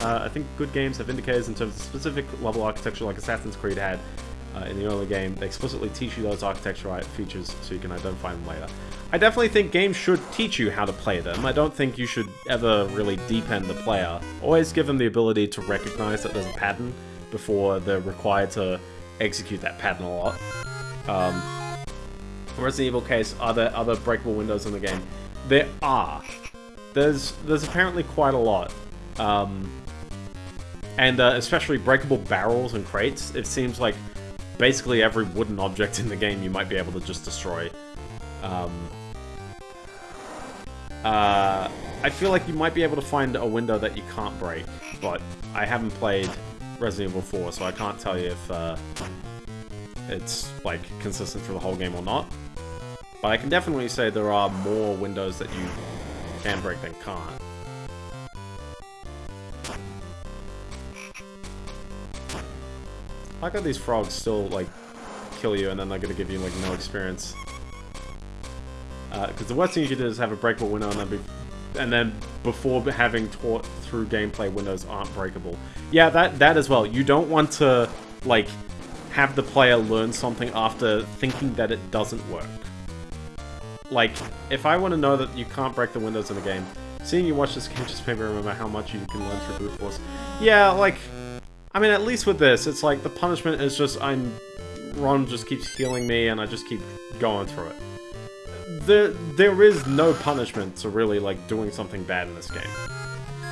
Uh, I think good games have indicators in terms of specific level architecture like Assassin's Creed had uh, in the early game. They explicitly teach you those architecture features so you can identify them later. I definitely think games should teach you how to play them. I don't think you should ever really deep-end the player. Always give them the ability to recognize that there's a pattern before they're required to execute that pattern a lot. Um, Resident Evil case, are there other breakable windows in the game? There are. There's there's apparently quite a lot. Um, and uh, especially breakable barrels and crates. It seems like basically every wooden object in the game you might be able to just destroy. Um, uh, I feel like you might be able to find a window that you can't break, but I haven't played Resident Evil 4, so I can't tell you if uh, it's like consistent for the whole game or not. But I can definitely say there are more windows that you can break than can't. I got these frogs still like kill you and then they're gonna give you like no experience. Because uh, the worst thing you could do is have a breakable window and then be and then before having taught through gameplay windows aren't breakable. Yeah, that that as well. You don't want to like have the player learn something after thinking that it doesn't work. Like, if I want to know that you can't break the windows in a game, seeing you watch this game just made me remember how much you can learn through brute force. Yeah, like, I mean, at least with this, it's like the punishment is just I'm Ron just keeps healing me and I just keep going through it. There, there is no punishment to really, like, doing something bad in this game.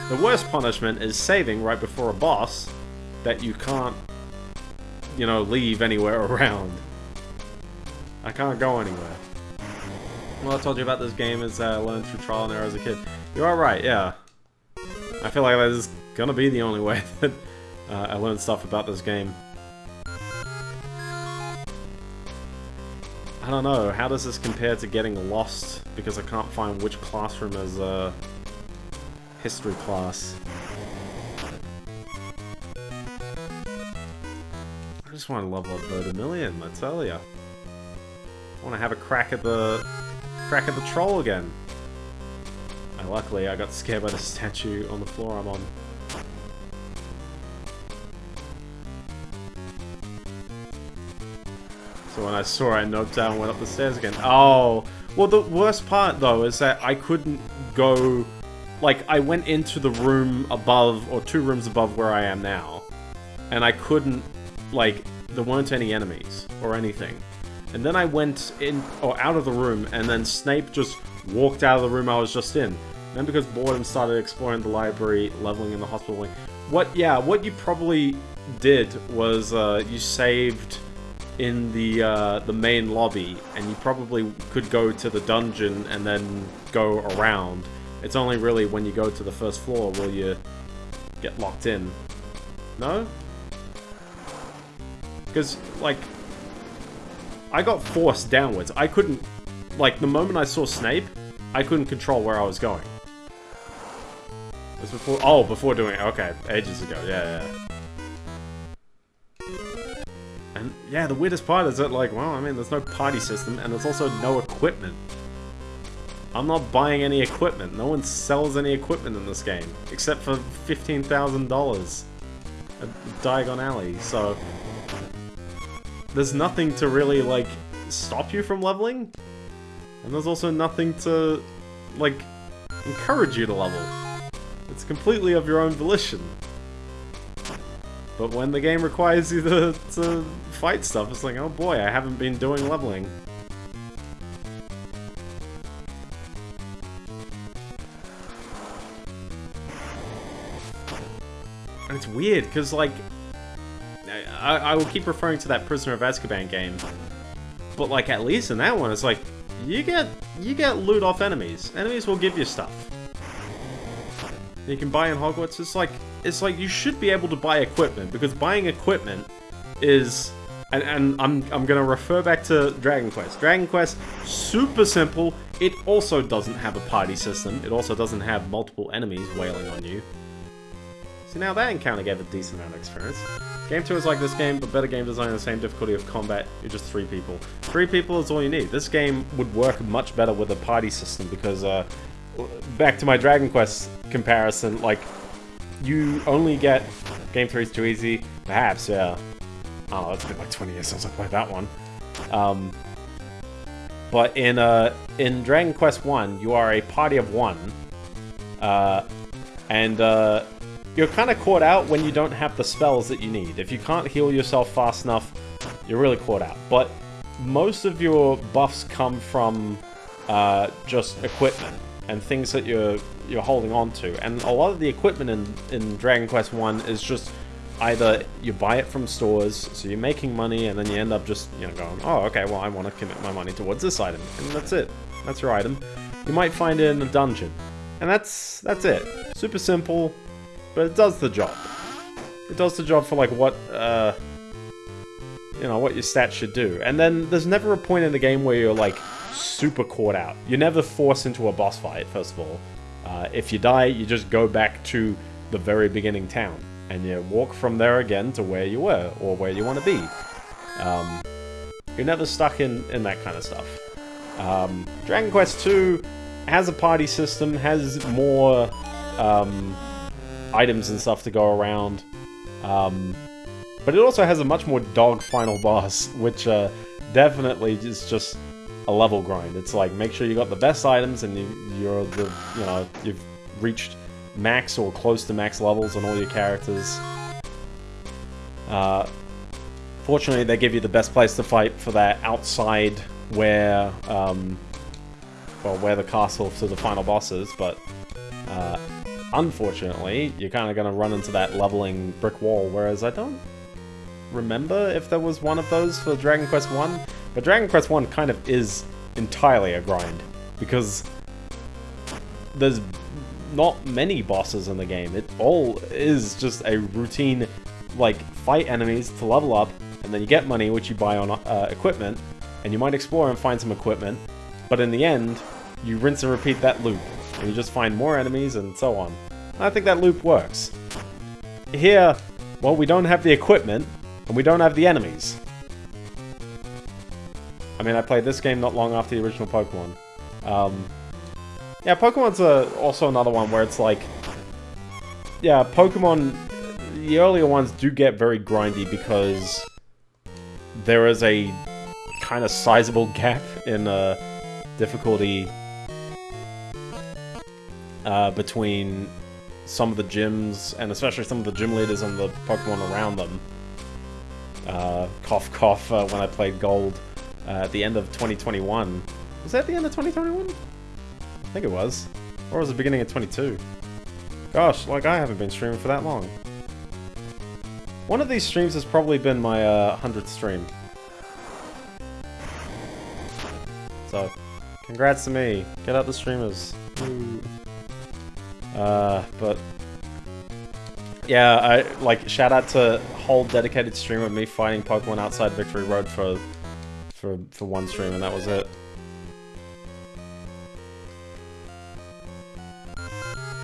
The worst punishment is saving right before a boss that you can't, you know, leave anywhere around. I can't go anywhere. Well, I told you about this game uh, I learned through trial and error as a kid. You are right, yeah. I feel like that is gonna be the only way that uh, I learned stuff about this game. I don't know, how does this compare to getting lost because I can't find which classroom is a history class? Just want to level up Verdimillious, I tell ya. I want to have a crack at the crack at the troll again. And luckily I got scared by the statue on the floor I'm on. So when I saw I noped down and went up the stairs again. Oh, well the worst part though is that I couldn't go, like I went into the room above, or two rooms above where I am now. And I couldn't, like, there weren't any enemies or anything. And then I went in, or out of the room, and then Snape just walked out of the room I was just in. Then because boredom started exploring the library, leveling in the hospital wing. What, yeah, what you probably did was uh, you saved in the uh, the main lobby, and you probably could go to the dungeon and then go around. It's only really when you go to the first floor will you get locked in. No? Because, like, I got forced downwards. I couldn't, like, the moment I saw Snape, I couldn't control where I was going. Was before, oh, before doing it, okay, ages ago, yeah, yeah. And, yeah, the weirdest part is that, like, well, I mean, there's no party system, and there's also no equipment. I'm not buying any equipment. No one sells any equipment in this game, except for $15,000 at Diagon Alley, so... There's nothing to really, like, stop you from leveling, and there's also nothing to, like, encourage you to level. It's completely of your own volition. But when the game requires you to, to fight stuff, it's like, oh boy, I haven't been doing leveling. And it's weird, because, like, I, I will keep referring to that Prisoner of Azkaban game, but, like, at least in that one, it's like, you get, you get loot off enemies. Enemies will give you stuff. You can buy in Hogwarts, it's like, it's like you should be able to buy equipment, because buying equipment is and, and I'm, I'm gonna refer back to Dragon Quest. Dragon Quest, super simple. It also doesn't have a party system. It also doesn't have multiple enemies wailing on you. So now that encounter gave a decent amount of experience. Game 2 is like this game, but better game design, and the same difficulty of combat, you're just three people. Three people is all you need. This game would work much better with a party system because, uh, back to my Dragon Quest comparison, like, you only get... Game 3 is too easy, perhaps, yeah. Oh, it's been like 20 years since I played that one. Um, but in uh, in Dragon Quest 1, you are a party of one. Uh, and uh, you're kind of caught out when you don't have the spells that you need. If you can't heal yourself fast enough, you're really caught out. But most of your buffs come from uh, just equipment and things that you're you're holding on to. And a lot of the equipment in, in Dragon Quest 1 is just either you buy it from stores, so you're making money, and then you end up just, you know, going, oh, okay, well, I want to commit my money towards this item, and that's it. That's your item. You might find it in a dungeon, and that's that's it. Super simple, but it does the job. It does the job for, like, what, uh, you know, what your stats should do. And then there's never a point in the game where you're, like, super caught out. You're never forced into a boss fight, first of all. Uh, if you die, you just go back to the very beginning town and you walk from there again to where you were, or where you want to be. Um, you're never stuck in, in that kind of stuff. Um, Dragon Quest II has a party system, has more um, items and stuff to go around, um, but it also has a much more dog final boss, which uh, definitely is just a level grind. It's like, make sure you got the best items and you, you're the, you know, you've reached max or close to max levels on all your characters. Uh, fortunately, they give you the best place to fight for that outside where, um, well, where the castle to the final boss is, but uh, unfortunately, you're kind of going to run into that leveling brick wall, whereas I don't remember if there was one of those for Dragon Quest 1, but Dragon Quest 1 kind of is entirely a grind, because there's not many bosses in the game. It all is just a routine, like, fight enemies to level up, and then you get money, which you buy on uh, equipment, and you might explore and find some equipment, but in the end, you rinse and repeat that loop, and you just find more enemies and so on. I think that loop works. Here, well, we don't have the equipment, and we don't have the enemies. I mean, I played this game not long after the original Pokemon. Um, yeah, Pokemon's uh, also another one where it's like... Yeah, Pokemon... The earlier ones do get very grindy because there is a kind of sizable gap in uh, difficulty uh, between some of the gyms, and especially some of the gym leaders and the Pokemon around them. Uh, cough cough uh, when I played Gold uh, at the end of 2021. Was that the end of 2021? I think it was. Or was it beginning of 22? Gosh, like I haven't been streaming for that long. One of these streams has probably been my uh, 100th stream. So, congrats to me. Get out the streamers. Ooh. Uh, but yeah, I like shout out to whole dedicated stream of me fighting Pokemon outside Victory Road for for for one stream, and that was it.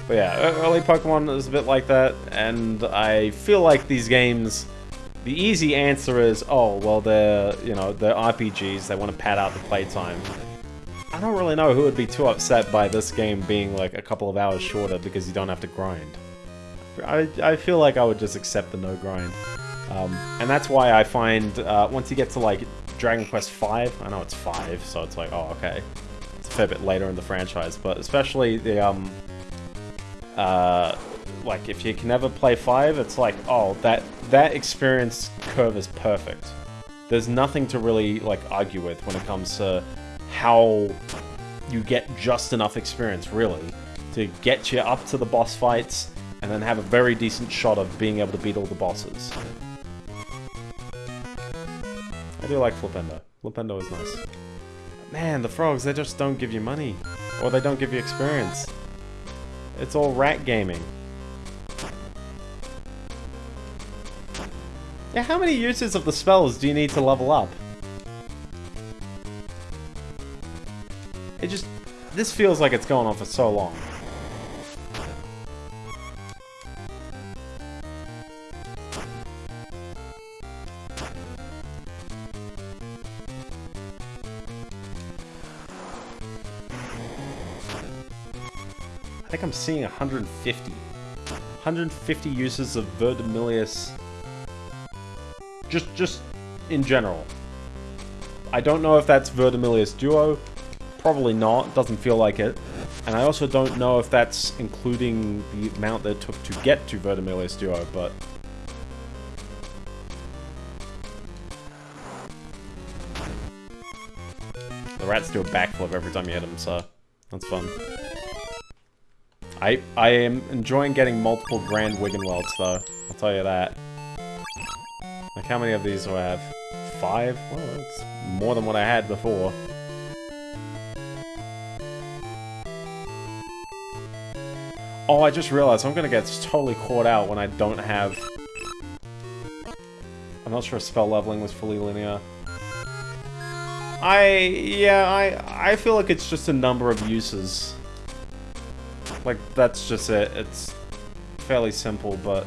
But yeah, early Pokemon is a bit like that, and I feel like these games, the easy answer is, oh, well, they're, you know, they're RPGs, they want to pad out the playtime. I don't really know who would be too upset by this game being like a couple of hours shorter because you don't have to grind. I, I feel like I would just accept the no grind. Um, and that's why I find, uh, once you get to like Dragon Quest V, I know it's 5, so it's like, oh, okay. It's a fair bit later in the franchise, but especially the, um, uh, like if you can never play five, it's like oh that that experience curve is perfect. There's nothing to really like argue with when it comes to how you get just enough experience really to get you up to the boss fights and then have a very decent shot of being able to beat all the bosses. I do like Flipendo. Flipendo is nice. Man, the frogs, they just don't give you money. Or they don't give you experience. It's all rat gaming. Yeah, how many uses of the spells do you need to level up? It just... This feels like it's going on for so long. I think I'm seeing 150. 150 uses of Verdimillious. Just, just in general. I don't know if that's Verdimillious Duo. Probably not. Doesn't feel like it. And I also don't know if that's including the amount that it took to get to Verdimillious Duo, but... The rats do a backflip every time you hit them, so that's fun. I I am enjoying getting multiple Grand Wiggenwelds, though. I'll tell you that. Like, how many of these do I have? Five? Well, that's more than what I had before. Oh, I just realized I'm gonna get totally caught out when I don't have... I'm not sure if spell leveling was fully linear. I... yeah, I, I feel like it's just a number of uses. Like, that's just it. It's fairly simple, but...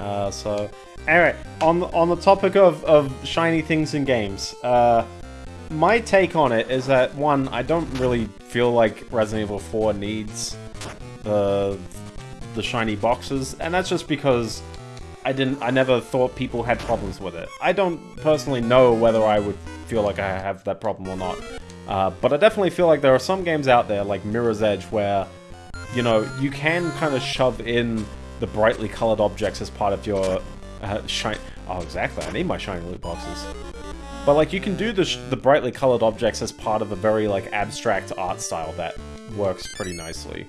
Uh, so... Anyway, on, on the topic of, of shiny things in games, uh, my take on it is that, one, I don't really feel like Resident Evil 4 needs the, the shiny boxes, and that's just because I didn't. I never thought people had problems with it. I don't personally know whether I would feel like I have that problem or not. Uh, but I definitely feel like there are some games out there, like Mirror's Edge, where you know you can kind of shove in the brightly colored objects as part of your uh, shine. Oh, exactly. I need my shiny loot boxes. But like you can do the the brightly colored objects as part of a very like abstract art style that works pretty nicely.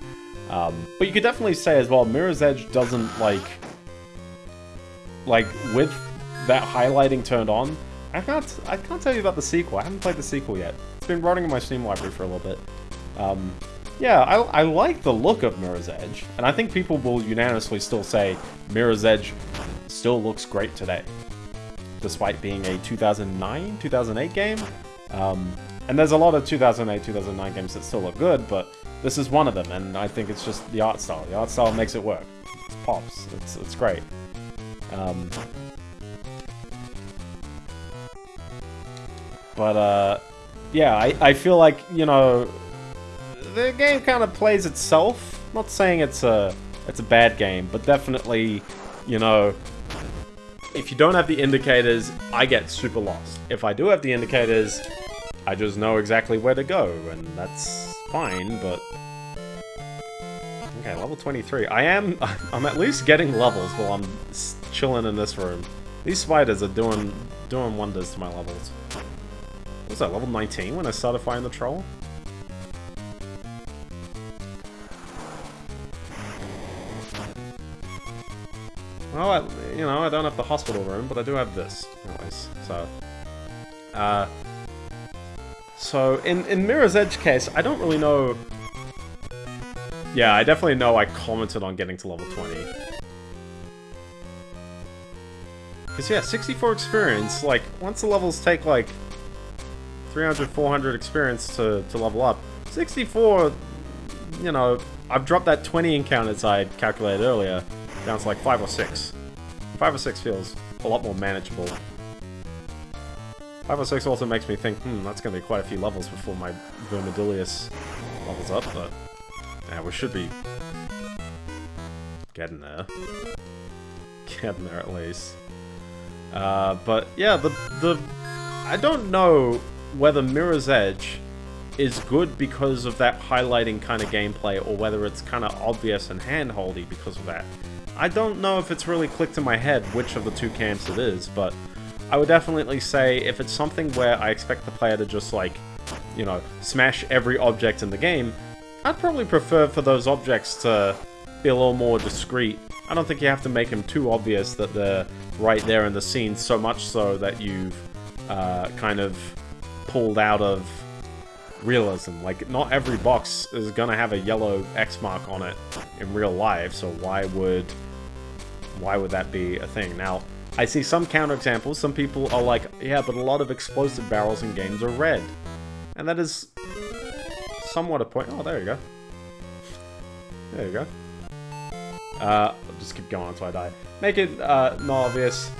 Um, but you could definitely say as well, Mirror's Edge doesn't like like with that highlighting turned on, I can't I can't tell you about the sequel. I haven't played the sequel yet. It's been running in my Steam library for a little bit. Um, yeah, I, I like the look of Mirror's Edge, and I think people will unanimously still say Mirror's Edge still looks great today, despite being a 2009, 2008 game. Um, and there's a lot of 2008, 2009 games that still look good, but this is one of them, and I think it's just the art style. The art style makes it work. It pops. It's, it's great. Um, but, uh, yeah, I, I feel like, you know, the game kind of plays itself. Not saying it's a, it's a bad game, but definitely, you know, if you don't have the indicators, I get super lost. If I do have the indicators, I just know exactly where to go, and that's fine, but... Okay, level 23. I am... I'm at least getting levels while I'm chilling in this room. These spiders are doing doing wonders to my levels. What was that, level 19 when I started fighting the troll? Well, I, you know, I don't have the hospital room, but I do have this, anyways, so... Uh, so in in Mirror's Edge case, I don't really know. Yeah, I definitely know I commented on getting to level 20. Because yeah, 64 experience, like, once the levels take like 300, 400 experience to, to level up, 64, you know, I've dropped that 20 encounters I calculated earlier down to like 5 or 6. 5 or 6 feels a lot more manageable. 5 or 6 also makes me think, hmm, that's going to be quite a few levels before my Verdimillious levels up, but yeah, we should be getting there. Getting there at least. Uh, but yeah, the the I don't know whether Mirror's Edge is good because of that highlighting kind of gameplay, or whether it's kind of obvious and handholdy because of that. I don't know if it's really clicked in my head which of the two camps it is, but I would definitely say if it's something where I expect the player to just like, you know, smash every object in the game, I'd probably prefer for those objects to be a little more discreet. I don't think you have to make them too obvious that they're right there in the scene, so much so that you've uh, kind of pulled out of realism. Like, not every box is gonna have a yellow X mark on it in real life, so why would why would that be a thing? Now, I see some counterexamples. Some people are like, yeah, but a lot of explosive barrels in games are red. And that is somewhat a point. Oh, there you go. There you go. Uh, I'll just keep going until I die. Make it uh, not obvious.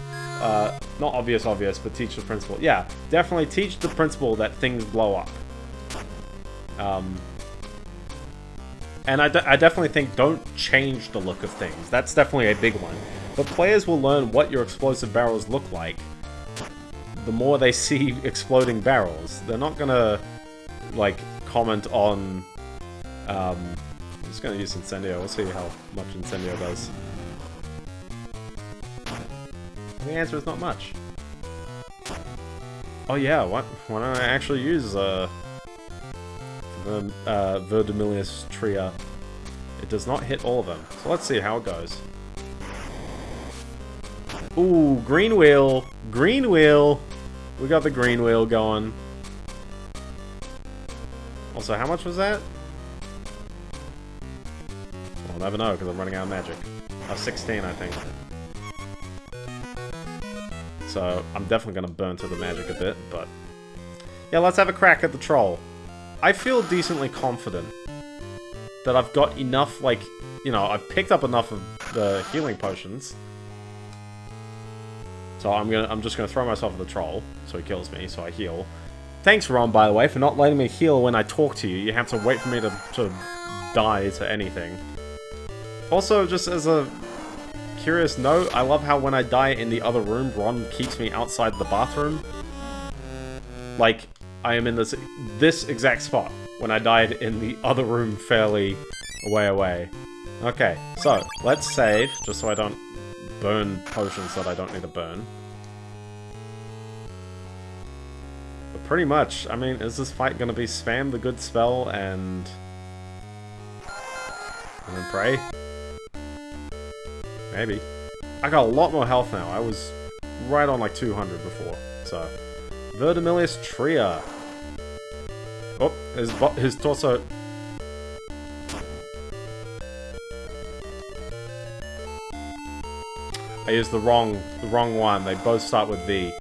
Uh, not obvious, obvious, but teach the principle. Yeah, definitely teach the principle that things blow up. Um, and I, I definitely think don't change the look of things. That's definitely a big one. But players will learn what your explosive barrels look like the more they see exploding barrels. They're not gonna, like, comment on... Um, I'm just gonna use Incendio. We'll see how much Incendio does. The answer is not much. Oh yeah, what? why don't I actually use, uh... The, uh, Verdimillious Tria. It does not hit all of them. So let's see how it goes. Ooh, green wheel. Green wheel. We got the green wheel going. Also, how much was that? I'll never know because I'm running out of magic. Uh, 16, I think. So, I'm definitely going to burn through the magic a bit, but... Yeah, let's have a crack at the troll. I feel decently confident that I've got enough, like, you know, I've picked up enough of the healing potions. So I'm gonna, I'm just gonna throw myself at the troll, so he kills me, so I heal. Thanks, Ron, by the way, for not letting me heal when I talk to you. You have to wait for me to, to die to anything. Also, just as a curious note, I love how when I die in the other room, Ron keeps me outside the bathroom. Like, I am in this this exact spot when I died in the other room fairly way away. Okay, so, let's save, just so I don't burn potions that I don't need to burn. But pretty much, I mean, is this fight gonna be spam the good spell and... And then pray? Maybe. I got a lot more health now. I was right on like 200 before, so... Verdimillious Tria. Oh, his, his torso... I used the wrong, the wrong one. They both start with V.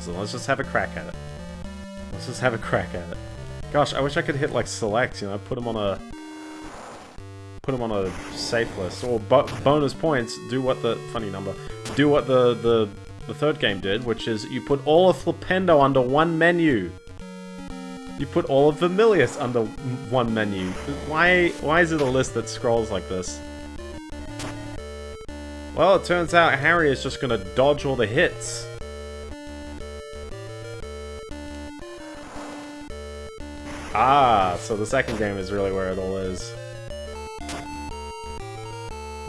So let's just have a crack at it. Let's just have a crack at it. Gosh, I wish I could hit like select, you know, put them on a put them on a safe list or bo bonus points. Do what the funny number. Do what the the the third game did, which is you put all of Flipendo under one menu. You put all of Vermillious under one menu. Why why is it a list that scrolls like this? Well, it turns out Harry is just gonna dodge all the hits. Ah, so the second game is really where it all is.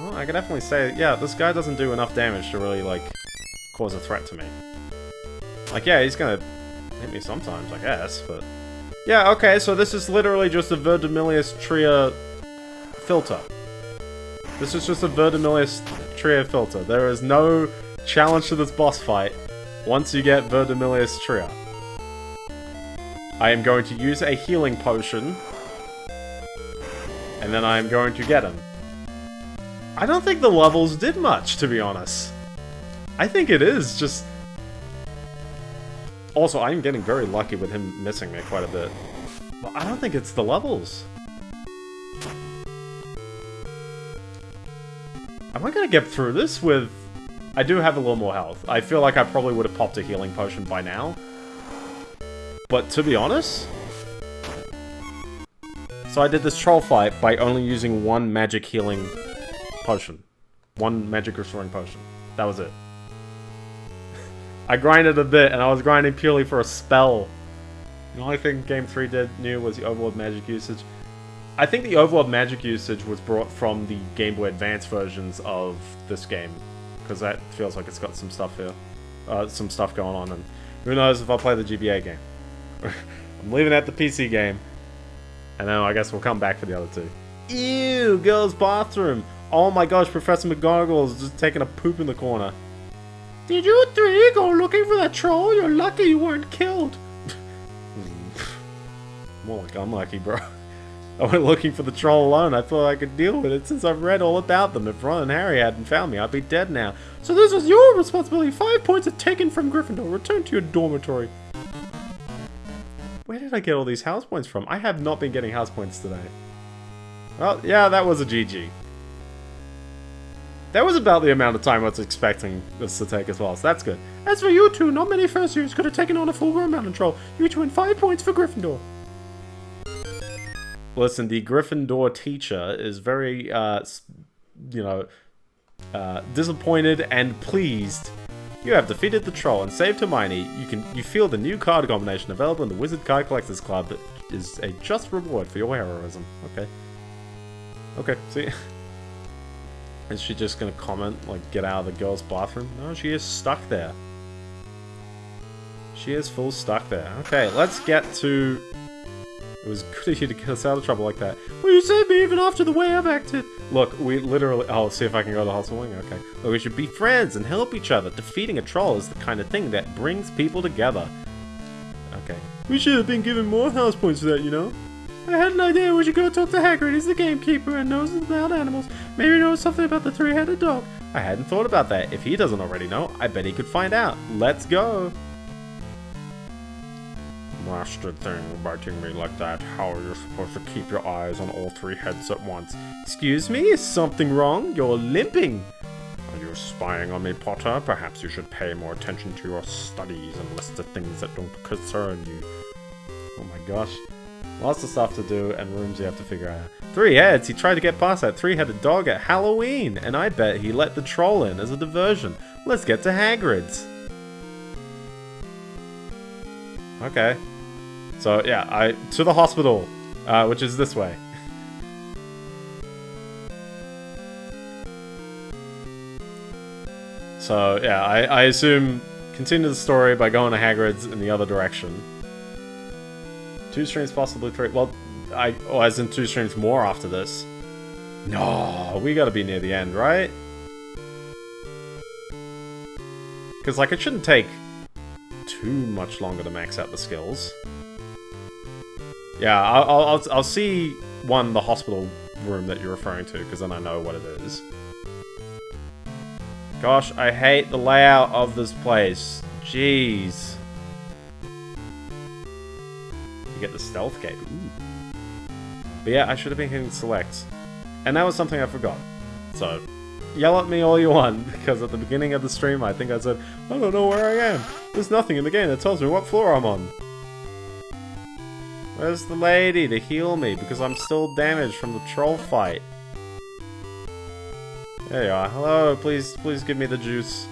Well, I can definitely say, yeah, this guy doesn't do enough damage to really, like, cause a threat to me. Like, yeah, he's gonna hit me sometimes, I guess, but... Yeah, okay, so this is literally just a Verdimillious Tria filter. This is just a Verdimillious Trio filter. There is no challenge to this boss fight once you get Verdimillious Trio. I am going to use a healing potion, and then I am going to get him. I don't think the levels did much, to be honest. I think it is just... Also, I'm getting very lucky with him missing me quite a bit. But I don't think it's the levels. Am I gonna get through this with... I do have a little more health. I feel like I probably would have popped a healing potion by now. But to be honest... So I did this troll fight by only using one magic healing potion. One magic restoring potion. That was it. I grinded a bit, and I was grinding purely for a spell. The only thing Game 3 did new was the overworld magic usage. I think the overworld magic usage was brought from the Game Boy Advance versions of this game. Because that feels like it's got some stuff here. Uh, some stuff going on, and who knows if I'll play the GBA game. I'm leaving out the PC game. And then I guess we'll come back for the other two. Ew, girls' bathroom. Oh my gosh, Professor McGonagall is just taking a poop in the corner. Did you three go looking for that troll? You're lucky you weren't killed. More like unlucky, bro. I went looking for the troll alone. I thought I could deal with it since I've read all about them. If Ron and Harry hadn't found me, I'd be dead now. So this was your responsibility. Five points are taken from Gryffindor. Return to your dormitory. Where did I get all these house points from? I have not been getting house points today. Well, yeah, that was a GG. That was about the amount of time I was expecting this to take as well, so that's good. As for you two, not many first years could have taken on a full-grown mountain troll. You each win five points for Gryffindor. Listen, the Gryffindor teacher is very, uh, you know, uh, disappointed and pleased. You have defeated the troll and saved Hermione. You can you feel the new card combination available in the Wizard Card Collectors Club that is a just reward for your heroism. Okay. Okay, see. Is she just gonna comment, like, get out of the girl's bathroom? No, she is stuck there. She is full stuck there. Okay, let's get to... It was good of you to get us out of trouble like that. Well, you saved me even after the way I've acted. Look, we literally... Oh, see if I can go to hospital wing. Okay. Look, we should be friends and help each other. Defeating a troll is the kind of thing that brings people together. Okay. We should have been given more house points for that, you know? I had an idea we should go talk to Hagrid. He's the gamekeeper and knows about animals. Maybe he knows something about the three-headed dog. I hadn't thought about that. If he doesn't already know, I bet he could find out. Let's go. Master thing biting me like that. How are you supposed to keep your eyes on all three heads at once? Excuse me, is something wrong? You're limping. Are you spying on me, Potter? Perhaps you should pay more attention to your studies and less to things that don't concern you. Oh my gosh. Lots of stuff to do and rooms you have to figure out. Three heads! He tried to get past that three-headed dog at Halloween, and I bet he let the troll in as a diversion. Let's get to Hagrid's. Okay. So, yeah, I to the hospital, uh, which is this way. so, yeah, I, I assume continue the story by going to Hagrid's in the other direction. Two streams, possibly three. Well, I oh, as in two streams more after this. No, we gotta be near the end, right? Because, like, it shouldn't take too much longer to max out the skills. Yeah, I'll, I'll, I'll see one, the hospital room that you're referring to, because then I know what it is. Gosh, I hate the layout of this place. Jeez. Get the stealth gate. Ooh. But yeah, I should have been hitting select. And that was something I forgot. So, yell at me all you want, because at the beginning of the stream I think I said, I don't know where I am. There's nothing in the game that tells me what floor I'm on. Where's the lady to heal me, because I'm still damaged from the troll fight. There you are. Hello, please, please give me the juice.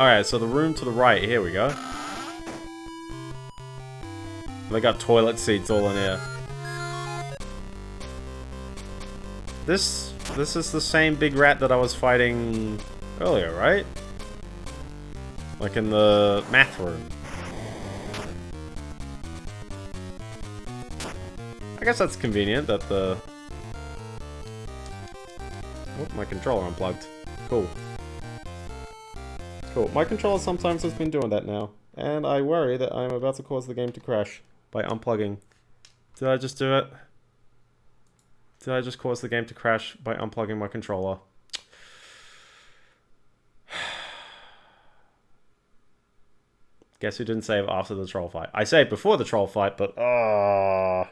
Alright, so the room to the right, here we go. They got toilet seats all in here. This, this is the same big rat that I was fighting earlier, right? Like in the math room. I guess that's convenient that the... Oh, my controller unplugged. Cool. Cool. My controller sometimes has been doing that now. And I worry that I'm about to cause the game to crash by unplugging. Did I just do it? Did I just cause the game to crash by unplugging my controller? Guess who didn't save after the troll fight? I saved before the troll fight, but ah, uh,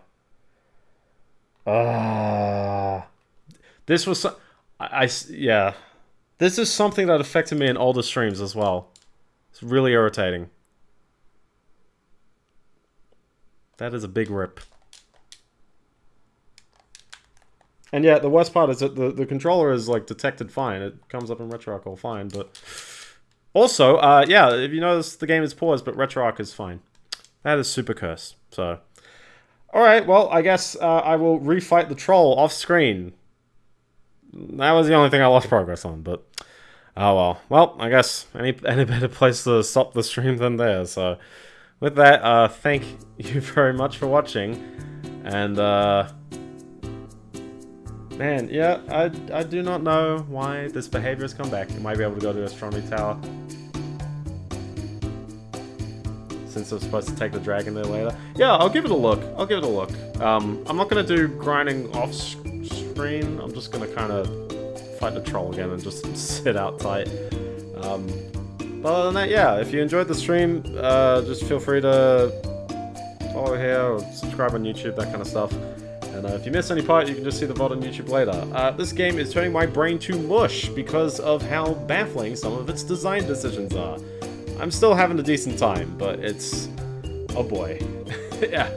ah. Uh, this was so I, I yeah. This is something that affected me in older streams as well. It's really irritating. That is a big rip. And yeah, the worst part is that the, the controller is like detected fine. It comes up in RetroArch all fine, but also, uh, yeah, if you notice the game is paused, but RetroArch is fine. That is super curse. So, all right, well, I guess uh, I will refight the troll off screen. That was the only thing I lost progress on, but oh well. Well, I guess any any better place to stop the stream than there. So, with that, uh, thank you very much for watching, and uh, man, yeah, I I do not know why this behavior has come back. You might be able to go to Astronomy Tower. since I'm supposed to take the dragon there later. Yeah, I'll give it a look. I'll give it a look. Um, I'm not going to do grinding off I'm just to kind of fight the troll again and just sit out tight. Um, but other than that, yeah, if you enjoyed the stream, uh, just feel free to follow here or subscribe on YouTube, that kind of stuff. And uh, if you miss any part, you can just see the VOD on YouTube later. Uh, this game is turning my brain to mush because of how baffling some of its design decisions are. I'm still having a decent time, but it's... Oh boy. yeah.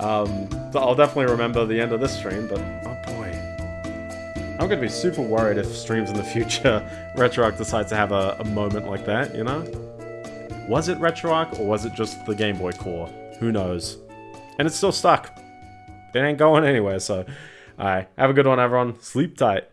Um, I'll definitely remember the end of this stream, but. I'm gonna be super worried if streams in the future RetroArch decides to have a, a moment like that, you know? Was it RetroArch, or was it just the Game Boy core? Who knows? And it's still stuck. It ain't going anywhere, so... Alright, have a good one everyone. Sleep tight.